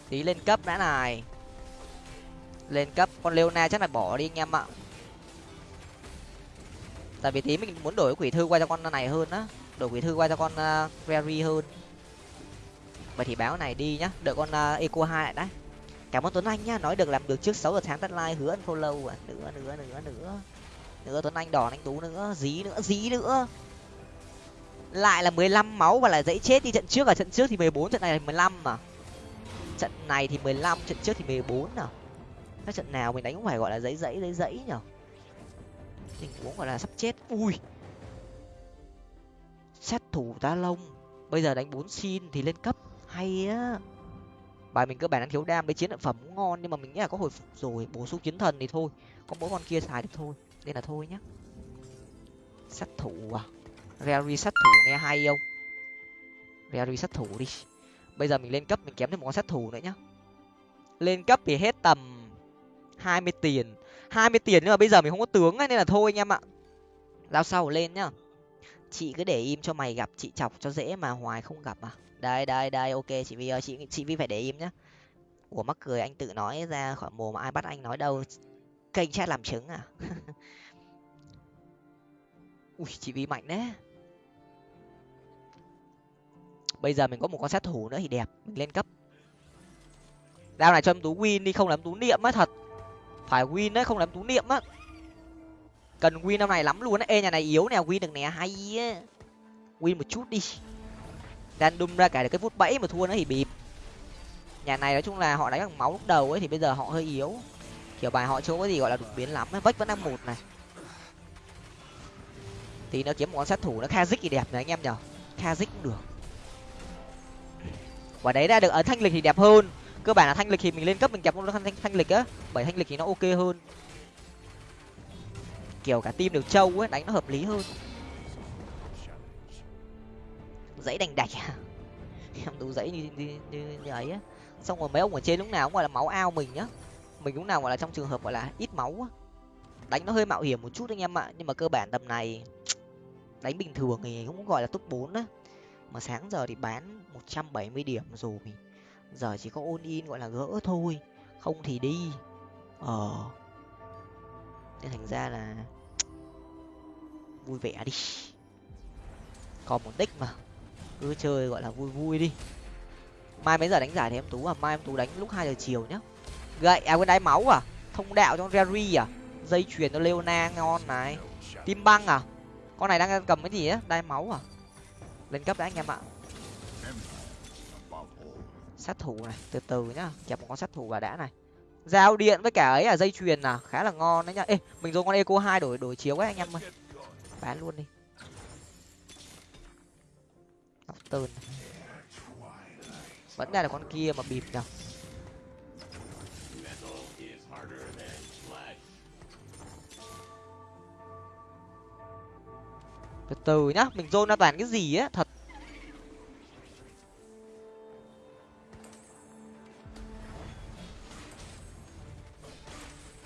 Tí lên cấp đã này. Lên cấp, con leona chắc là bỏ đi anh em ạ tại vì tí mình muốn đổi quỷ thư qua cho con này hơn á. Đổi quỷ thư qua cho con uh, Rary hơn. Vậy thì báo này đi nhá. Đợi con uh, eco hai lại đấy. Cảm ơn tuấn anh nhá. Nói được làm được trước sáu giờ sáng tắt like hứa unfollow à. Nữa nữa nữa nữa nữa. Tuấn anh đỏ anh tú nữa. Dí nữa dí nữa. Lại là mười lăm máu và lại dãy chết đi. Trận trước ở trận trước thì mười bốn trận này là mười lăm mà trận này thì mười lăm trận trước thì mười bốn nào các trận nào mình đánh cũng phải gọi là dãy dãy dãy dãy nhở? Tình huống gọi là sắp chết. Ui. Sát thủ ta lông bây giờ đánh bốn xin thì lên cấp. Hay á. Bài mình cơ bản đang thiếu đam với chiến lợi phẩm cũng ngon, nhưng mà mình nghĩ là có hồi phục rồi, bổ sung chiến thần thì thôi. Có mỗi con kia xài được thôi, nên là thôi nhá. Sát thủ à? Rary sát thủ nghe hay không? Rary sát thủ đi. Bây giờ mình lên cấp, mình kém thêm một con sát thủ nữa nhá. Lên cấp thì hết tầm hai mươi tiền hai mươi tiền nhưng mà bây giờ mình không có tướng ấy, nên là thôi anh em ạ. Lao sau lên nhá. Chị cứ để im cho mày gặp chị chọc cho dễ mà hoài không gặp à. Đây đây đây ok chị vi ơi chị chị vi phải để im nhá. Ủa mắc cười anh tự nói ra khỏi mồm ai bắt anh nói đâu. Kênh chat làm chứng à? Ui chị vi mạnh đấy. Bây giờ mình có một con sát thủ nữa thì đẹp mình lên cấp. Đao này cho em tú win đi không làm tú niệm mất thật phải win đấy, không làm tú niệm á. Cần win năm này lắm luôn á. Ê, nhà này yếu nè, win được nè, hay á. Win một chút đi. Random ra cả được cái phút bẫy mà thua nữa thì bịp. Nhà này nói chung là họ đánh bằng máu lúc đầu ấy thì bây giờ họ hơi yếu. Kiểu bài họ chưa có gì gọi là đột biến lắm vách vẫn đang một này. Thì nó kiếm một con sát thủ nó kazik thì đẹp này anh em nhở kazik cũng được. Và đấy ra được ở thanh lịch thì đẹp hơn cơ bản là thanh lịch thì mình lên cấp mình kẹp con thanh, thanh thanh lịch á. Bởi thanh lịch thì nó ok hơn. Kiểu cả team được trâu ấy đánh nó hợp lý hơn. Dãy đành đạch à? em đủ dãy như, như, như, như ấy á. Xong rồi mấy ông ở trên lúc nào cũng gọi là máu ao mình nhá mình lúc nào gọi là trong trường hợp gọi là ít máu á. Đánh nó hơi mạo hiểm một chút anh em ạ. Nhưng mà cơ bản tầm này đánh bình thường thì cũng gọi là top bốn á. Mà sáng giờ thì bán một trăm bảy mươi điểm rồi. mình giờ chỉ có ôn in gọi là gỡ thôi, không thì đi. Ờ. Nên thành ra là vui vẻ đi. Còn một đích mà. Cứ chơi gọi là vui vui đi. Mai mấy giờ đánh giải thì em tú à? Mai em tú đánh lúc hai giờ chiều nhá. Gậy à quên đáy máu à? Thông đạo trong Jerry à? Dây chuyền cho leona ngon này. Tim băng à? Con này đang cầm cái gì á? Đai máu à? Lên cấp đã anh em ạ sát thủ này, từ từ nhá, kẹp một con sát thủ vào đã này. Giao điện với cả ấy là dây chuyền à khá là ngon đấy nhá. Ê, mình dùng con eco hai đổi đổi chiếu ấy, anh em ơi. Bán luôn đi. Tơn vẫn ra là con kia mà bịp nhở từ từ nhá, mình dôn ra toàn cái gì á, thật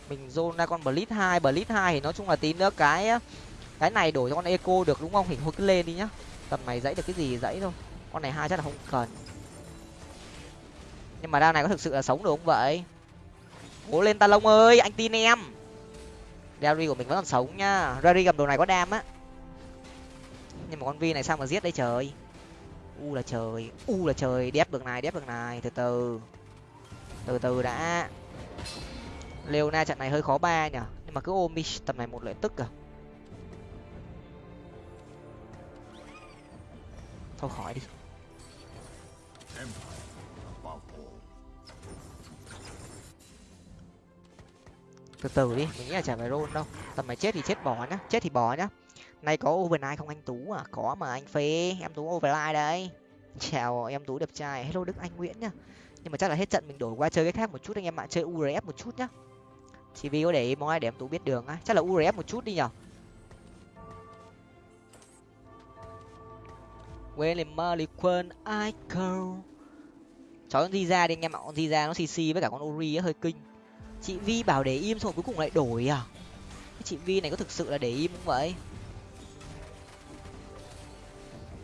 mình zone ra con blitz hai blitz hai thì nói chung là tí nữa cái cái này đổi cho con eco được đúng không? Hình thôi cứ lên đi nhá. Tầm này dãy được cái gì dãy thôi. Con này hai chắc là không cần. Nhưng mà đao này có thực sự là sống được không vậy? Cố lên ta lông ơi, anh tin em. Rary của mình vẫn còn sống nhá. Rary gặp đồ này có đam á. Nhưng mà con vi này sao mà giết đây trời? U là trời, u là trời. Đép được này, đép được này. Từ từ. Từ từ đã leona trận này hơi khó ba nhở nhưng mà cứ ôm đi tầm này một lợi tức à? Thôi khỏi đi. Từ từ đi, mình nghĩ là chả phải roll đâu. Tầm này chết thì chết bỏ nhá, chết thì bỏ nhá. Nay có overnight không anh tú à? Có mà anh phê, em tú overnight đấy. Chào, em tú đẹp trai. Hello đức, anh nguyễn nhá. Nhưng mà chắc là hết trận mình đổi qua chơi cái khác một chút anh em ạ, chơi urf một chút nhá chỉ vì có để ý mong ai để em tú biết đường á. Chắc là urf một chút đi nhở? William Marley ai Icon chó con di ra đi anh em ạ, con di ra nó cc với cả con ori á, hơi kinh. Chị vi bảo để im xong rồi cuối cùng lại đổi à? Cái chị vi này có thực sự là để im không vậy?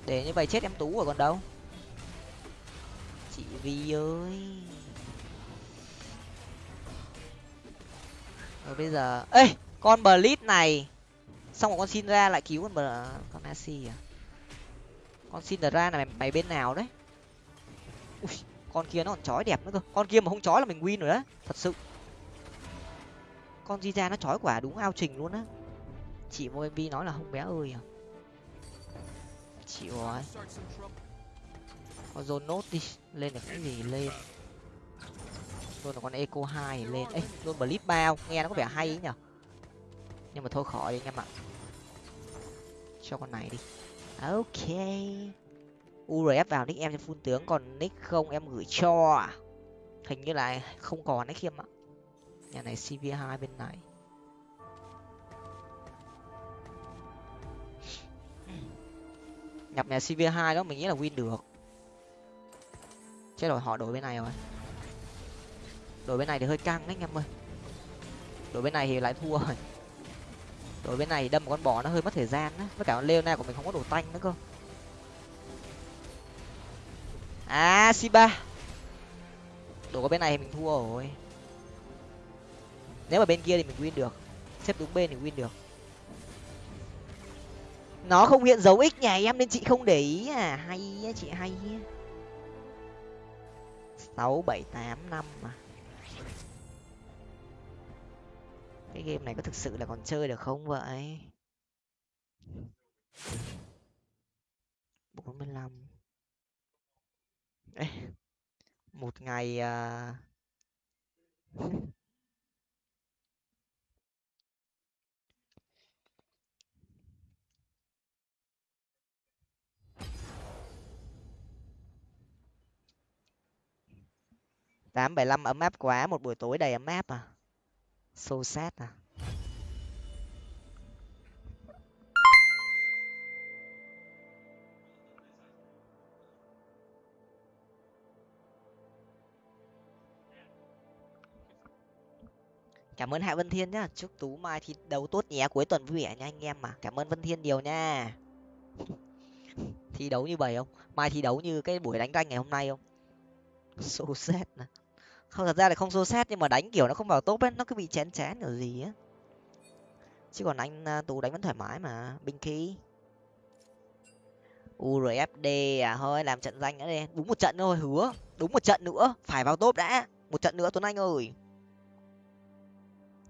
Để như vậy chết em tú rồi còn đâu. Chị vi ơi. Rồi bây giờ ê con blitz này. Xong rồi con xin ra lại cứu con bờ con asi à? Con xin ra là mày, mày bên nào đấy? Ui, con kia nó còn chói đẹp nữa cơ. Con kia mà không chói là mình win rồi đấy thật sự. Con di ra nó chói quả đúng ao trình luôn á. Chị vô mv nói là không bé ơi à. Chịu rồi. Con dồn nốt đi lên được cái gì lên luôn là con eco hai lên. Ấy luôn blip bao. Nghe nó có vẻ hay ấy nhở? Nhưng mà thôi khỏi đi anh em ạ cho con này đi. Ok. Urf vào nick em cho phun tướng. Còn nick không em gửi cho à? hình như là không còn đấy khiêm ạ. Nhà này cv hai bên này. Nhập nhà cv hai đó, mình nghĩ là win được. Chết rồi, họ đổi bên này rồi đội bên này thì hơi căng đấy anh em ơi. Đội bên này thì lại thua rồi. Đội bên này đâm một con bò nó hơi mất thời gian á. Với cả con leona của mình không có đồ tanh nữa cơ. À siba đội có bên này thì mình thua rồi. Nếu mà bên kia thì mình win được. Xếp đúng bên thì win được. Nó không hiện dấu x nhà em, nên chị không để ý à. Hay á, chị hay á. Sáu, bảy, tám, năm mà. Cái game này có thực sự là còn chơi được không vậy? bốn mươi lăm. Một ngày à... tám bảy năm ấm áp quá, một buổi tối đầy ấm áp à? Xô sát à? Cảm ơn hạ vân thiên nhá. Chúc tú mai thi đấu tốt nhé. Cuối tuần vui vẻ nha anh em mà. Cảm ơn vân thiên nhiều nha. Thi đấu như vậy không? Mai thi đấu như cái buổi đánh ranh ngày hôm nay không? Xô xét nè không thật ra là không xô xét nhưng mà đánh kiểu nó không vào top ấy nó cứ bị chén chén kiểu gì á chứ còn anh à, tú đánh vẫn thoải mái mà binh khí. Urfd à thôi làm trận danh nữa đi đúng một trận thôi hứa. Đúng một trận nữa phải vào top đã. Một trận nữa tuấn anh ơi. Ừ,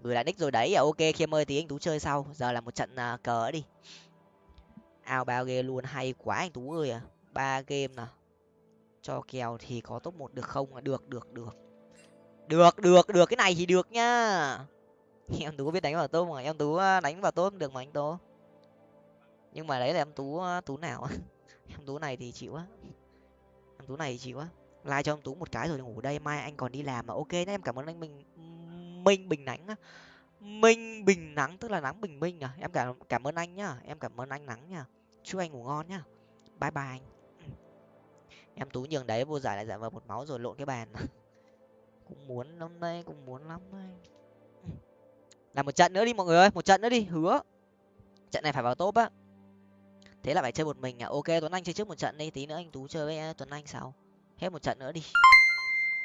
Gửi lại nick rồi đấy à ok khiêm ơi tí anh tú chơi sau. Giờ là một trận uh, cờ đi. Ao bao game luôn hay quá anh tú ơi à. Ba game nè cho kèo thì có top một được không? À, được được được được được được, cái này thì được nhá em tú có biết đánh vào tôm mà, em tú ờ, đánh vào tôm được mà anh tú nhưng mà đấy là em tú ờ, tú nào em tú này thì chịu á. Em tú này thì chịu á. Like cho em tú một cái rồi ngủ đây, mai anh còn đi làm mà ok nhá. Em cảm ơn anh mình minh bình nắng minh bình nắng tức là nắng bình minh à. Em cảm cảm ơn anh nhá. Em cảm ơn anh nắng nhá. Chúc anh ngủ ngon nhá. Bye bye anh. Em tú nhường đấy, vô giải lại giải vào một máu rồi lộn cái bàn. cũng muốn hôm nay cũng muốn lắm đây làm một trận nữa đi mọi người ơi, một trận nữa đi, hứa. Trận này phải vào top á. Thế là phải chơi một mình à? Ok, tuấn anh chơi trước một trận đi, tí nữa anh tú chơi với à, tuấn anh sau. Hết một trận nữa đi.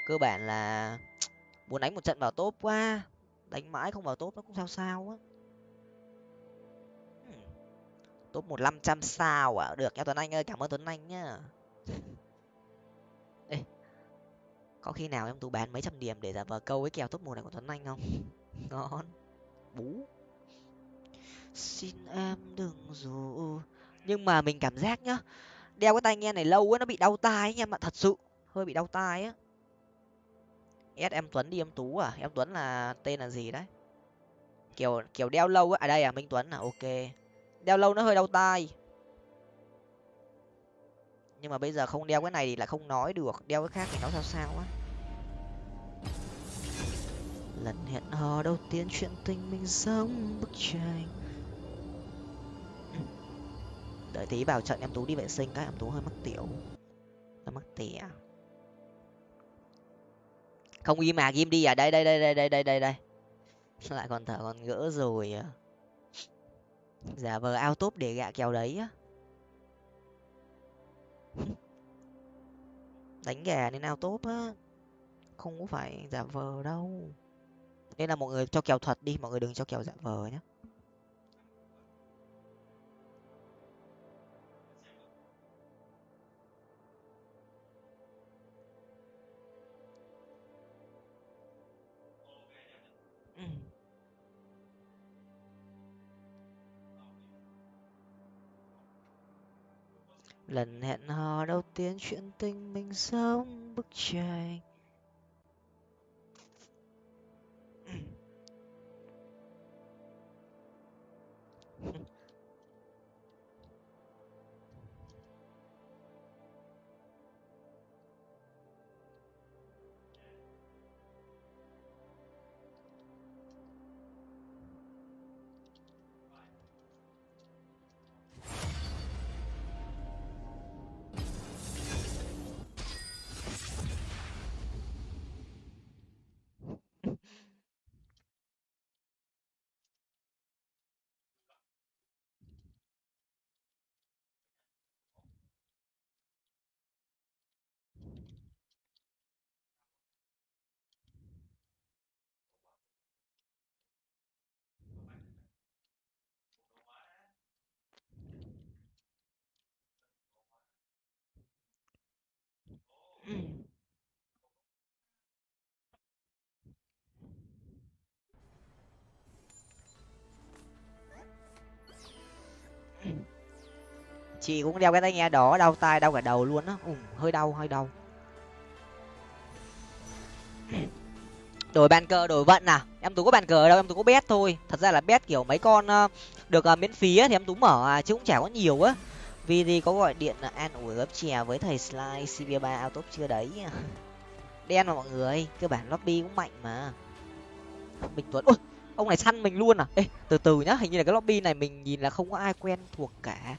Cơ bản là muốn đánh một trận vào top quá. Đánh mãi không vào top nó cũng sao sao á. Top một năm trăm sao à? Được nha tuấn anh ơi, cảm ơn tuấn anh nhá có khi nào em tú bán mấy trăm điểm để giả vờ câu cái kèo top một này của tuấn anh không? Ngon. Bú. Xin em đừng dù nhưng mà mình cảm giác nhá, đeo cái tai nghe này lâu quá nó bị đau tai anh em ạ, thật sự. Hơi bị đau tai á. Ép em tuấn đi em tú à? Em tuấn là tên là gì đấy? Kiểu kiểu đeo lâu á à đây à minh tuấn à? Ok. Đeo lâu nó hơi đau tai. Nhưng mà bây giờ không đeo cái này thì lại không nói được. Đeo cái khác thì nó sao sao á lần hẹn hò đầu tiên, chuyện tình mình giống bức tranh. Đợi tí vào trận em tú đi vệ sinh, các em tú hơi mắc tiểu. Hơi mắc tỉa không im mà im đi à? Đây đây đây đây đây đây đây đây. Lại còn thở còn gỡ rồi à? Giả vờ ao tốp để gạ kèo đấy á. Đánh gà nên ao tốp á. Không có phải giả vờ đâu nên là mọi người cho kèo thật đi, mọi người đừng cho kèo giả vờ nhé ừ. lần hẹn hò đầu tiên chuyện tình mình giống bức tranh Ừ. chị cũng đeo cái tai nghe đó đau tai đau cả đầu luôn á. Hơi đau hơi đau. Đổi bàn cờ đổi vận à? Em tú có bàn cờ đâu? Em tú có bet thôi. Thật ra là bet kiểu mấy con ờ, được uh, miễn phí ấy, thì em tú mở à, chứ cũng chả có nhiều á vì có gọi điện là an ủi gấp chè với thầy Sly CB3 autop chưa đấy? Đen mà mọi người, cơ bản lobby cũng mạnh mà. Bình tuấn, ôi, ông này săn mình luôn à? Ê, từ từ nhá, hình như là cái lobby này mình nhìn là không có ai quen thuộc cả.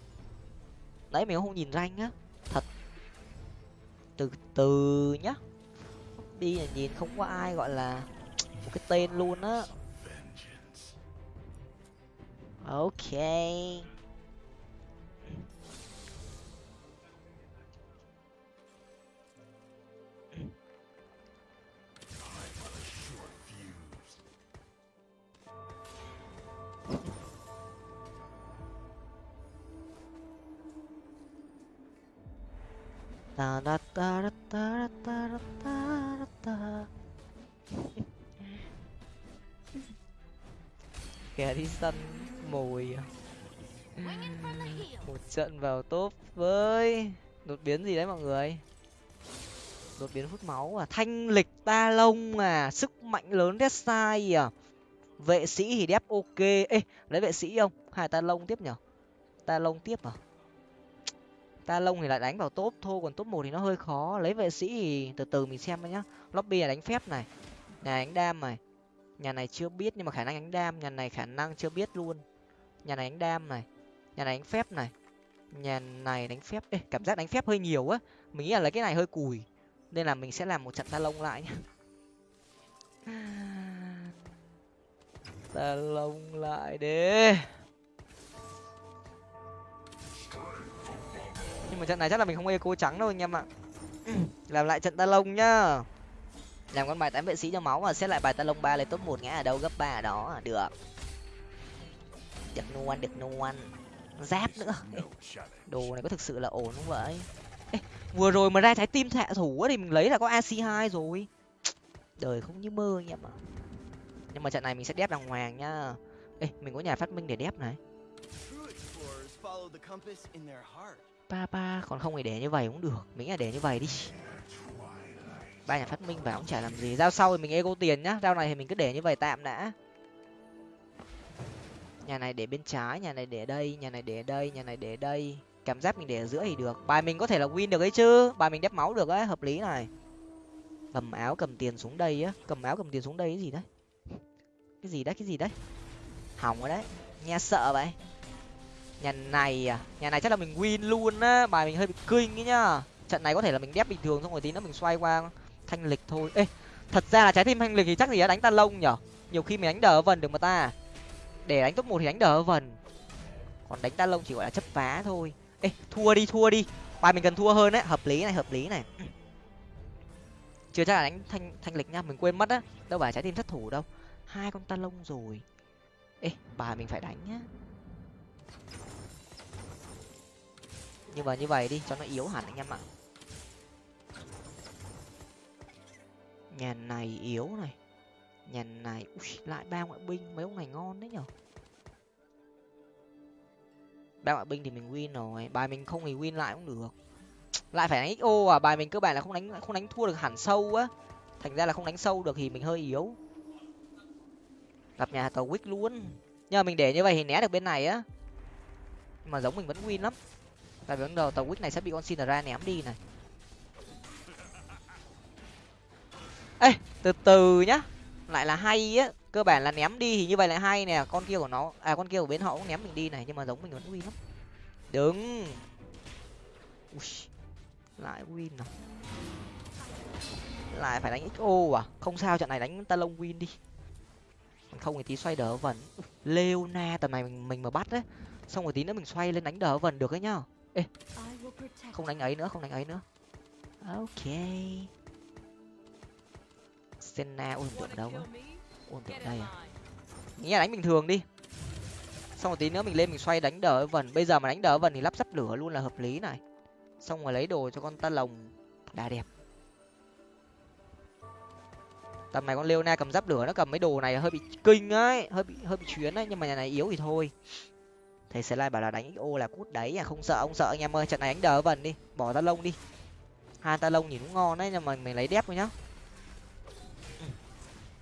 Đấy mình không nhìn ranh á, thật. Từ từ nhá. Đi là nhìn không có ai gọi là một cái tên luôn á. Ok. Ta ta ta ta ta ta ta ta. Kẻ đi săn mồi à? một trận vào top với đột biến gì đấy mọi người? Đột biến hút máu à? Thanh lịch ta lông à? Sức mạnh lớn đét sai à? Vệ sĩ thì đép ok. Ê, lấy vệ sĩ không? Hai ta lông tiếp nhở? Ta lông tiếp à? Ta lông thì lại đánh vào top thôi còn top một thì nó hơi khó. Lấy vệ sĩ thì từ từ mình xem nhá. Lobby là đánh phép này nhà đánh đam này. Nhà này chưa biết nhưng mà khả năng đánh đam nhà này khả năng chưa biết luôn. Nhà này đánh đam này nhà này đánh phép này. Nhà này đánh phép Ê, cảm giác đánh phép hơi nhiều á. Mình nghĩ là lấy cái này hơi cùi nên là mình sẽ làm một trận ta lông lại nhá. Ta lông lại đi. Nhưng mà trận này chắc là mình không eco trắng đâu anh em ạ. Làm lại trận ta lông nhá. Làm con bài tám vệ sĩ cho máu và xét lại bài ta lông ba lên top một ngã ở đâu gấp ba ở đó được. Được nuôn được nuôn. Giáp nữa. Đồ này có thực sự là ổn không vậy? Ê, vừa rồi mà ra trái tim thạ thủ thì mình lấy là có ac hai rồi. Đời không như mơ anh em ạ. Nhưng mà trận này mình sẽ đép đàng hoàng nhá. Ê mình có nhà phát minh để đép này Ba ba, còn không thì để như vậy cũng được. Mình là để như vậy đi. Ba nhà phát minh vào cũng chả làm gì. Giao sau thì mình ego tiền nhá. Giao này thì mình cứ để như vậy tạm đã. Nhà này để bên trái, nhà này để đây, nhà này để đây, nhà này để đây. Cảm giác mình để ở giữa thì được. Bài mình có thể là win được ấy chứ. Bài mình đép máu được ấy, hợp lý này. Cầm áo, cầm tiền xuống đây á. Cầm áo, cầm tiền xuống đây cái gì đấy? Cái gì đấy, cái gì đấy? Hỏng rồi đấy. Nghe sợ vậy nhà này à? Nhà này chắc là mình win luôn á. Bài mình hơi bị kinh ấy nhá. Trận này có thể là mình đép bình thường xong rồi tí nữa mình xoay qua thanh lịch thôi. Ê, thật ra là trái tim thanh lịch thì chắc gì đã đánh ta lông nhở? Nhiều khi mình đánh đờ vần được mà ta. Để đánh top một thì đánh đờ vần. Còn đánh ta lông chỉ gọi là chấp phá thôi. Ê, thua đi thua đi. Bài mình cần thua hơn đấy. Hợp lý này, hợp lý này. Chưa chắc là đánh thanh thanh lịch nha. Mình quên mất á. Đâu phải trái tim thất thủ đâu. Hai con ta lông rồi. Ê, bài mình phải đánh nhá nhưng mà như vậy đi cho nó yếu hẳn anh em ạ. Nhà này yếu này. Nhà này Ui, lại ba ngoại binh mấy ông này ngon đấy nhở? Ba ngoại binh thì mình win rồi bài mình không thì win lại cũng được. Lại phải đánh xo à bài mình cơ bản là không đánh không đánh thua được hẳn sâu á. Thành ra là không đánh sâu được thì mình hơi yếu. Gặp nhà tàu quýt luôn. Nhưng mà mình để như vậy thì né được bên này á. Nhưng mà giống mình vẫn win lắm tại vì ban đầu tàu quýt này sẽ bị con xin ra ném đi này. Ê từ từ nhá. Lại là hay á. Cơ bản là ném đi thì như vậy lại hay nè. Con kia của nó à con kia của bên họ cũng ném mình đi này nhưng mà giống mình vẫn win lắm. Đừng Ui, lại win nào lại phải đánh xo à? Không sao trận này đánh ta lông win đi. Không thì tí xoay đỡ vần. Leona tầm này mình mình mà bắt đấy xong rồi tí nữa mình xoay lên đánh đỡ vần được ấy nhá ê không đánh ấy nữa không đánh ấy nữa. Ok. Senna ôi tượng đâu á. ôi tượng đây à? nghĩ là đánh bình thường đi. Xong rồi tí nữa mình lên mình xoay đánh đỡ vần bây giờ mà đánh đỡ vần thì lắp ráp lửa luôn là hợp lý này. Xong rồi lấy đồ cho con ta lồng. Đã đẹp. Tầm này con leona cầm giáp lửa nó cầm mấy đồ này hơi bị kinh ấy hơi bị hơi bị chuyến ấy nhưng mà nhà này yếu thì thôi thầy slide bảo là đánh xo là cút đấy à không sợ ông sợ anh em ơi trận này đánh đỡ vần đi bỏ ta lông đi. Hai ta lông nhìn cũng ngon đấy nhưng mà mình lấy đép thôi nhá.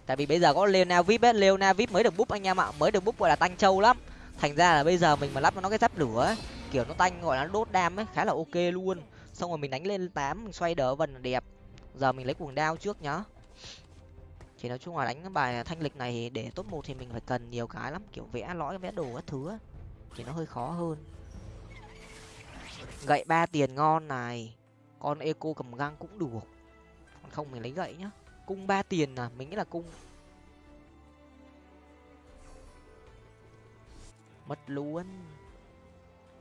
Tại vì bây giờ có leona vip ấy leona vip mới được búp anh em ạ mới được búp gọi là tanh trâu lắm. Thành ra là bây giờ mình mà lắp nó cái giáp lửa ấy, kiểu nó tanh gọi là nó đốt đam ấy khá là ok luôn. Xong rồi mình đánh lên tám mình xoay đỡ vần đẹp. Giờ mình lấy cuồng đao trước nhá. Thì nói chung là đánh bài thanh lịch này để top một thì mình phải cần nhiều cái lắm kiểu vẽ lõi vẽ đồ các thứ ấy thì nó hơi khó hơn. Gậy ba tiền ngon này, con eco cầm găng cũng được. Còn không mình lấy gậy nhá. Cung ba tiền à mình nghĩ là cung. Mất luôn.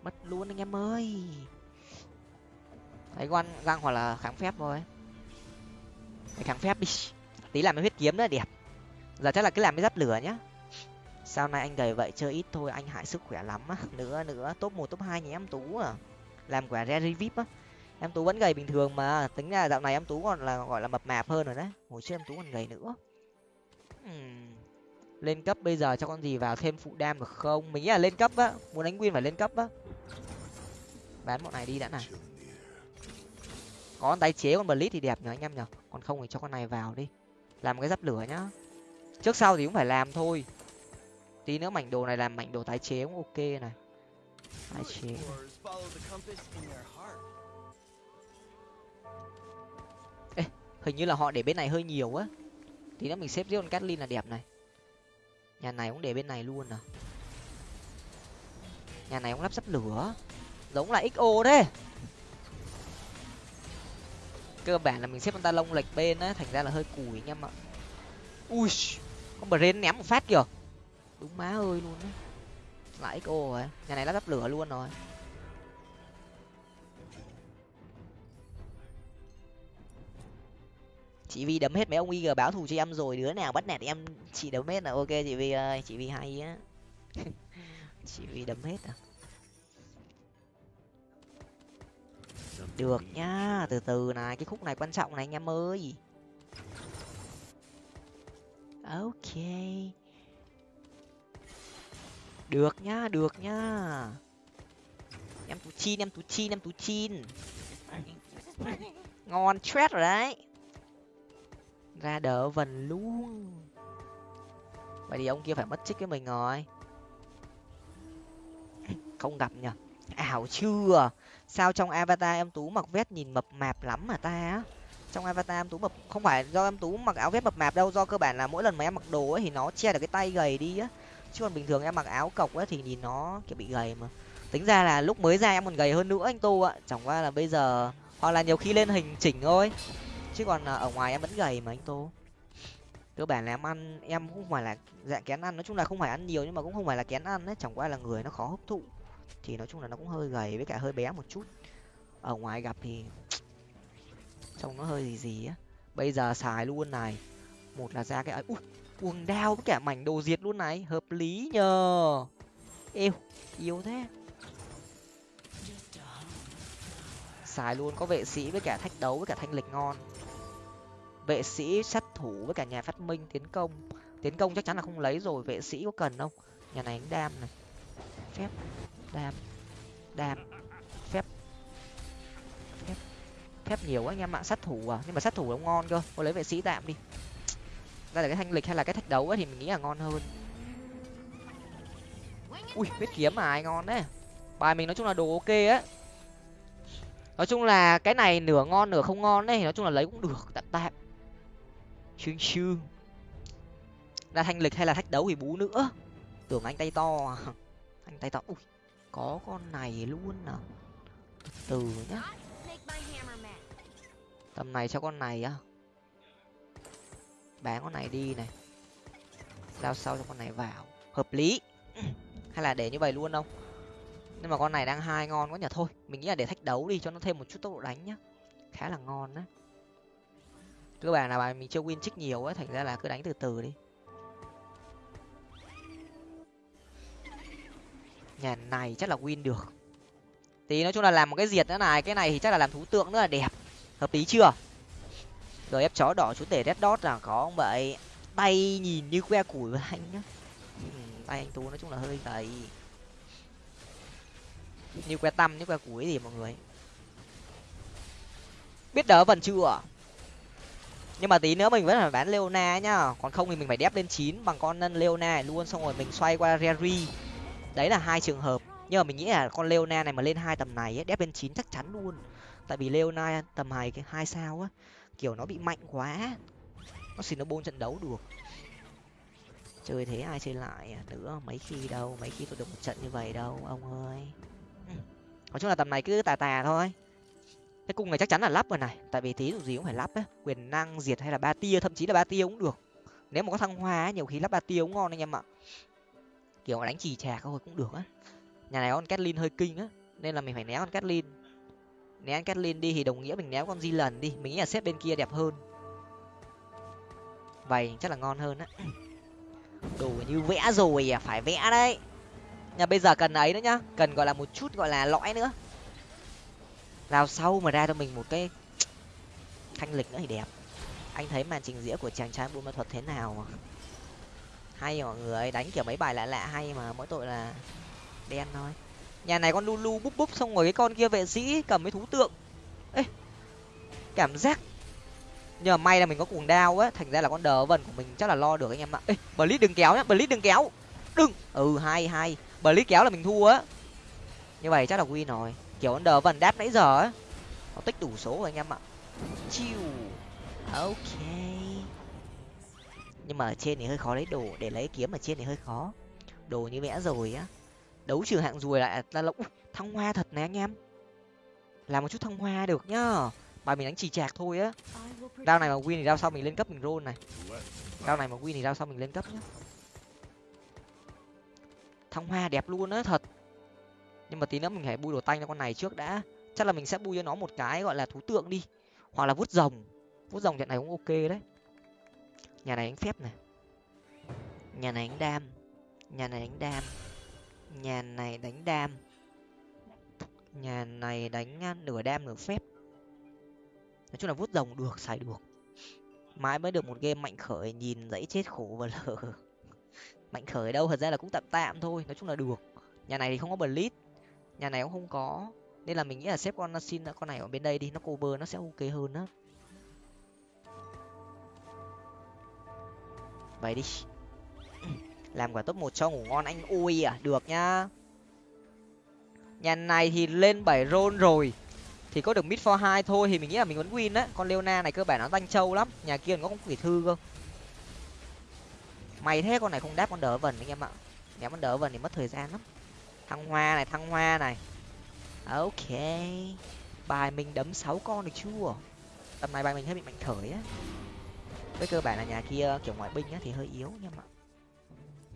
Mất luôn anh em ơi. Thấy con găng hoặc là kháng phép thôi. Mày kháng phép đi. Tí làm cái huyết kiếm nữa, đẹp. Giờ chắc là cứ làm cái giáp lửa nhá sau này anh gầy vậy? Chơi ít thôi, anh hại sức khỏe lắm á. Nữa nữa, top một, top hai nhà em tú à? Làm quả rare vip á. Em tú vẫn gầy bình thường mà. Tính ra dạo này em tú còn là, gọi là mập mạp hơn rồi đấy. Hồi trước em tú còn gầy nữa. Uhm. lên cấp bây giờ cho con gì vào thêm phụ đam được không? Mình nghĩ là lên cấp á. Muốn đánh win phải lên cấp á. Bán bọn này đi đã này có con tái chế con blitz thì đẹp nhở anh em nhở còn không thì cho con này vào đi. Làm cái giáp lửa nhá. Trước sau thì cũng phải làm thôi tí nữa mảnh đồ này làm mảnh đồ tái chế cũng ok này. Tái chế. heart. hình như là họ để bên này hơi nhiều á. Tí nữa mình xếp riêng con Catlin là đẹp này. Nhà này cũng để bên này luôn à. Nhà này cũng lắp sắp lửa. Giống là xo đấy cơ bản là mình xếp con ta lông lệch bên á thành ra là hơi cùi anh em ạ. Ui con brain ném một phát kìa đúng má ơi, luôn á. Lại xo rồi à. nhà này lắp đắp lửa luôn rồi. Chị vi đấm hết mấy ông ig báo thù cho em rồi, đứa nào bắt nạt em chị đấm hết là ok, chị vi ơi. Chị vi hay á. Chị vi đấm hết à. Được nhá, từ từ này, cái khúc này quan trọng này anh em ơi. Ok được nhá được nhá em tú chin, em tú chin, em tú chin. Ngon stress rồi đấy. Ra đỡ vần luôn. Vậy thì ông kia phải mất chích với mình rồi. Không gặp nhở ảo chưa? Sao trong avatar em tú mặc vest nhìn mập mạp lắm mà ta? Á trong avatar em tú mập không phải do em tú mặc áo vest mập mạp đâu, do cơ bản là mỗi lần mà em mặc đồ ấy thì nó che được cái tay gầy đi á chứ còn bình thường em mặc áo cộc ấy thì nhìn nó, kiểu, bị gầy mà. Tính ra là lúc mới ra em còn gầy hơn nữa anh tô ạ. Chẳng qua là bây giờ, hoặc là nhiều khi lên hình chỉnh thôi. Chứ còn à, ở ngoài em vẫn gầy mà anh tô. Cơ bản là em ăn, em cũng phải là dạng kén ăn. Nói chung là không phải ăn nhiều nhưng mà cũng không phải là kén ăn ấy. Chẳng qua là người nó khó hấp thụ. Thì nói chung là nó cũng hơi gầy với cả hơi bé một chút. Ở ngoài gặp thì trông nó hơi gì gì á. Bây giờ xài luôn này. Một là ra cái ấy, ui cuồng đao với cả mảnh đồ diệt luôn này, hợp lý nhờ. Yêu yêu thế. Xài luôn, có vệ sĩ với cả thách đấu với cả thanh lịch ngon. Vệ sĩ sát thủ với cả nhà phát minh tiến công. Tiến công chắc chắn là không lấy rồi, vệ sĩ có cần không? Nhà này đánh đam này. Phép, đam đam, phép. Phép phép nhiều quá anh em ạ, sát thủ à? Nhưng mà sát thủ nó ngon cơ cô lấy vệ sĩ tạm đi ra là cái thanh lịch hay là cái thách đấu ấy thì mình nghĩ là ngon hơn. Ui huyết kiếm mà ai ngon đấy bài mình nói chung là đồ ok á. Nói chung là cái này nửa ngon nửa không ngon đấy nói chung là lấy cũng được, tạm tạm. Chương chương ra thanh lịch hay là thách đấu thì bú nữa. Tưởng anh tay to à. Anh tay to. Ui, có con này luôn à. Từ nhá. Tầm này cho con này á bán con này đi này. Giao sau cho con này vào. Hợp lý. Hay là để như vậy luôn không? Nhưng mà con này đang hai ngon quá nhỉ. Thôi, mình nghĩ là để thách đấu đi, cho nó thêm một chút tốc độ đánh nhá. Khá là ngon đấy cơ bản là bài mình chưa win trích nhiều ấy thành ra là cứ đánh từ từ đi. Nhà này chắc là win được. Tí nói chung là làm một cái diệt nữa này, cái này thì chắc là làm thú tượng nữa là đẹp. Hợp lý chưa? Rồi ép chó đỏ chú tể red dot là có ông vậy tay nhìn như que củi với anh nhá. Ừ, tay anh tú nói chung là hơi gầy. Như que tăm như que củi gì mọi người. Biết đỡ vần chưa? Nhưng mà tí nữa mình vẫn phải bán leona nhá. Còn không thì mình phải đép lên chín bằng con leona này luôn xong rồi mình xoay qua reri đấy là hai trường hợp. Nhưng mà mình nghĩ là con leona này mà lên hai tầm này ấy, đép lên chín chắc chắn luôn. Tại vì leona tầm hai cái hai sao á kiểu nó bị mạnh quá. Nó xin nó bôn trận đấu được chơi thế ai chơi lại à? nữa mấy khi đâu? Mấy khi tôi được một trận như vậy đâu, ông ơi. Ừ. Nói chung là tầm này cứ tà tà thôi. Cái cung này chắc chắn là lắp rồi này. Tại vì tí dù gì cũng phải lắp á. Quyền năng, diệt hay là ba tia, thậm chí là ba tia cũng được. Nếu mà có thăng hoa nhiều khi lắp ba tia cũng ngon anh em ạ. Kiểu đánh trì trà thôi cũng được á. Nhà này con Catlin hơi kinh á. Nên là mình phải né con Catlin né anh Catlin đi thì đồng nghĩa mình né con di lần đi. Mình nghĩ là xếp bên kia đẹp hơn. Vậy chắc là ngon hơn á. Đồ như vẽ rồi à phải vẽ đấy. Nhà bây giờ cần ấy nữa nhá. Cần gọi là một chút gọi là lõi nữa. Rào sau mà ra cho mình một cái thanh lịch nữa thì đẹp. Anh thấy màn trình diễn của chàng trai buôn ma thuật thế nào hay mọi người, đánh kiểu mấy bài lạ lạ hay mà mỗi tội là đen thôi nhà này con lulu búp búp xong rồi cái con kia vệ sĩ cầm mấy thú tượng. Ê cảm giác nhờ may là mình có cuồng đao á thành ra là con đờ vần của mình chắc là lo được anh em ạ. Ê bờ lít đừng kéo nhá bờ lít đừng kéo. Đừng. Ừ hai hai, bờ lít kéo là mình thua á. Như vậy chắc là win rồi. Kiểu con đờ vần đáp nãy giờ á nó tích đủ số rồi anh em ạ. Chiêu ok. Nhưng mà ở trên thì hơi khó lấy đồ để lấy kiếm ở trên thì hơi khó. Đồ như vẽ rồi á đấu trừ hạng rùi lại là lộng thăng hoa thật này anh em. Làm một chút thăng hoa được nhá. Bài mình đánh chỉ chạc thôi á. Đao này mà win thì đao sau mình lên cấp mình roll này. Đao này mà win thì đao sau mình lên cấp nhá. Thăng hoa đẹp luôn á, thật. Nhưng mà tí nữa mình phải bui đồ tanh cho con này trước đã. Chắc là mình sẽ bui cho nó một cái gọi là thú tượng đi. Hoặc là vút rồng. Vút rồng trận này cũng ok đấy. Nhà này đánh phép này. Nhà này đánh đam. Nhà này đánh đam nhà này đánh đam. Nhà này đánh nửa đam nửa phép. Nói chung là vút rồng được, xài được. Mãi mới được một game mạnh khởi, nhìn dãy chết khổ và lờ. Mạnh khởi đâu, thật ra là cũng tạm tạm thôi, nói chung là được. Nhà này thì không có blitz nhà này cũng không có. Nên là mình nghĩ là xếp con xin con này ở bên đây đi, nó cover nó sẽ ok hơn đó vậy đi làm quả top một cho ngủ ngon anh. Ui à được nhá. Nhà này thì lên bảy rôn rồi. Thì có được mid for hai thôi thì mình nghĩ là mình vẫn win á. Con leona này cơ bản nó tanh trâu lắm. Nhà kia nó cũng quỷ thư cơ. Mày thế con này không đáp con đỡ vần anh em ạ. Ném con đỡ vần thì mất thời gian lắm. Thăng hoa này, thăng hoa này. À, ok. Bài mình đấm sáu con được chưa? Tầm này bài mình hơi bị mạnh khởi á. Với cơ bản là nhà kia kiểu ngoại binh á thì hơi yếu nhưng mà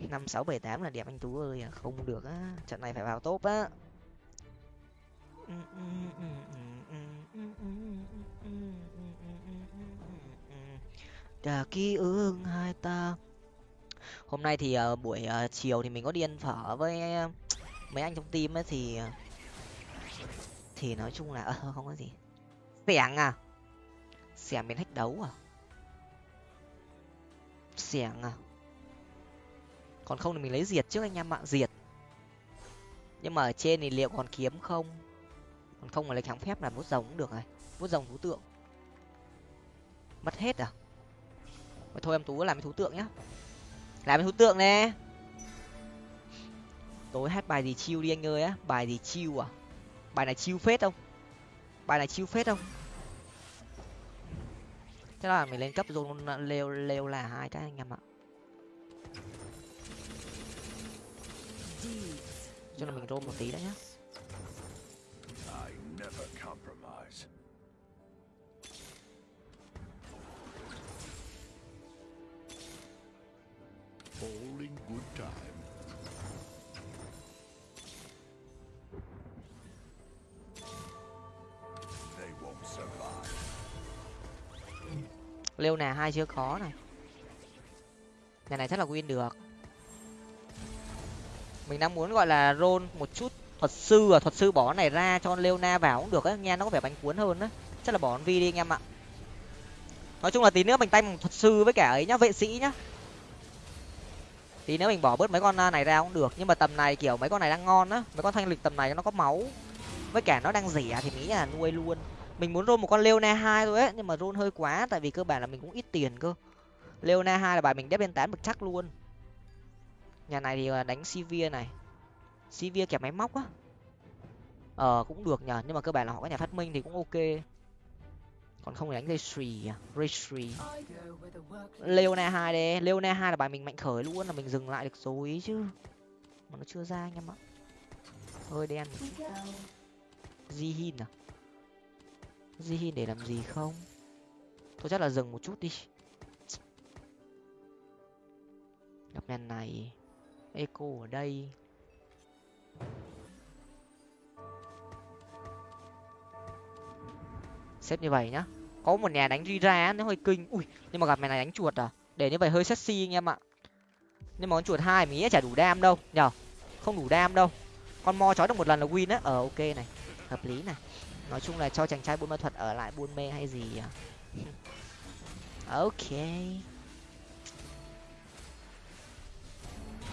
năm sáu bảy tám là đẹp anh tú ơi à, không được á trận này phải vào top á. Cả ký ức hai ta. Hôm nay thì uh, buổi uh, chiều thì mình có đi ăn phở với uh, mấy anh trong team ấy thì thì nói chung là uh, không có gì. Xẻng à? Xẻng biến hách đấu à? Xẻng à? Còn không thì mình lấy diệt trước anh em ạ, diệt. Nhưng mà ở trên thì liệu còn kiếm không? Còn không mà lấy kháng phép là bút rồng cũng được này, bút rồng thú tượng. Mất hết à? Mà thôi em tú làm cái thú tượng nhá. Làm cái thú tượng nè. Tối hát bài gì chiêu đi anh ơi á, bài gì chiêu à? Bài này chiêu phết không? Bài này chiêu phết không? Thế là mình lên cấp zone leo leo là hai cái anh em ạ. Cho là mình rôm một tí đã nhá All in good time. They won't survive. lêu nà hai chưa có này nhà này chắc là win được mình đang muốn gọi là rôn một chút thuật sư à thuật sư bỏ này ra cho leona vào cũng được á. Nghe nó có vẻ bánh cuốn hơn á. Chắc là bỏ con vi đi anh em ạ. Nói chung là tí nữa mình tay bằng thuật sư với cả ấy nhá, vệ sĩ nhá. Tí nữa mình bỏ bớt mấy con à, này ra cũng được. Nhưng mà tầm này kiểu mấy con này đang ngon á. Mấy con thanh lịch tầm này nó có máu. Với cả nó đang rẻ thì nghĩ là nuôi luôn. Mình muốn rôn một con leona hai thôi ấy nhưng mà rôn hơi quá, tại vì cơ bản là mình cũng ít tiền cơ. Leona hai là bài mình đép lên tám bực chắc luôn nhà này thì ờ, đánh sivir này. Sivir kẹp máy móc á. Ờ cũng được nhờ, nhưng mà cơ bản là họ có nhà phát minh thì cũng ok. Còn không thì đánh Raytree à? Raytree Leona hai đây Leona hai là bài mình mạnh khởi luôn, là mình dừng lại được rồi chứ. Mà nó chưa ra anh em ạ. Hơi đen Zihin à? Zihin để làm gì không? Thôi chắc là dừng một chút đi. Gặp men này eco ở đây. Xếp như vậy nhá. Có một nhà đánh ra nó hơi kinh. Ui, nhưng mà gặp mày này đánh chuột à? Để như vậy hơi sexy anh em ạ. Nhưng mà con chuột hai mình nghĩ chả đủ đam đâu. Nhở không đủ đam đâu. Con mo chói được một lần là win á. Ờ ok này. Hợp lý này. Nói chung là cho chàng trai buôn ma thuật ở lại buôn mê hay gì à? Ok.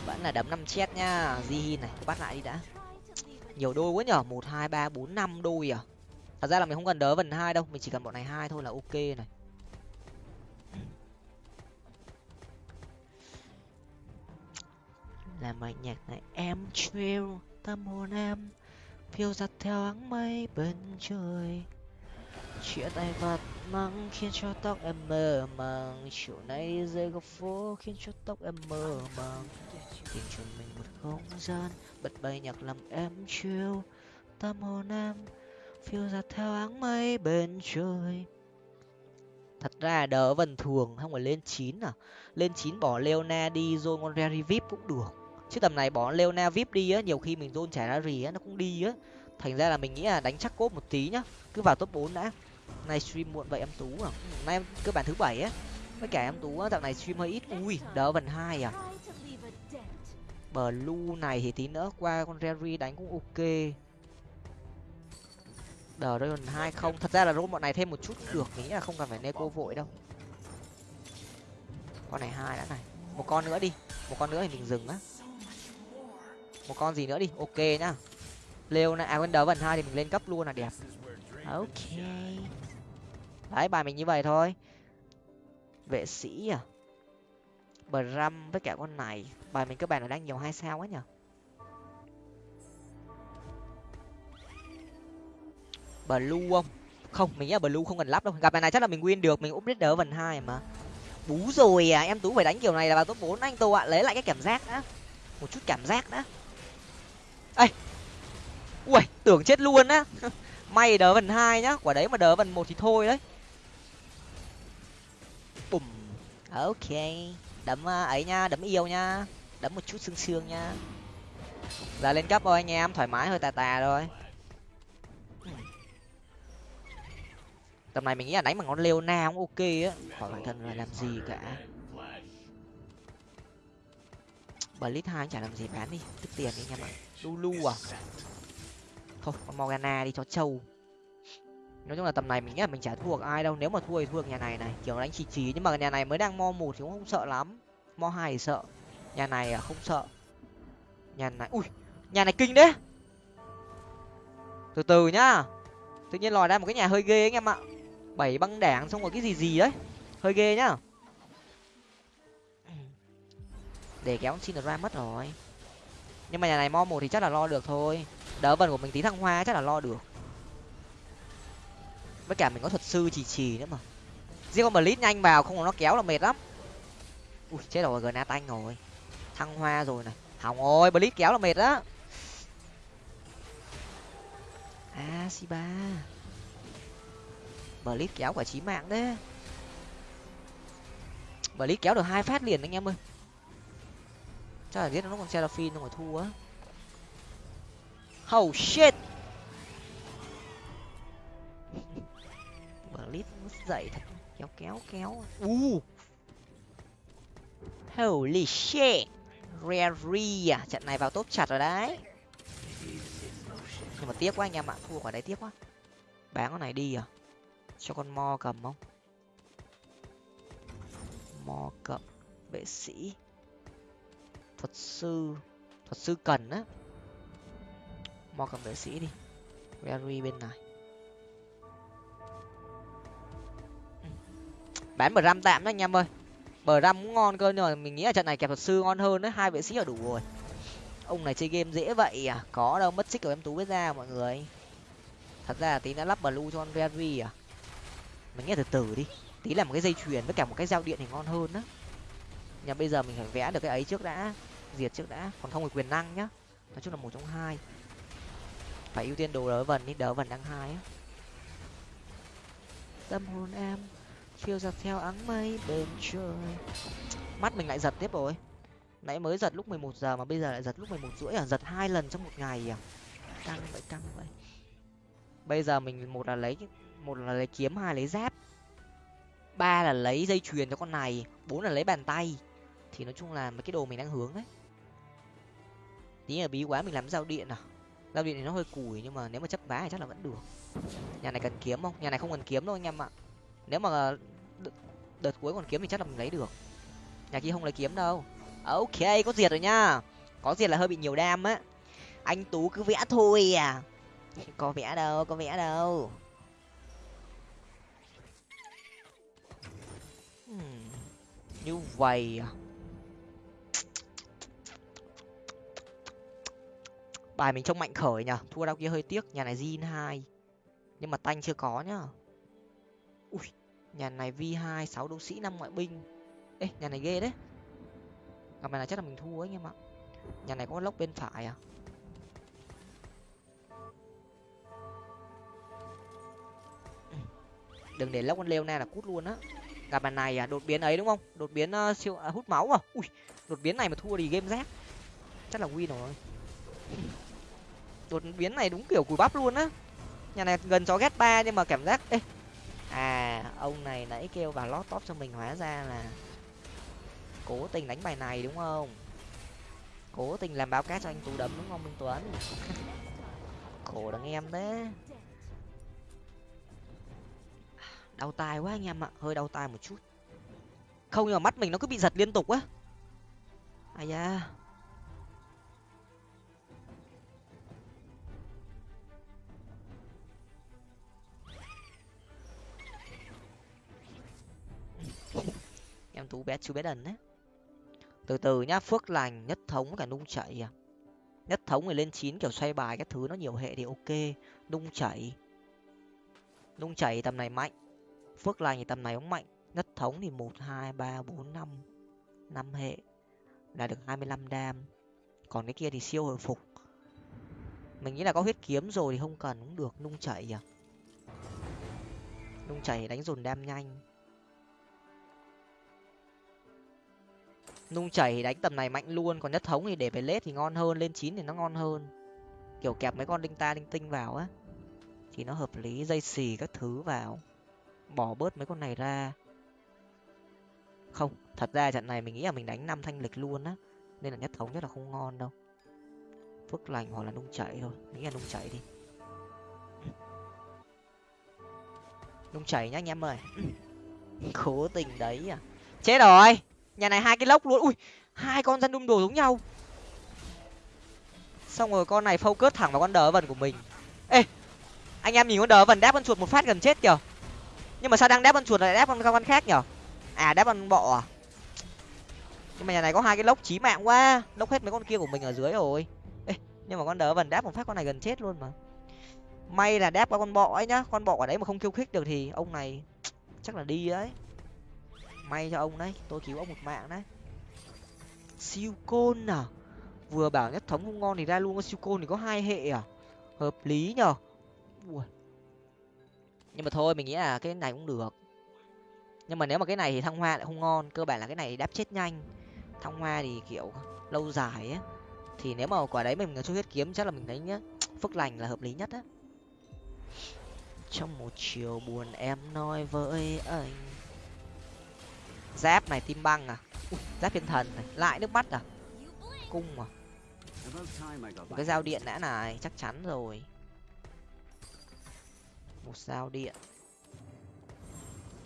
Vẫn là đấm năm chết nhá. Jihin này, bắt lại đi đã. Nhiều đôi quá nhở? Một, hai, ba, bốn, năm đôi à? Thật ra là mình không cần đỡ vần hai đâu. Mình chỉ cần bọn này hai thôi là ok này. Làm bài nhạc này, em chill tâm hồn em phiêu giặt theo áng mây bên trời. Chia tay vật măng khiến cho tóc em mơ màng. Chiều nay rơi góc phố khiến cho tóc em mơ màng tìm cho mình một không gian bật bay nhạc làm em chiêu tâm hồn em phiêu giặt theo áng mây bên trời. Thật ra đỡ vần thường, không phải lên chín à? Lên chín bỏ leona đi rồi con rary vip cũng được. Chứ tầm này bỏ leona vip đi á, nhiều khi mình zone trả ra rì á, nó cũng đi á. Thành ra là mình nghĩ là đánh chắc cốt một tí nhá, cứ vào top bốn đã. Nay stream muộn vậy em tú à? Ừ, nay em cơ bản thứ bảy á. Với cả em tú á, dạo này stream hơi ít. Ui, đỡ vần hai à? Blue này thì tí nữa qua con rary đánh cũng ok. Dragon hai không. thật ra là bọn này thêm một chút được nghĩ là không cần phải neco vội đâu. Con này hai đã này. Một con nữa đi. Một con nữa thì mình dừng á. Một con gì nữa đi? Ok nhá. Leo này à quên đỡ vần hai thì mình lên cấp luôn là đẹp. Ok. Đấy bài mình như vậy thôi. Vệ sĩ à bram với cả con này. Bài mình các bạn là đang nhiều hai sao quá nhở? Blue không? Không, mình nghĩ là blue không cần lắp đâu. Gặp bài này chắc là mình win được, mình úp đỡ vần hai mà. Bú rồi à em tú phải đánh kiểu này là vào top bốn anh tô ạ. Lấy lại cái cảm giác đã. Một chút cảm giác đã. Ây ui tưởng chết luôn á. May đỡ vần hai nhá, quả đấy mà đỡ vần một thì thôi đấy. Bùm. Ok đấm à, ấy nha, đấm yêu nha. Đấm một chút xương xương nha. Giờ lên cấp rồi anh em, thoải mái, hơi tà tà rồi. Tầm này mình nghĩ là đánh bằng con leona cũng ok á. Khỏi bản thân là làm gì cả. Blitz hai chả làm gì, bán đi. Tức tiền đi anh em ạ. Lulu à? Thôi con morgana đi cho trâu nói chung là tầm này mình nghĩ là mình chả thua được ai đâu, nếu mà thua thì thua được nhà này này, kiểu đánh chỉ chỉ nhưng mà nhà này mới đang mo một thì cũng không sợ lắm. Mo hai thì sợ, nhà này à không sợ. Nhà này, ui, nhà này kinh đấy. Từ từ nhá, tự nhiên lòi ra một cái nhà hơi ghê anh em ạ. Bảy băng đảng xong rồi cái gì gì đấy, hơi ghê nhá. Để kéo xin ra mất rồi. Nhưng mà nhà này mo một thì chắc là lo được thôi. Đỡ vần của mình tí thăng hoa chắc là lo được với cả mình có thuật sư trì trì nữa mà. Riêng mà lít nhanh vào, không nó kéo là mệt lắm. Ui, chết rồi gna tanh rồi. Thăng hoa rồi này. Hỏng rồi, blitz kéo là mệt đó a à, si ba blitz kéo quả chí mạng đấy. Blitz kéo được hai phát liền anh em ơi. Chắc là giết nó còn seraphine nó còn thua á. Oh shit blitz dậy thật. Kéo kéo kéo. U. Holy shit. Rary à? Trận này vào tốt chặt rồi đấy. Nhưng mà tiếc quá anh em ạ thua quả đấy tiếc quá. Bán con này đi à? Cho con mo cầm không? Mo cầm. Vệ sĩ. Thuật sư. Thuật sư cần á. Mo cầm vệ sĩ đi. Rary bên này bán bờ ram tạm nhá anh em ơi. Bờ ram cũng ngon cơ, nhưng mà mình nghĩ là trận này kẹp thuật sư ngon hơn đấy, hai vệ sĩ là đủ rồi. Ông này chơi game dễ vậy à? Có đâu, mất xích của em tú biết ra mọi người. Thật ra là tí đã lắp blue cho con Vervi à? Mình nghe từ từ đi. Tí làm một cái dây chuyền với cả một cái dao điện thì ngon hơn đó nhà bây giờ mình phải vẽ được cái ấy trước đã, diệt trước đã. Còn không thì quyền năng nhá. Nói chung là một trong hai. Phải ưu tiên đồ đỡ vần đi, đỡ vần đang hai á. Tâm hồn em phiêu giật theo áng mây bên trời. Mắt mình lại giật tiếp rồi. Nãy mới giật lúc mười một giờ mà bây giờ lại giật lúc mười một rưỡi à? Giật hai lần trong một ngày à? Căng vậy căng vậy. Bây giờ mình một là lấy một là lấy kiếm, hai lấy giáp. Ba là lấy dây chuyền cho con này, bốn là lấy bàn tay. Thì nói chung là mấy cái đồ mình đang hướng đấy. Tí là bí quá mình làm giao điện à? Giao điện thì nó hơi củi nhưng mà nếu mà chấp vá thì chắc là vẫn được. Nhà này cần kiếm không? Nhà này không cần kiếm đâu anh em ạ. Nếu mà đợt cuối còn kiếm thì chắc là mình lấy được. Nhà kia không lấy kiếm đâu. Ok, có diệt rồi nhá. Có diệt là hơi bị nhiều đam á. Anh tú cứ vẽ thôi à. Có vẽ đâu, có vẽ đâu. Hmm. như vậy à. Bài mình trông mạnh khởi nhở thua đau kia hơi tiếc, nhà này zin hai. Nhưng mà tanh chưa có nhá ui nhà này v hai sáu đấu sĩ năm ngoại binh. Ê nhà này ghê đấy. Gặp này là chắc là mình thua ấy anh em ạ nhà này có lốc bên phải à? Ừ. Đừng để lốc con leo na là cút luôn á. Gặp bàn này à đột biến ấy đúng không? Đột biến uh, siêu à, hút máu à? Ui đột biến này mà thua thì game rác. Chắc là win rồi. Đột biến này đúng kiểu cùi bắp luôn á. Nhà này gần chó ghét ba nhưng mà cảm giác ê à ông này nãy kêu vào lót top cho mình hóa ra là cố tình đánh bài này, đúng không? Cố tình làm báo cát cho anh tú đấm, đúng không, minh tuấn? Khổ đằng em thế. Đau tai quá anh em ạ, hơi đau tai một chút. Không, nhưng mà mắt mình nó cứ bị giật liên tục á. Ai da. Em tú bé, chú bé đần đấy. Từ từ nhá, phước lành, nhất thống cả nung chảy à. Nhất thống thì lên chín kiểu xoay bài các thứ, nó nhiều hệ thì ok. Nung chảy. Nung chảy tầm này mạnh. Phước lành thì tầm này cũng mạnh. Nhất thống thì một, hai, ba, bốn, năm. Năm hệ. Là được hai mươi lăm đam. Còn cái kia thì siêu hồi phục. Mình nghĩ là có huyết kiếm rồi thì không cần cũng được. Nung chảy à. Nung chảy đánh dồn đam nhanh. Nung chảy thì đánh tầm này mạnh luôn, còn nhất thống thì để về lết thì ngon hơn, lên chín thì nó ngon hơn. Kiểu kẹp mấy con linh ta linh tinh vào á, thì nó hợp lý, dây xì các thứ vào. Bỏ bớt mấy con này ra. Không, thật ra trận này mình nghĩ là mình đánh năm thanh lịch luôn á, nên là nhất thống nhất là không ngon đâu. Phước lành hoặc là nung chảy thôi, nghĩ là nung chảy đi. Nung chảy nhá anh em ơi. Cố tình đấy à. Chết rồi! Nhà này hai cái lốc luôn. Ui, hai con dân đung đồ giống nhau. Xong rồi con này focus thẳng vào con đờ vần của mình. Ê, anh em nhìn con đờ vần đáp con chuột một phát gần chết kìa. Nhưng mà sao đang đáp con chuột lại đáp con con khác nhở? À đáp con bọ à? Nhưng mà nhà này có hai cái lốc chí mạng quá. Lốc hết mấy con kia của mình ở dưới rồi. Ê, nhưng mà con đờ vần đáp một phát con này gần chết luôn mà. May là đáp qua con bọ ấy nhá. Con bọ ở đấy mà không kêu khích được thì ông này chắc là đi đấy may cho ông đấy. Tôi cứu ông một mạng đấy. Siêu côn à? Vừa bảo nhất thống không ngon thì ra luôn. Siêu côn thì có hai hệ à? Hợp lý nhở Ui. nhưng mà thôi, mình nghĩ là cái này cũng được. Nhưng mà nếu mà cái này thì thăng hoa lại không ngon. Cơ bản là cái này đáp chết nhanh. Thăng hoa thì kiểu lâu dài á. Thì nếu mà quả đấy mình cho huyết kiếm, chắc là mình thấy nhá, phước lành là hợp lý nhất á. Trong một chiều buồn em nói với anh giáp này tim băng à? Ui, giáp thiên thần này lại nước mắt à? Cung à? Một cái dao điện đã này chắc chắn rồi. Một dao điện.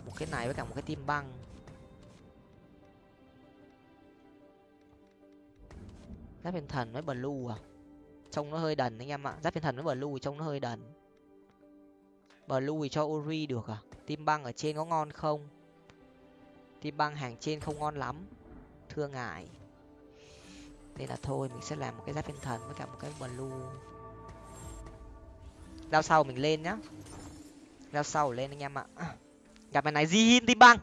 Một cái này với cả một cái tim băng. Giáp thiên thần với blue à? Trông nó hơi đần anh em ạ. Giáp thiên thần với blue trông nó hơi đần. Blue thì cho uri được à? Tim băng ở trên có ngon không? Tim băng hàng trên không ngon lắm. Thưa ngại Thế là thôi, mình sẽ làm một cái giáp thiên thần với cả một cái blue. Đao sau mình lên nhá. Đao sau lên anh em ạ. Gặp mày này di hin tim băng.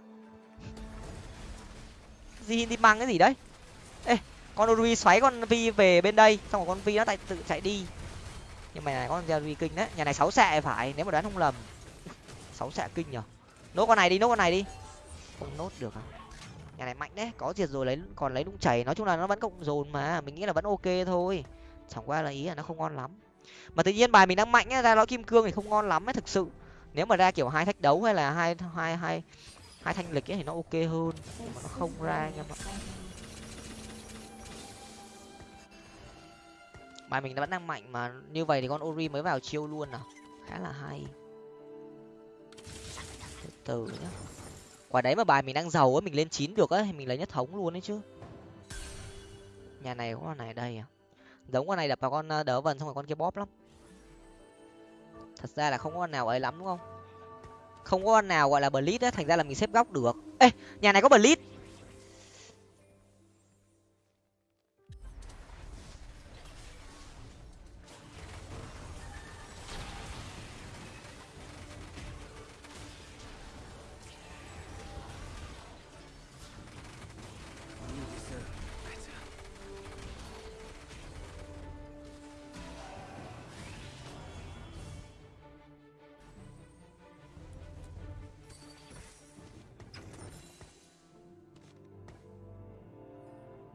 Di hin tim băng cái gì đấy? Ê, con uri xoáy con vi về bên đây, xong rồi con vi nó tại tự chạy đi. Nhưng mà này con jerry kinh đấy. Nhà này sáu xạ phải, nếu mà đoán không lầm. Sáu xạ kinh nhở? Nốt con này đi, nốt con này đi không nốt được à? Nhà này mạnh đấy có diệt rồi lấy còn lấy nung chảy nói chung là nó vẫn cộng dồn mà mình nghĩ là vẫn ok thôi. Chẳng qua là ý là nó không ngon lắm. Mà tự nhiên bài mình đang mạnh ấy, ra lõi kim cương thì không ngon lắm ấy thực sự. Nếu mà ra kiểu hai thách đấu hay là hai hai hai hai thanh lịch ấy thì nó ok hơn nhưng mà nó không ra anh em ạ. Bài mình vẫn đang mạnh mà như vậy thì con ori mới vào chiêu luôn à? Khá là hay. Từ từ nhá quả đấy mà bài mình đang giàu á mình lên chín được á thì mình lấy nhất thống luôn đấy chứ. Nhà này có con này đây à? Giống con này đập vào con ờ, đỡ vần xong rồi con kia bóp lắm. Thật ra là không có con nào ấy lắm, đúng không? Không có con nào gọi là blitz á thành ra là mình xếp góc được. Ê, nhà này có blitz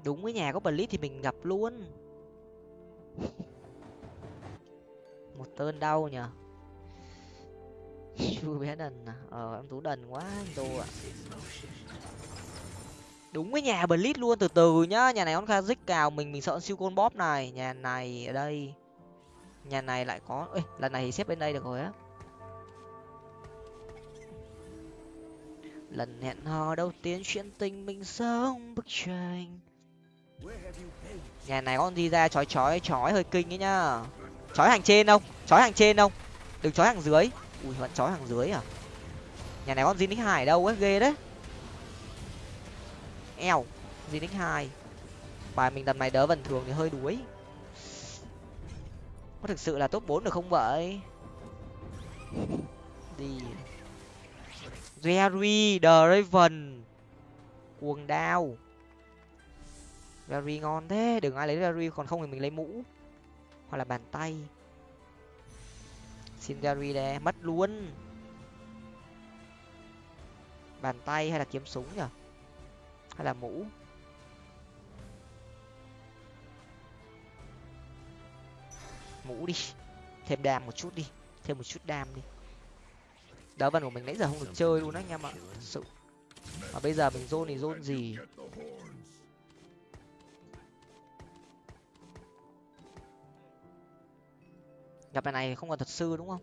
đúng với nhà có blitz thì mình gặp luôn. Một tên đau nhở chưa bé đần à? Ờ em tú đần quá, anh tô ạ. Đúng với nhà blitz luôn, từ từ nhá. Nhà này con kazik cào mình mình sợ siêu côn bóp này. Nhà này ở đây. Nhà này lại có, ê, lần này thì xếp bên đây được rồi á. Lần hẹn hò đầu tiên chuyện tình mình sống bức tranh nhà này con đi ra chói chói chói hơi kinh ấy nhá. Chói hàng trên không? Chói hàng trên không? Đừng chói hàng dưới. Ui, vẫn chói hàng dưới à? Nhà này con gì nick hải đâu ấy? Ghê đấy. Eo gì nick hai. Bài mình tầm này đỡ vần thường thì hơi đuối. Có thực sự là top bốn được không vậy? Đi. Jerry, The Raven. Cuồng đao. Gary ngon thế, đừng ai lấy Gary, còn không thì mình lấy mũ. Hoặc là bàn tay. Xin Gary đây mất luôn. Bàn tay hay là kiếm súng nhở hay là mũ? Mũ đi, thêm đam một chút đi, thêm một chút đam đi. Đá vần của mình nãy giờ không được chơi luôn đấy anh em ạ, Thật sự. Mà bây giờ mình zone thì zone gì? Gặp bài này không còn thật sư đúng không?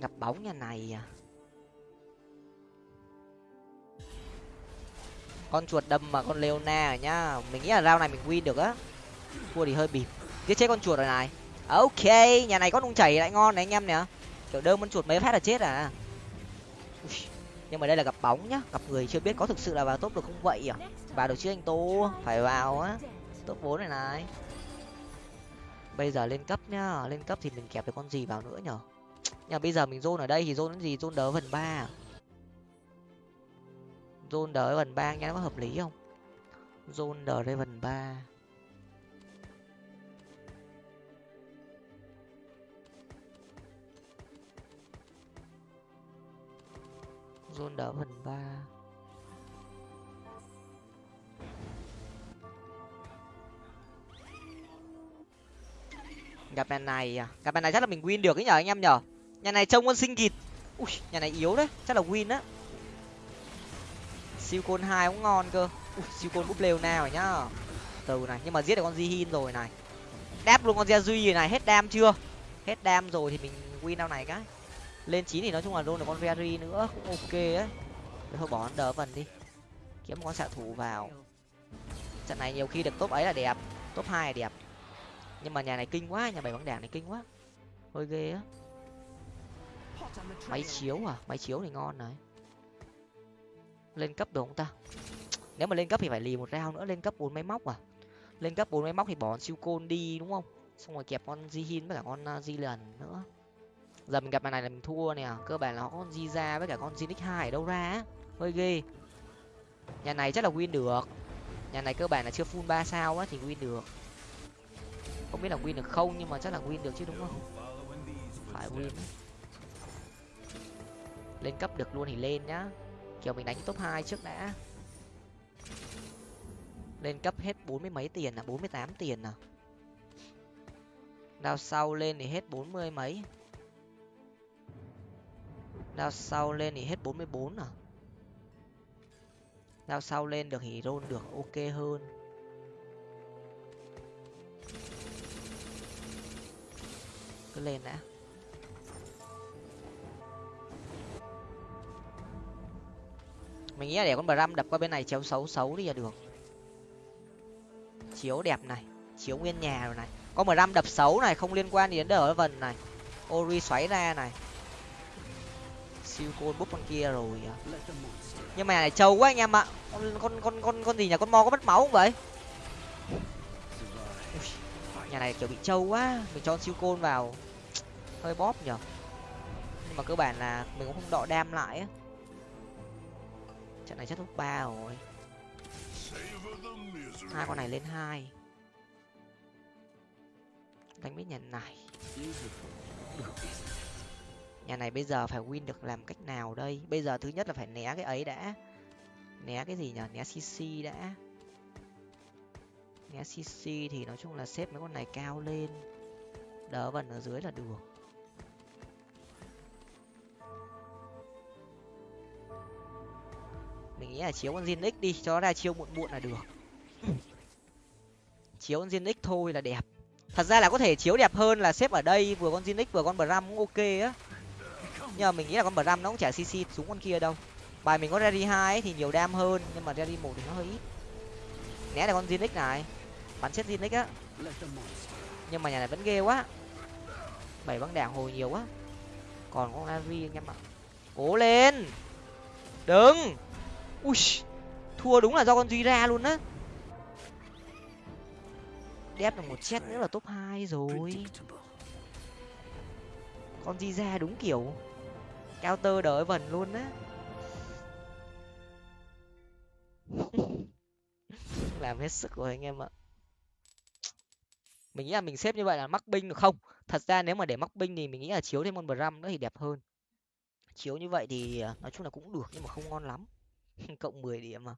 Gặp bóng nhà này à? Con chuột đâm mà con leona nhá. Mình nghĩ là rau này mình win được á thua thì hơi bịp. Giết chết con chuột rồi này. Ok nhà này có nung chảy lại ngon này anh em nè. Kiểu đơn con chuột mấy phát là chết à. Ui, nhưng mà đây là gặp bóng nhá. Gặp người chưa biết có thực sự là vào top được không vậy à? Vào được chứ anh tô phải vào á. Top bốn này này. Bây giờ lên cấp nhá. Lên cấp thì mình kẹp được con gì vào nữa nhở? Nhưng mà bây giờ mình zone ở đây thì zone cái gì? Zone đỡ phần ba à? zone đỡ phần ba nghe nó có hợp lý không? Zone đỡ đây phần ba. Zone đỡ phần 3 gặp nhà này à? Gặp nhà này chắc là mình win được ấy nhở anh em nhở? Nhà này trông con sinh kịt. Ui, nhà này yếu đấy, chắc là win á. Siêu côn hai cũng ngon cơ. Ui, siêu côn búp lều nào rồi nhá từ này, nhưng mà giết được con Jihin rồi này. Đáp luôn con Gia Duy rồi này, hết đam chưa? Hết đam rồi thì mình win đâu này cái lên chín thì nói chung là luôn được con Ferry nữa, cũng ok ấy. Thôi bỏ đỡ vần đi. Kiếm một con xạ thủ vào. Trận này nhiều khi được top ấy là đẹp, top hai là đẹp. Nhưng mà nhà này kinh quá, nhà bảy bóng đảng này kinh quá. Hơi ghê á. Máy chiếu à? Máy chiếu thì ngon này. Lên cấp được không ta? Nếu mà lên cấp thì phải lì một rau nữa, lên cấp bốn máy móc à? Lên cấp bốn máy móc thì bỏ siêu côn đi, đúng không? Xong rồi kẹp con Jihin với cả con à, di lần nữa giờ mình gặp bài này là mình thua nè. Cơ bản là có con ra với cả con Zinix hai ở đâu ra á. Hơi ghê. Nhà này chắc là win được. Nhà này cơ bản là chưa full ba sao á thì win được. Không biết là win được không nhưng mà chắc là win được chứ đúng không? Phải win lên cấp được luôn thì lên nhá. Kiểu mình đánh top hai trước đã. Lên cấp hết bốn mươi mấy tiền à? Bốn mươi tám tiền à? Đao sau lên thì hết bốn mươi mấy đao sau lên thì hết bốn mươi bốn à? Đao sau lên được thì roll được, ok hơn. Cứ lên đã. Mình nghĩ là để con bram đập qua bên này chéo xấu xấu đi là được. Chiếu đẹp này, chiếu nguyên nhà rồi này. Có bram đập xấu này, không liên quan gì đến đỡ vần này. Ori xoáy ra này siêu côn bút con kia rồi à. nhưng mà này trâu quá anh em ạ. Con con con con con gì nhà con mo có mất máu không vậy? Nhà này kiểu bị trâu quá. Mình cho siêu côn vào. Hơi bóp nhở nhưng mà cơ bản là mình cũng không đọ đam lại á. Trận này chắc top ba rồi. Hai con này lên hai. Đánh biết nhà này nhà này bây giờ phải win được làm cách nào đây? Bây giờ thứ nhất là phải né cái ấy đã. Né cái gì nhở? Né cc đã. Né cc thì nói chung là xếp mấy con này cao lên. Đỡ vần ở dưới là được. Mình nghĩ là chiếu con Zinix đi, cho nó ra chiêu muộn muộn là được. Chiếu con Zinix thôi là đẹp. Thật ra là có thể chiếu đẹp hơn là xếp ở đây, vừa con Zinix vừa con Bram cũng ok á nhưng mà mình nghĩ là con Bram nó cũng chả cc xuống con kia đâu. Bài mình có Rally hai thì nhiều đam hơn, nhưng mà Rally một thì nó hơi ít. Né là con Zinix này. Bắn chết Zinix á. Nhưng mà nhà này vẫn ghê quá. Bảy băng đảng hồi nhiều quá. Còn con Ari anh em ạ. Cố lên! Đừng! Ui, thua đúng là do con duy ra luôn á. Đép được một chết nữa là top hai rồi. Con di ra đúng kiểu cao tơ đỡ vần luôn á. Làm hết sức rồi anh em ạ. Mình nghĩ là mình xếp như vậy là mắc binh được không? Thật ra nếu mà để mắc binh thì mình nghĩ là chiếu thêm con bram nữa thì đẹp hơn. Chiếu như vậy thì à, nói chung là cũng được nhưng mà không ngon lắm. Cộng mười điểm mà.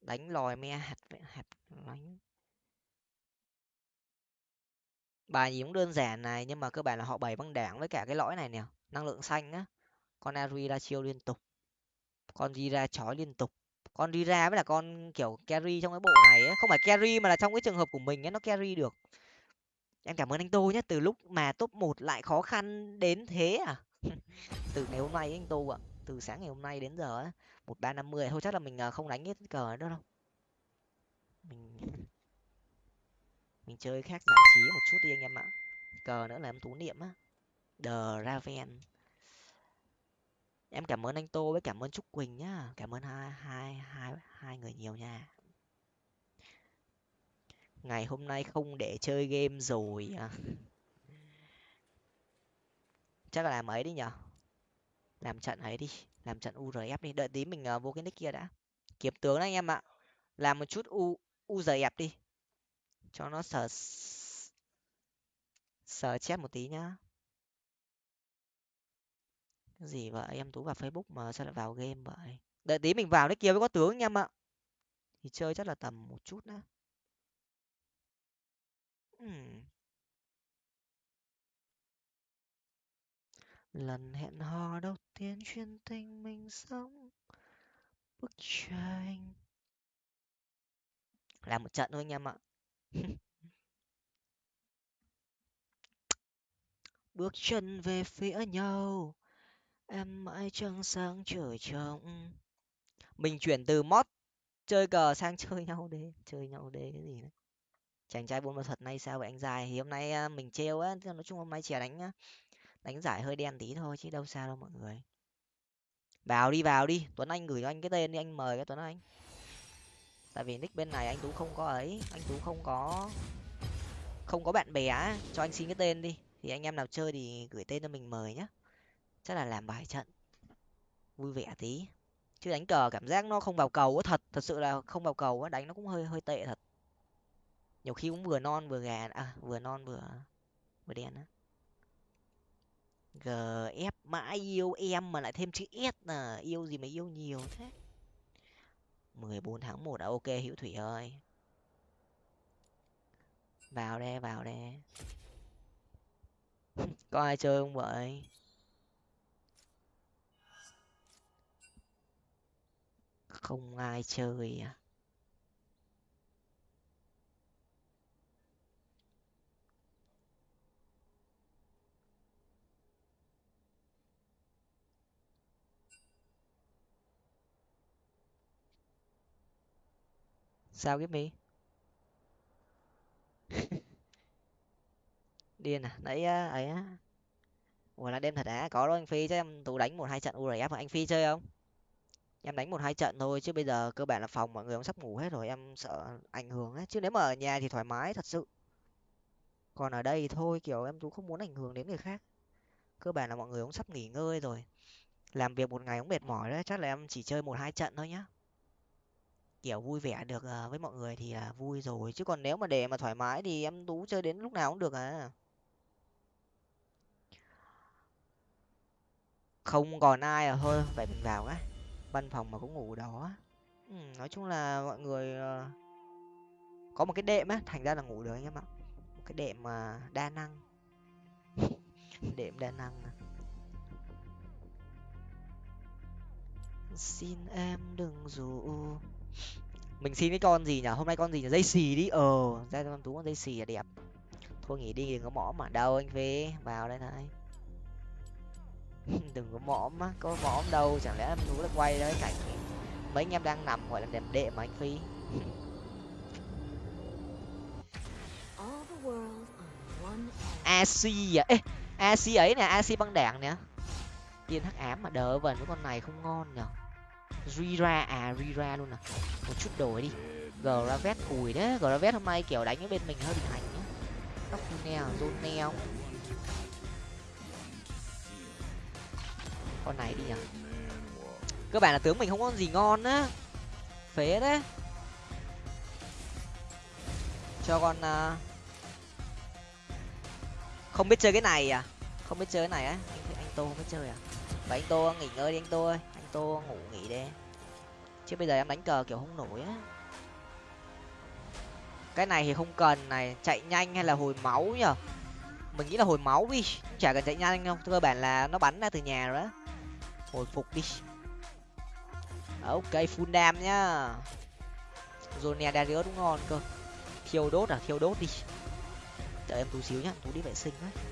Đánh lòi me, hạt hạt đánh bài gì cũng đơn giản này nhưng mà cơ bản là họ bày băng đảng với cả cái lõi này nè năng lượng xanh á, con ari ra chiêu liên tục, con đi ra chói liên tục. Con đi ra với là con, kiểu, carry trong cái bộ này ấy. không phải carry mà là trong cái trường hợp của mình ấy nó carry được. Em cảm ơn anh tô nhé từ lúc mà top một lại khó khăn đến thế à? Từ ngày hôm nay anh tô ạ, từ sáng ngày hôm nay đến giờ á, một ba năm mươi, thôi chắc là mình à, không đánh hết cờ nữa đâu. Mình mình chơi khác giải trí một chút đi anh em ạ. Cờ nữa là em tú niệm á the raven. Em cảm ơn anh tô với cảm ơn trúc quỳnh nhá. Cảm ơn hai hai hai hai người nhiều nha. Ngày hôm nay không để chơi game rồi à. chắc là làm ấy đi nhở? Làm trận ấy đi. Làm trận urf đi. Đợi tí mình à, vô cái nick kia đã. Kiếm tướng đấy anh em ạ. Làm một chút u URF đi. Cho nó sờ sờ chép một tí nhá gì vậy? Em tú vào facebook mà sao lại vào game vậy? Đợi tí mình vào đấy kia mới có tướng anh em ạ. Thì chơi chắc là tầm một chút nữa uhm. lần hẹn hò đầu tiên chuyên tình mình sống. Bức tranh làm một trận thôi anh em ạ. Bước chân về phía nhau em mãi trăng sáng trời trong mình chuyển từ mod chơi cờ sang chơi nhau đế chơi nhau đế cái gì đấy. Chàng trai buôn ma thuật nay sao vậy anh dài? Thì hôm nay à, mình trêu á nói chung hôm nay chỉ đánh à, đánh giải hơi đen tí thôi chứ đâu sao đâu mọi người. Vào đi vào đi. Tuấn anh gửi cho anh cái tên đi anh mời cái tuấn anh. Tại vì nick bên này anh tú không có ấy anh tú không có không có bạn bè á, cho anh xin cái tên đi. Thì anh em nào chơi thì gửi tên cho mình mời nhá chắc là làm bài trận. Vui vẻ tí. Chứ đánh cờ cảm giác nó không vào cầu á, thật. Thật sự là không vào cầu á, đánh nó cũng hơi hơi tệ thật. Nhiều khi cũng vừa non vừa gà à vừa non vừa vừa đen á. Gf mãi yêu em mà lại thêm chữ s là yêu gì mà yêu nhiều thế? mười bốn tháng một đã ok, hữu thủy ơi. Vào đây vào đây. Có ai chơi không vậy không ai chơi à? Sao cái mi điên à? Nãy à, ấy á. Ủa là đêm thật á? Có đâu anh phi chứ em tú đánh một hai trận urf anh phi chơi không? Em đánh một hai trận thôi, chứ bây giờ cơ bản là phòng mọi người cũng sắp ngủ hết rồi, em sợ ảnh hưởng ấy. Chứ nếu mà ở nhà thì thoải mái thật sự. Còn ở đây thôi, kiểu, em tú không muốn ảnh hưởng đến người khác. Cơ bản là mọi người cũng sắp nghỉ ngơi rồi. Làm việc một ngày cũng mệt mỏi đấy, chắc là em chỉ chơi một hai trận thôi nhá. Kiểu, vui vẻ được ờ, với mọi người thì là vui rồi. Chứ còn nếu mà để mà thoải mái thì em tú chơi đến lúc nào cũng được à. Không còn ai à thôi vậy mình vào cái văn phòng mà cũng ngủ đó ừ, nói chung là mọi người ờ, có một cái đệm á thành ra là ngủ được anh em ạ. Một cái đệm mà đa năng. Đệm đa năng xin em đừng rủ. Mình xin cái con gì nhở hôm nay con gì nhở dây xì đi. Ờ ra cho tú con dây xì là đẹp. Thôi nghỉ đi đừng có mõm mà đâu anh phê vào đây này. đừng có mõm á có mõm đâu chẳng lẽ em tú lại quay đấy cảnh mấy anh em đang nằm gọi là đẹp đệ mà anh phi. Ac à? Ê ac ấy nè ac băng đảng nè. Tiên hắc ám mà đỡ vần với con này không ngon nhở rira à rira luôn à một chút đổi đi. Gravet cùi đấy gravet hôm nay kiểu đánh với bên mình hơi bị hành nhá. Tóc neo zone neo con này đi nhở? Cơ bản là tướng mình không có gì ngon á. Phế đấy cho con uh, không biết chơi cái này à? Không biết chơi cái này á. Anh, anh tô không biết chơi à? Vậy anh tô nghỉ ngơi đi anh tô ơi. Anh tô ngủ nghỉ đi. Chứ bây giờ em đánh cờ kiểu không nổi á. Cái này thì không cần này. Chạy nhanh hay là hồi máu nhở? Mình nghĩ là hồi máu đi. Chả cần chạy nhanh đâu. Cơ bản là nó bắn ra từ nhà rồi đó hồi phục đi. À, ok, full dam nhá. Zone darius đúng ngon cơ. Thiêu đốt à thiêu đốt đi. Đợi em tú xíu nhá, tú đi vệ sinh đấy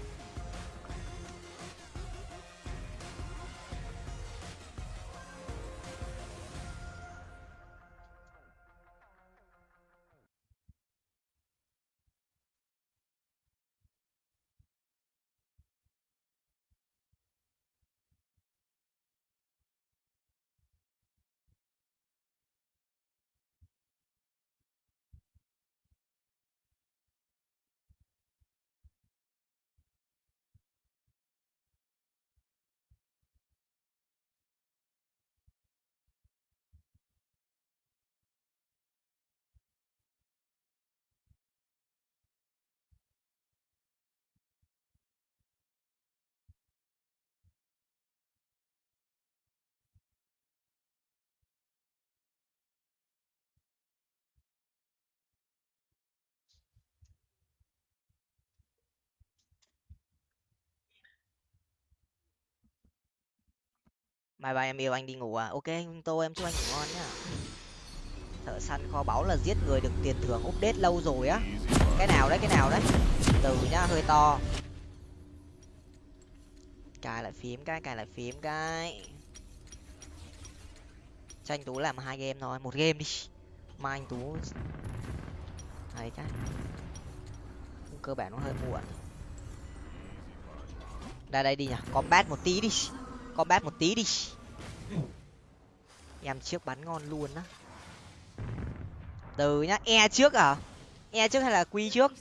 mai ba em yêu anh đi ngủ à? Ok, anh tô, em chúc anh ngủ ngon nhá. Thợ săn kho báu là giết người được tiền thưởng update lâu rồi á. Cái nào đấy, cái nào đấy. Từ nhá, hơi to. Cài lại phím cái, cài lại phím cái. Cho anh tú làm hai game thôi, một game đi. Mai anh tú. Ấy cái cơ bản nó hơi muộn. Ra đây đi nhỉ. Combat một tí đi combat một tí đi. Em trước bắn ngon luôn á. Từ nhá e trước à? E trước hay là quy trước?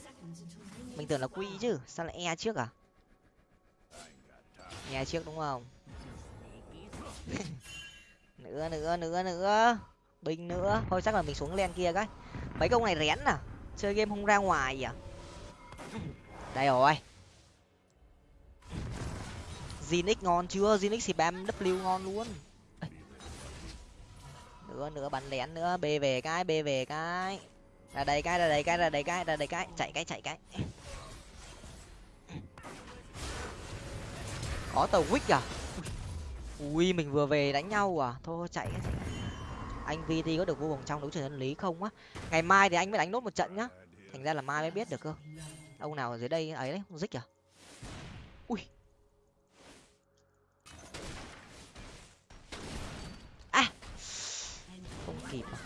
Mình tưởng là quy chứ, sao lại e trước à? E trước đúng không? Nữa nữa nữa nữa. Binh nữa. Thôi chắc là mình xuống len kia cái. Mấy công này rén à? Chơi game không ra ngoài à? Đây rồi. Zinix ngon chưa? Zinix thì bam W ngon luôn. Nữa nữa, bắn lén nữa. B về cái b về cái. Ra đây cái, ra đây cái, ra đây cái, ra đây cái. Chạy cái chạy cái. Có tàu Wick à? Ui, mình vừa về đánh nhau à? Thôi, chạy cái chạy anh vt có được vô vòng trong đấu trường chân lý không á? Ngày mai thì anh mới đánh nốt một trận nhá. Thành ra là mai mới biết được cơ. Ông nào ở dưới đây ấy đấy dích à? Ui kịp à?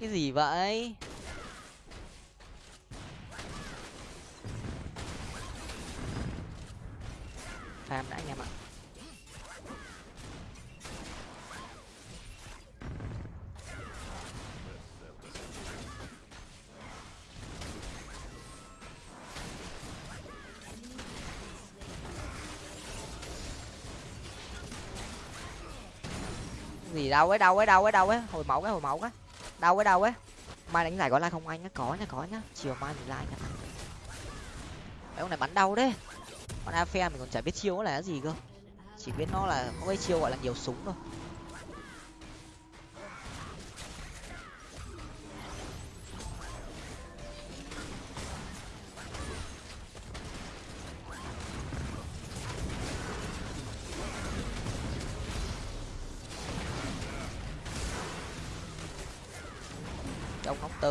Cái gì vậy? Farm đã anh em ạ. Gì đâu ấy đâu ấy đâu ấy đâu ấy. Hồi máu cái, hồi máu cái. Đâu ấy đâu ấy. Mai đánh giải có like không anh nhá, có nhá có nhá. Chiều mai mình like nhá. Mấy ông này bắn đau đấy. Con afe mình còn chả biết chiêu nó là cái gì cơ. Chỉ biết nó là, có cái chiêu gọi là nhiều súng thôi.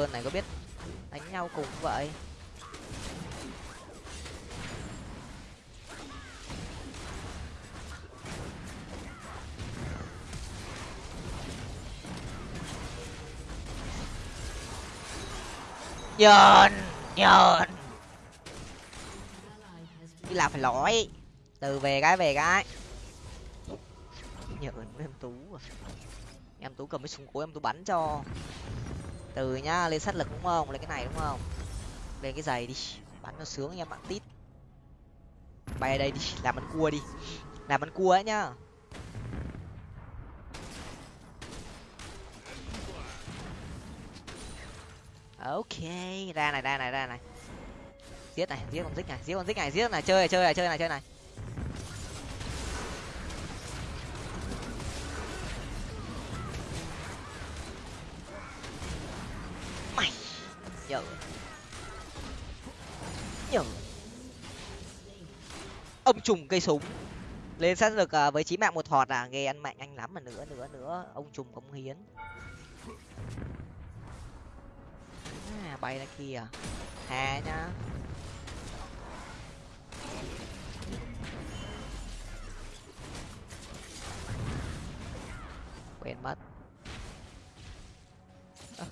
Sơn này có biết đánh nhau cùng vậy? Nhờn nhờn. Đi làm phải lỗi. Từ về cái về cái nhờn với em tú à. em tú cầm cái súng cối em, tú bắn cho từ nhá, lên sát lực đúng không? Lên cái này đúng không? Lên cái giày đi, bắn nó sướng em bạn tít. Bay ở đây đi, làm ăn cua đi. Làm ăn cua ấy nhá. Ok, ra này ra này ra này. Giết này, giết con dích này, giết con dích này, giết này. Chơi này chơi này chơi này chơi này. Trùng cây súng. Lên sát được à, với chí mạng một thọt à nghe ăn mạnh anh lắm mà nữa nữa nữa. Ông trùng cống hiến. À, bay ra kia. Hà nhá. Quên mất. À.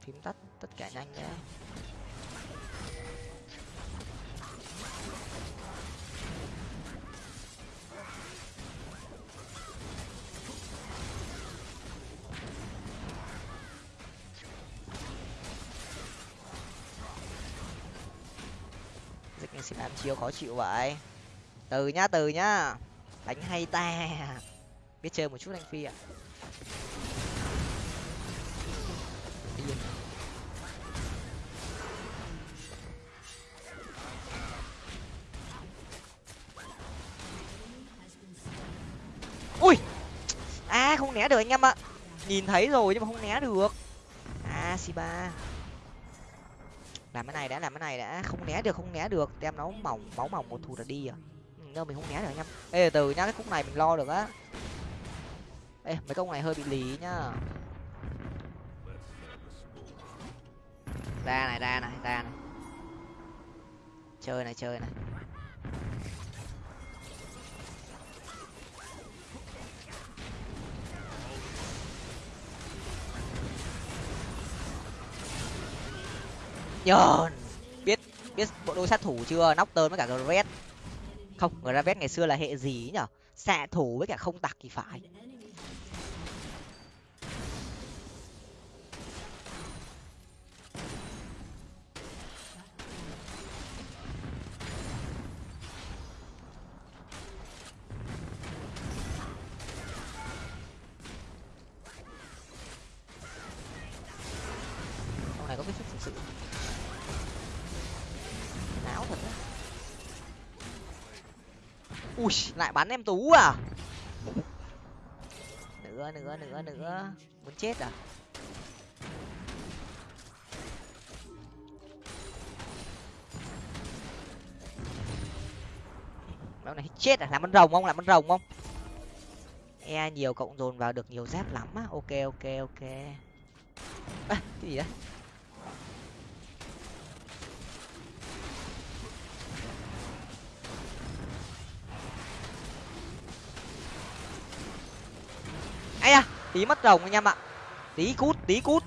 phím tắt tất cả nhanh nhá dịch này xin làm chiêu khó chịu vậy. Từ nhá từ nhá. Đánh hay ta. Biết chơi một chút anh phi ạ. Ui! À không né được anh em ạ. Nhìn thấy rồi nhưng mà không né được. À siba làm cái này đã làm cái này đã. Không né được không né được. Đem nó mỏng máu mỏng một thù là đi à. Ừ, đâu mình không né được anh em ê từ nhá cái khúc này mình lo được á. Ê mấy công này hơi bị lý nhá. Ra này ra này ra này. Chơi này chơi này. Nhờn biết biết bộ đôi sát thủ chưa? Nóc tơn với cả gravet không người ngày xưa là hệ gì nhở xạ thủ với cả không tặc thì phải con này có biết thực sự não thật đấy ui lại bắn em tú à? Nữa nữa nữa nữa muốn chết à? Béo này chết à? Làm ăn rồng không? Làm ăn rồng không? E nhiều cộng dồn vào được nhiều giáp lắm á. Ok ok ok. À, cái gì đấy? Ai à tí mất rồng anh em ạ. Tí cút tí cút.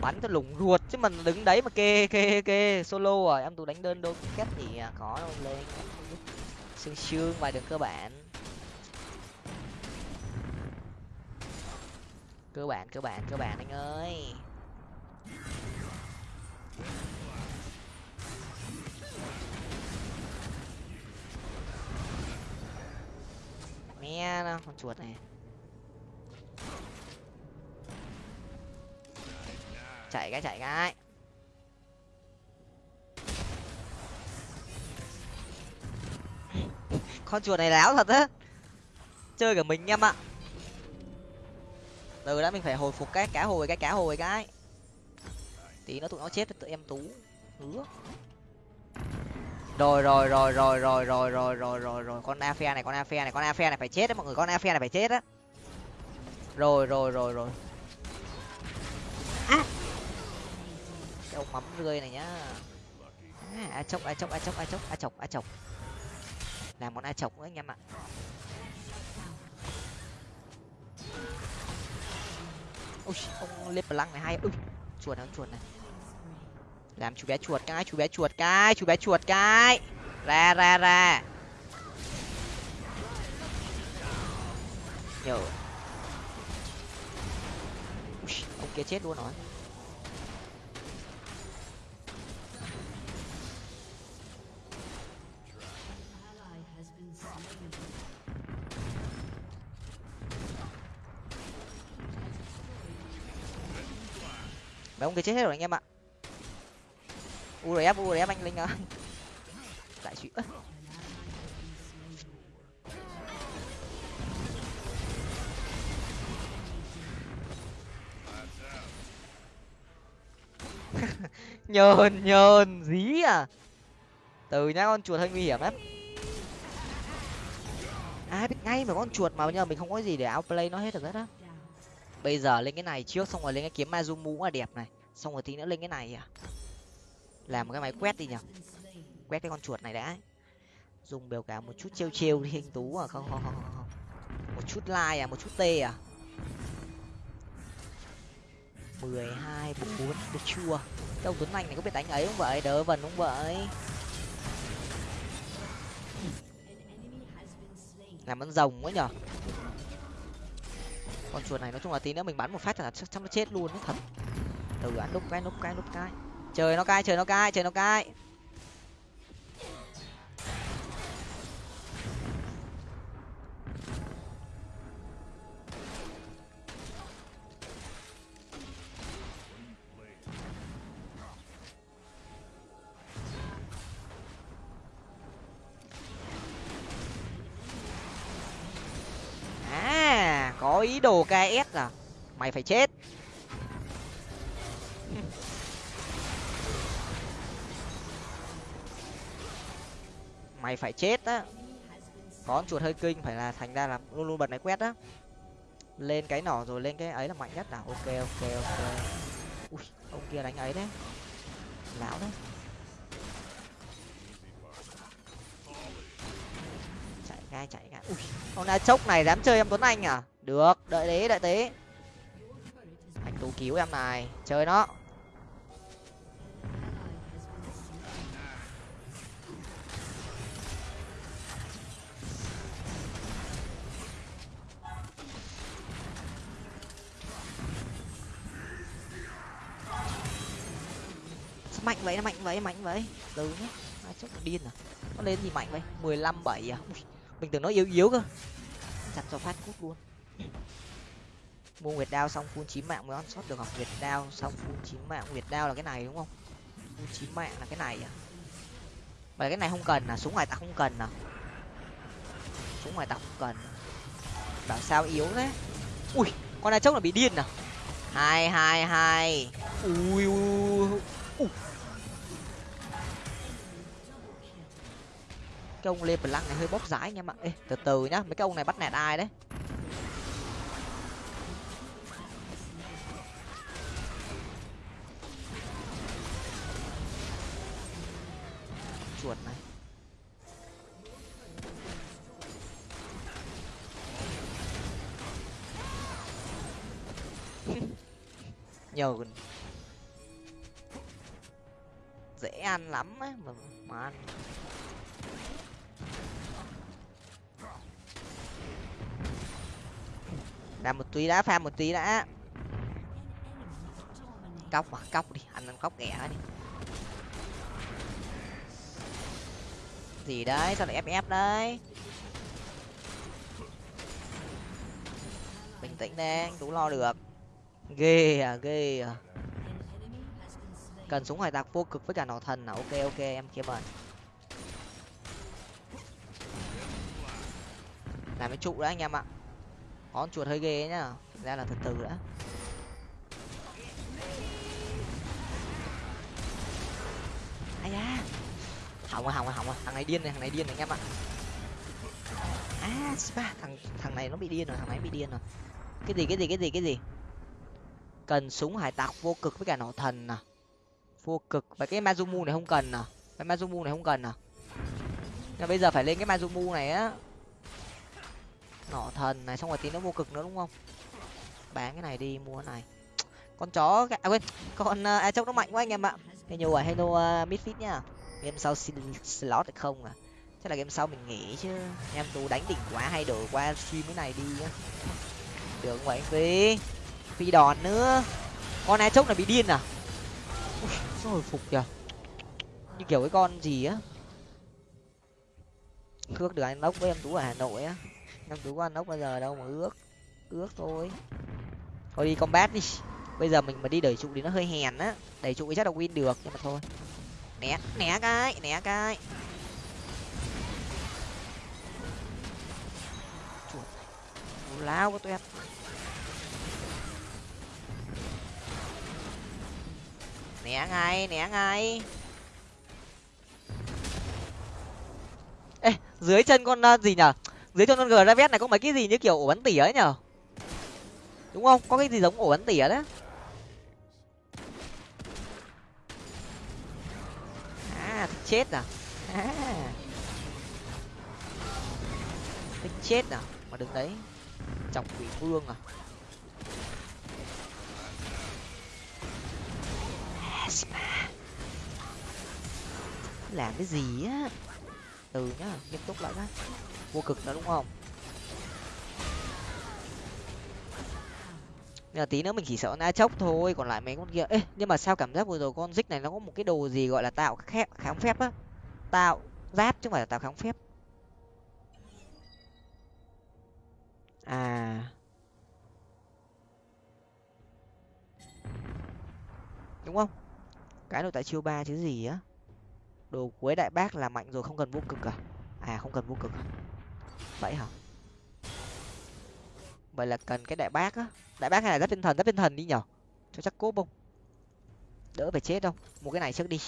Bắn cho lủng ruột chứ mình đứng đấy mà kê kê kê, solo à em tụ đánh đơn đôi kết thì à, khó đâu lên sương sương vài đường cơ bản. Cơ bản cơ bản cơ bản anh ơi. Mẹ nó, con chuột này. Chạy cái chạy cái. Con chuột này láo thật á. Chơi cả mình em ạ. Từ đã mình phải hồi phục cái cá hồi, cái cá hồi cái. Tí nó tụi nó chết, tụi em tú. Hứa. Rồi rồi rồi rồi rồi rồi rồi rồi rồi rồi. Con afe này, con afe này, con afe này phải chết đấy mọi người. Con afe này phải chết á. Rồi rồi rồi rồi. Cái ông mắm rươi này nhá. À, a chốc a chốc a chốc a chốc a chọc a chọc. Làm món a chọc nữa anh em ạ. Ôi ông lên lăng này hay. Ui chuột này chuột này. Làm chú bé chuột cái chú bé chuột cái chú bé chuột cái. Ra ra ra. Nhiều, ông kia chết luôn rồi. Mấy ông kia chết hết rồi anh em ạ. Urf urf anh linh ơi lại chuyện nhờn nhờn, dí à. Từ nhá, con chuột hơi nguy hiểm lắm. Ai biết ngay mà con chuột mà bây giờ mình không có gì để outplay nó hết được hết á bây giờ lên cái này trước, xong rồi lên cái kiếm mazumu là đẹp này. Xong rồi tí nữa lên cái này à. Làm một cái máy quét đi nhở quét cái con chuột này đã. Dùng biểu cả một chút trêu trêu đi, anh tú à. Không không không không một chút like à một chút tê à. mười hai bốn, được chưa? Đâu, tuấn anh này có biết đánh ấy không vậy? Đỡ vần không vậy? Làm ăn rồng quá nhở con chuột này nói chung là tí nữa mình bắn một phát là chắc chắn nó chết luôn đấy thật. Từ ăn đúc cái đúc cái đúc cái. Chơi nó cai chơi nó cai chơi nó cai. Có ý đồ ks à? Mày phải chết. Mày phải chết á. Con chuột hơi kinh, phải là thành ra là luôn luôn bật máy quét á. Lên cái nỏ rồi lên cái ấy là mạnh nhất nào ok ok ok. Ui, ông kia đánh ấy đấy. Lão đấy. Chạy ngay chạy ngay. Ui, ông đã chốc này dám chơi em tuấn anh à? Được đợi đấy đợi tí. Anh tú cứu em này chơi nó. Mạnh vậy nó mạnh vậy mạnh vậy? Từ nhá. Ai chút điên à? Nó lên gì mạnh vậy? mười lăm bảy à? Ui, mình tưởng nó yếu yếu cơ. Chặt cho phát cút luôn mua nguyệt đao xong phun chín mạng mới on sót được học nguyệt đao, xong phun chín mạng. Nguyệt đao là cái này đúng không? Phun chín mạng là cái này à? Mà cái này không cần à? Súng ngoài ta không cần à? Súng ngoài ta không cần. Bảo sao yếu thế? Ui, con này chốc là bị điên à? Hai hai hai. Ui ui ui cái ông lê lăng này hơi bóp rái anh em ạ. Ê, từ từ nhá, mấy cái ông này bắt nẹt ai đấy? Chuột này. Nhờ dễ ăn lắm á mà mà ăn. Làm một tí đã, pha một tí đã. Cóc mà, cóc đi, ăn ăn cóc ghẻ đi. Gì đấy? Sao lại ép đấy? Bình tĩnh đi tú lo được. Ghê à ghê à. Cần súng hải tặc vô cực với cả nỏ thần à? Ok ok, em kia mời. Làm cái trụ đã anh em ạ. Con chuột hơi ghê ấy nhá. Ra là từ từ đã ai da hỏng rồi hỏng rồi hỏng rồi. Thằng này điên này thằng này điên này anh em ạ. À spa thằng thằng này nó bị điên rồi thằng này bị điên rồi. Cái gì cái gì cái gì cái gì? Cần súng hải tặc vô cực với cả nỏ thần à? Vô cực. Và cái mazumu này không cần à? Cái mazumu này không cần à? Nhưng bây giờ phải lên cái mazumu này á. Nỏ thần này xong rồi tí nó vô cực nữa đúng không? Bán cái này đi mua cái này. Con chó à quên con à, uh, a chốc nó mạnh quá anh em ạ. Hey nhiều à hello uh, midfit nhá game sau xin slot được không à? Chắc là game sau mình nghỉ chứ. Em tú đánh đỉnh quá hay đổi qua stream cái này đi nhá. Được không anh phi phi đòn nữa. Con ai chốc này bị điên à? Ui, sao hồi phục kìa? Như kiểu cái con gì á? Ước được anh ốc với em tú ở hà nội á. Em tú có ăn ốc bao giờ đâu mà ước. Ước thôi. Thôi đi combat đi. Bây giờ mình mà đi đẩy trụ thì nó hơi hèn á. Đẩy trụ chắc là win được nhưng mà thôi né né cái né cái. Chuột lao có tuyệt né ngay né ngay. Ê dưới chân con uh, gì nhở? Dưới chân con gravet này có mấy cái gì như kiểu ổ bắn tỉa ấy nhở? Đúng không? Có cái gì giống ổ bắn tỉa đấy? À thích chết à? À. Thích chết à? Mà đứng đấy, chọc quỷ vương à? à Làm cái gì á? Từ nhá, nghiêm túc lại đã vô cực nữa đúng không? Nhưng mà tí nữa mình chỉ sợ na chốc thôi, còn lại mấy con kia. Ê, nhưng mà sao cảm giác vừa rồi con dích này nó có một cái đồ gì gọi là tạo khép kháng phép á? Tạo giáp chứ không phải là tạo kháng phép. À. Đúng không? Cái đồ tại chiêu ba chứ gì á? Đồ cuối đại bác là mạnh rồi, không cần vô cực à? À không cần vô cực à? vậy hả? Vậy là cần cái đại bác á. Đại bác hay là giáp tinh thần? Giáp tinh thần đi nhở cho chắc cố không đỡ phải chết đâu. Mua cái này trước đi.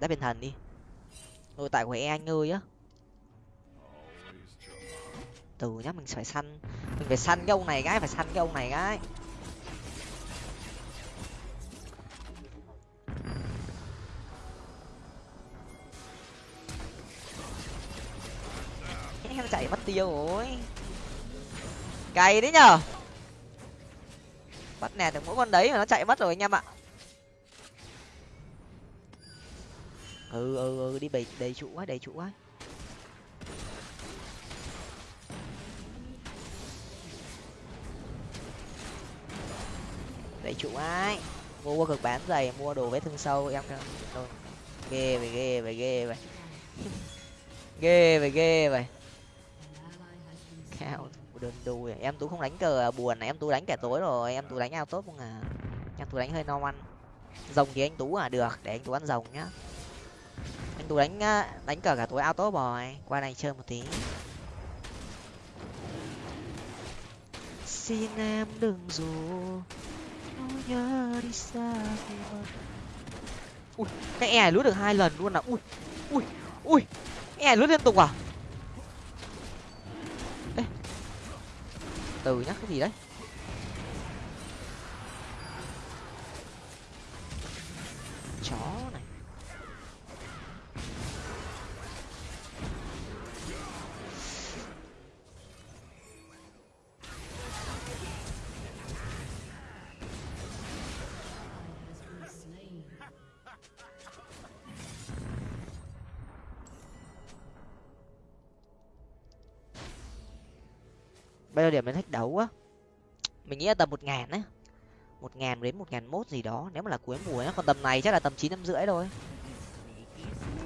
Giáp tinh thần đi. Nội tại của e anh ơi á. Từ nhá, mình phải săn. Mình phải săn cái ông này gái, phải săn cái ông này gái. Em chạy mất tiêu rồi cay đấy nhở bắt nè, được mỗi con đấy mà nó chạy mất rồi anh em ạ. Ừ ừ ừ đi bầy, đầy trụ quá, đầy trụ quá. Đầy trụ ai mua qua cực bán giày mua đồ vết thương sâu, em thôi, ghê vậy ghê vậy ghê vậy. Ghê vậy ghê vậy. Cao đơn đôi em tú không đánh cờ à, buồn này, em tú đánh kẻ tối rồi, em tú đánh ao tốt không à? Em tú đánh hơi no ăn. Rồng thì anh tú à được, để anh tú ăn rồng nhá. Anh tú đánh à, đánh cờ cả tối ao tốt rồi, qua này chơi một tí. Xin em đừng dù nỗi nhớ đi xa ui, cái e lướt được hai lần luôn à. Ui ui ui e lướt liên tục à? Từ nhá cái gì đấy? Chó. Bây giờ điểm đến thách đấu á? Mình nghĩ là tầm một ngàn á. một ngàn đến một ngàn mốt gì đó, nếu mà là cuối mùa á còn tầm này chắc là tầm chín, năm rưỡi thôi.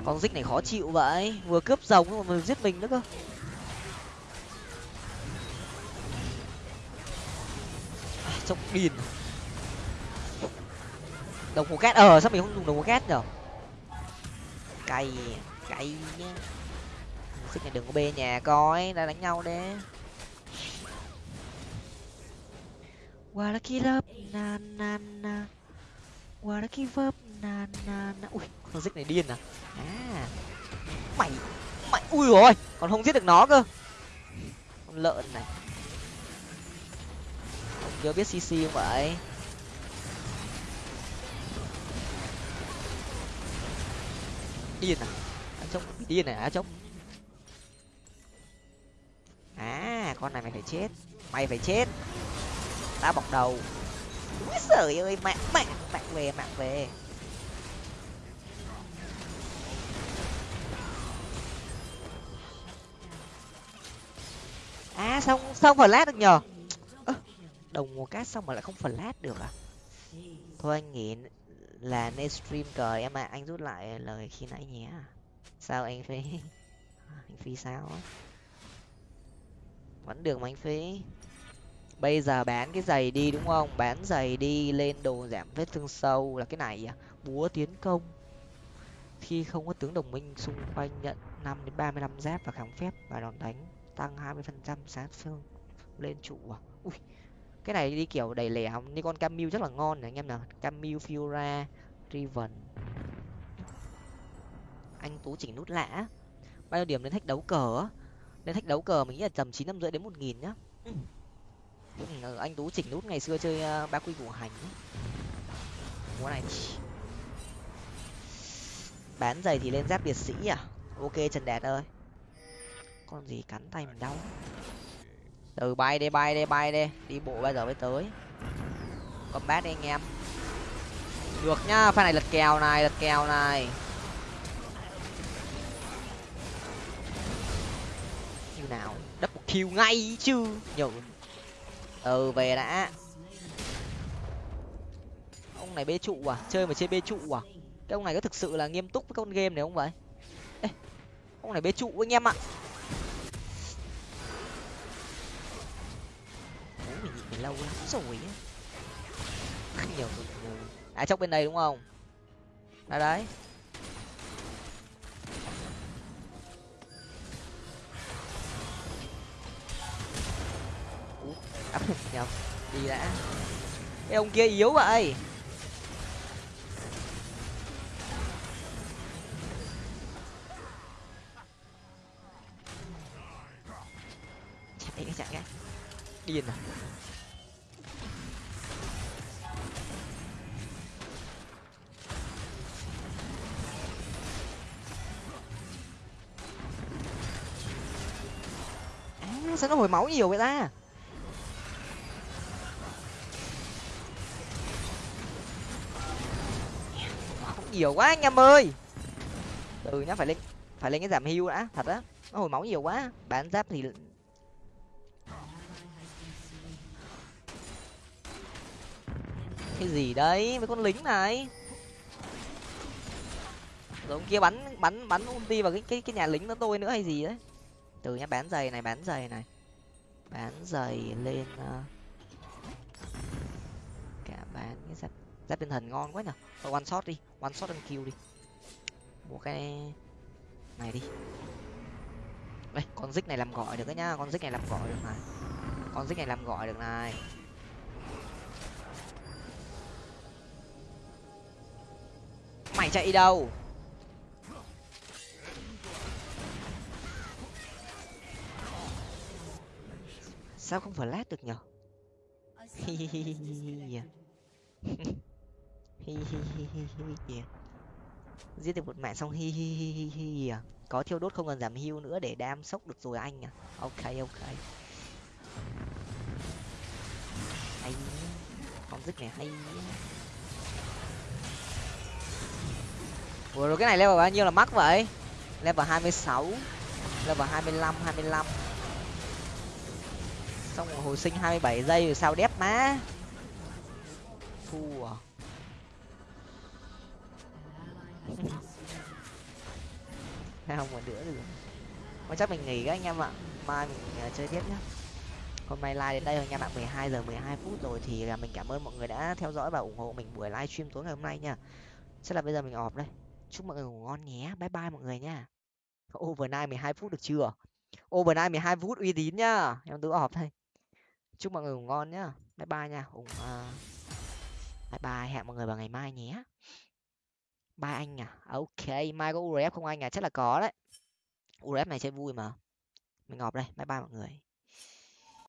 Con dích này khó chịu vậy. Vừa cướp rồng mà vừa giết mình nữa cơ. À, trông điên. Đồng hồ cát ờ sao mình không dùng đồng hồ cát nhở? Cay cay nhá. Dích này đừng có bê nhà coi đã đánh nhau đấy qua là na na na. Qua là na na na. Ui, con xích này điên à? À. Mày mày, ui rồi còn không giết được nó cơ. Con lợn này. Chưa biết cc không vậy? Điên à? Á trông điên này, á trông à con này mày phải chết. Mày phải chết tao bọc đầu. Úi giời ơi mạng mạng mạng về mạng về. À xong xong phần lát được nhờ. À, đồng một cát xong mà lại không phần lát được à? Thôi anh nghĩ là nên stream cờ em ạ. Anh rút lại lời khi nãy nhé. Sao anh phí? anh phí sao á? Vẫn được mà anh phí bây giờ bán cái giày đi, đúng không? Bán giày đi lên đồ giảm vết thương sâu là cái này à? Búa tiến công. Khi không có tướng đồng minh xung quanh nhận năm đến ba mươi lăm giáp và kháng phép và đòn đánh, tăng hai mươi phần trăm sát thương lên trụ à? Ui, cái này đi kiểu đầy lẻ như con Camille rất là ngon này, anh em nào? Camille Fiora, Riven. Anh tú chỉnh nút lã bao nhiêu điểm đến thách đấu cờ á? Thách đấu cờ mình nghĩ là tầm chín năm rưỡi đến một nghìn nhá. Ừ ừ, anh tú chỉnh nút ngày xưa chơi uh, ba quy củ hành ấy. Này. Bán giày thì lên giáp biệt sĩ à? Ok trần đạt ơi. Con gì cắn tay mình đau. Từ bay đi bay đi bay đi. Đi bộ bây giờ mới tới. Combat đi anh em. Được nhá pha này lật kèo này lật kèo này. Như nào? Double kill ngay chứ. Nhở ừ về đã. Ông này bê trụ à? Chơi mà chơi bê trụ à? Cái ông này có thực sự là nghiêm túc với con game này không vậy? Ê, ông này bê trụ anh em ạ. Mình nhịn mình lâu lắm rồi á. Nhiều à chốc bên đây đúng không? À đấy. Ủa, áp nhầm đi đã? Cái ông kia yếu vậy. Chạy cái chạy cái. Điên à à, sao nó hồi máu nhiều vậy ta? Nhiều quá anh em ơi. Từ nhá, phải lên phải lên cái giảm hưu đã, thật á. Nó hồi máu nhiều quá. Bán giáp thì cái gì đấy? Với con lính này. Rồi ông kia bắn bắn bắn ulti vào cái cái cái nhà lính nó tôi nữa hay gì đấy. Từ nhá, bán giày này, bán giày này. Bán giày lên uh... cả bán cái giáp giáp tinh thần ngon quá nhở thôi one shot đi one shot and kill đi. Mua cái này đi. Đây con dích này làm gọi được đấy nhá con dích này làm gọi được này. Con dích này làm gọi được này. Mày chạy đâu? Sao không phải lát được nhở hi hi hi hi hi kìa giết được một mạng xong, hi hi hi hi hi à? Có thiêu đốt không cần giảm hưu nữa để đam sốc được rồi anh à? Ok ok. Hay con dứt này hay vừa rồi cái này level bao nhiêu là mắc vậy? Level hai mươi sáu, level hai mươi lăm, hai mươi lăm. Xong rồi hồi sinh hai mươi bảy giây rồi sao đép má? Thua à? Không còn nữa được. Mà chắc mình nghỉ các anh em ạ. Mai mình uh, chơi tiếp nhé hôm nay live đến đây rồi nha bạn. 12 giờ 12 phút rồi thì là mình cảm ơn mọi người đã theo dõi và ủng hộ mình buổi livestream tối ngày hôm nay nha. Chắc là bây giờ mình ọp đây. Chúc mọi người ngủ ngon nhé. Bye bye mọi người nha. Overnight 12 phút được chưa? Overnight 12 phút uy tín nhá. Em tự họp thôi. Chúc mọi người ngủ ngon nhá. Bye bye nha. Ủng uh... bye bye. Hẹn mọi người vào ngày mai nhé mai anh à? à? Ok, mai có urf không anh à? Chắc là có đấy. Urf này chơi vui mà. Mình ngọc đây, bye bye mọi người.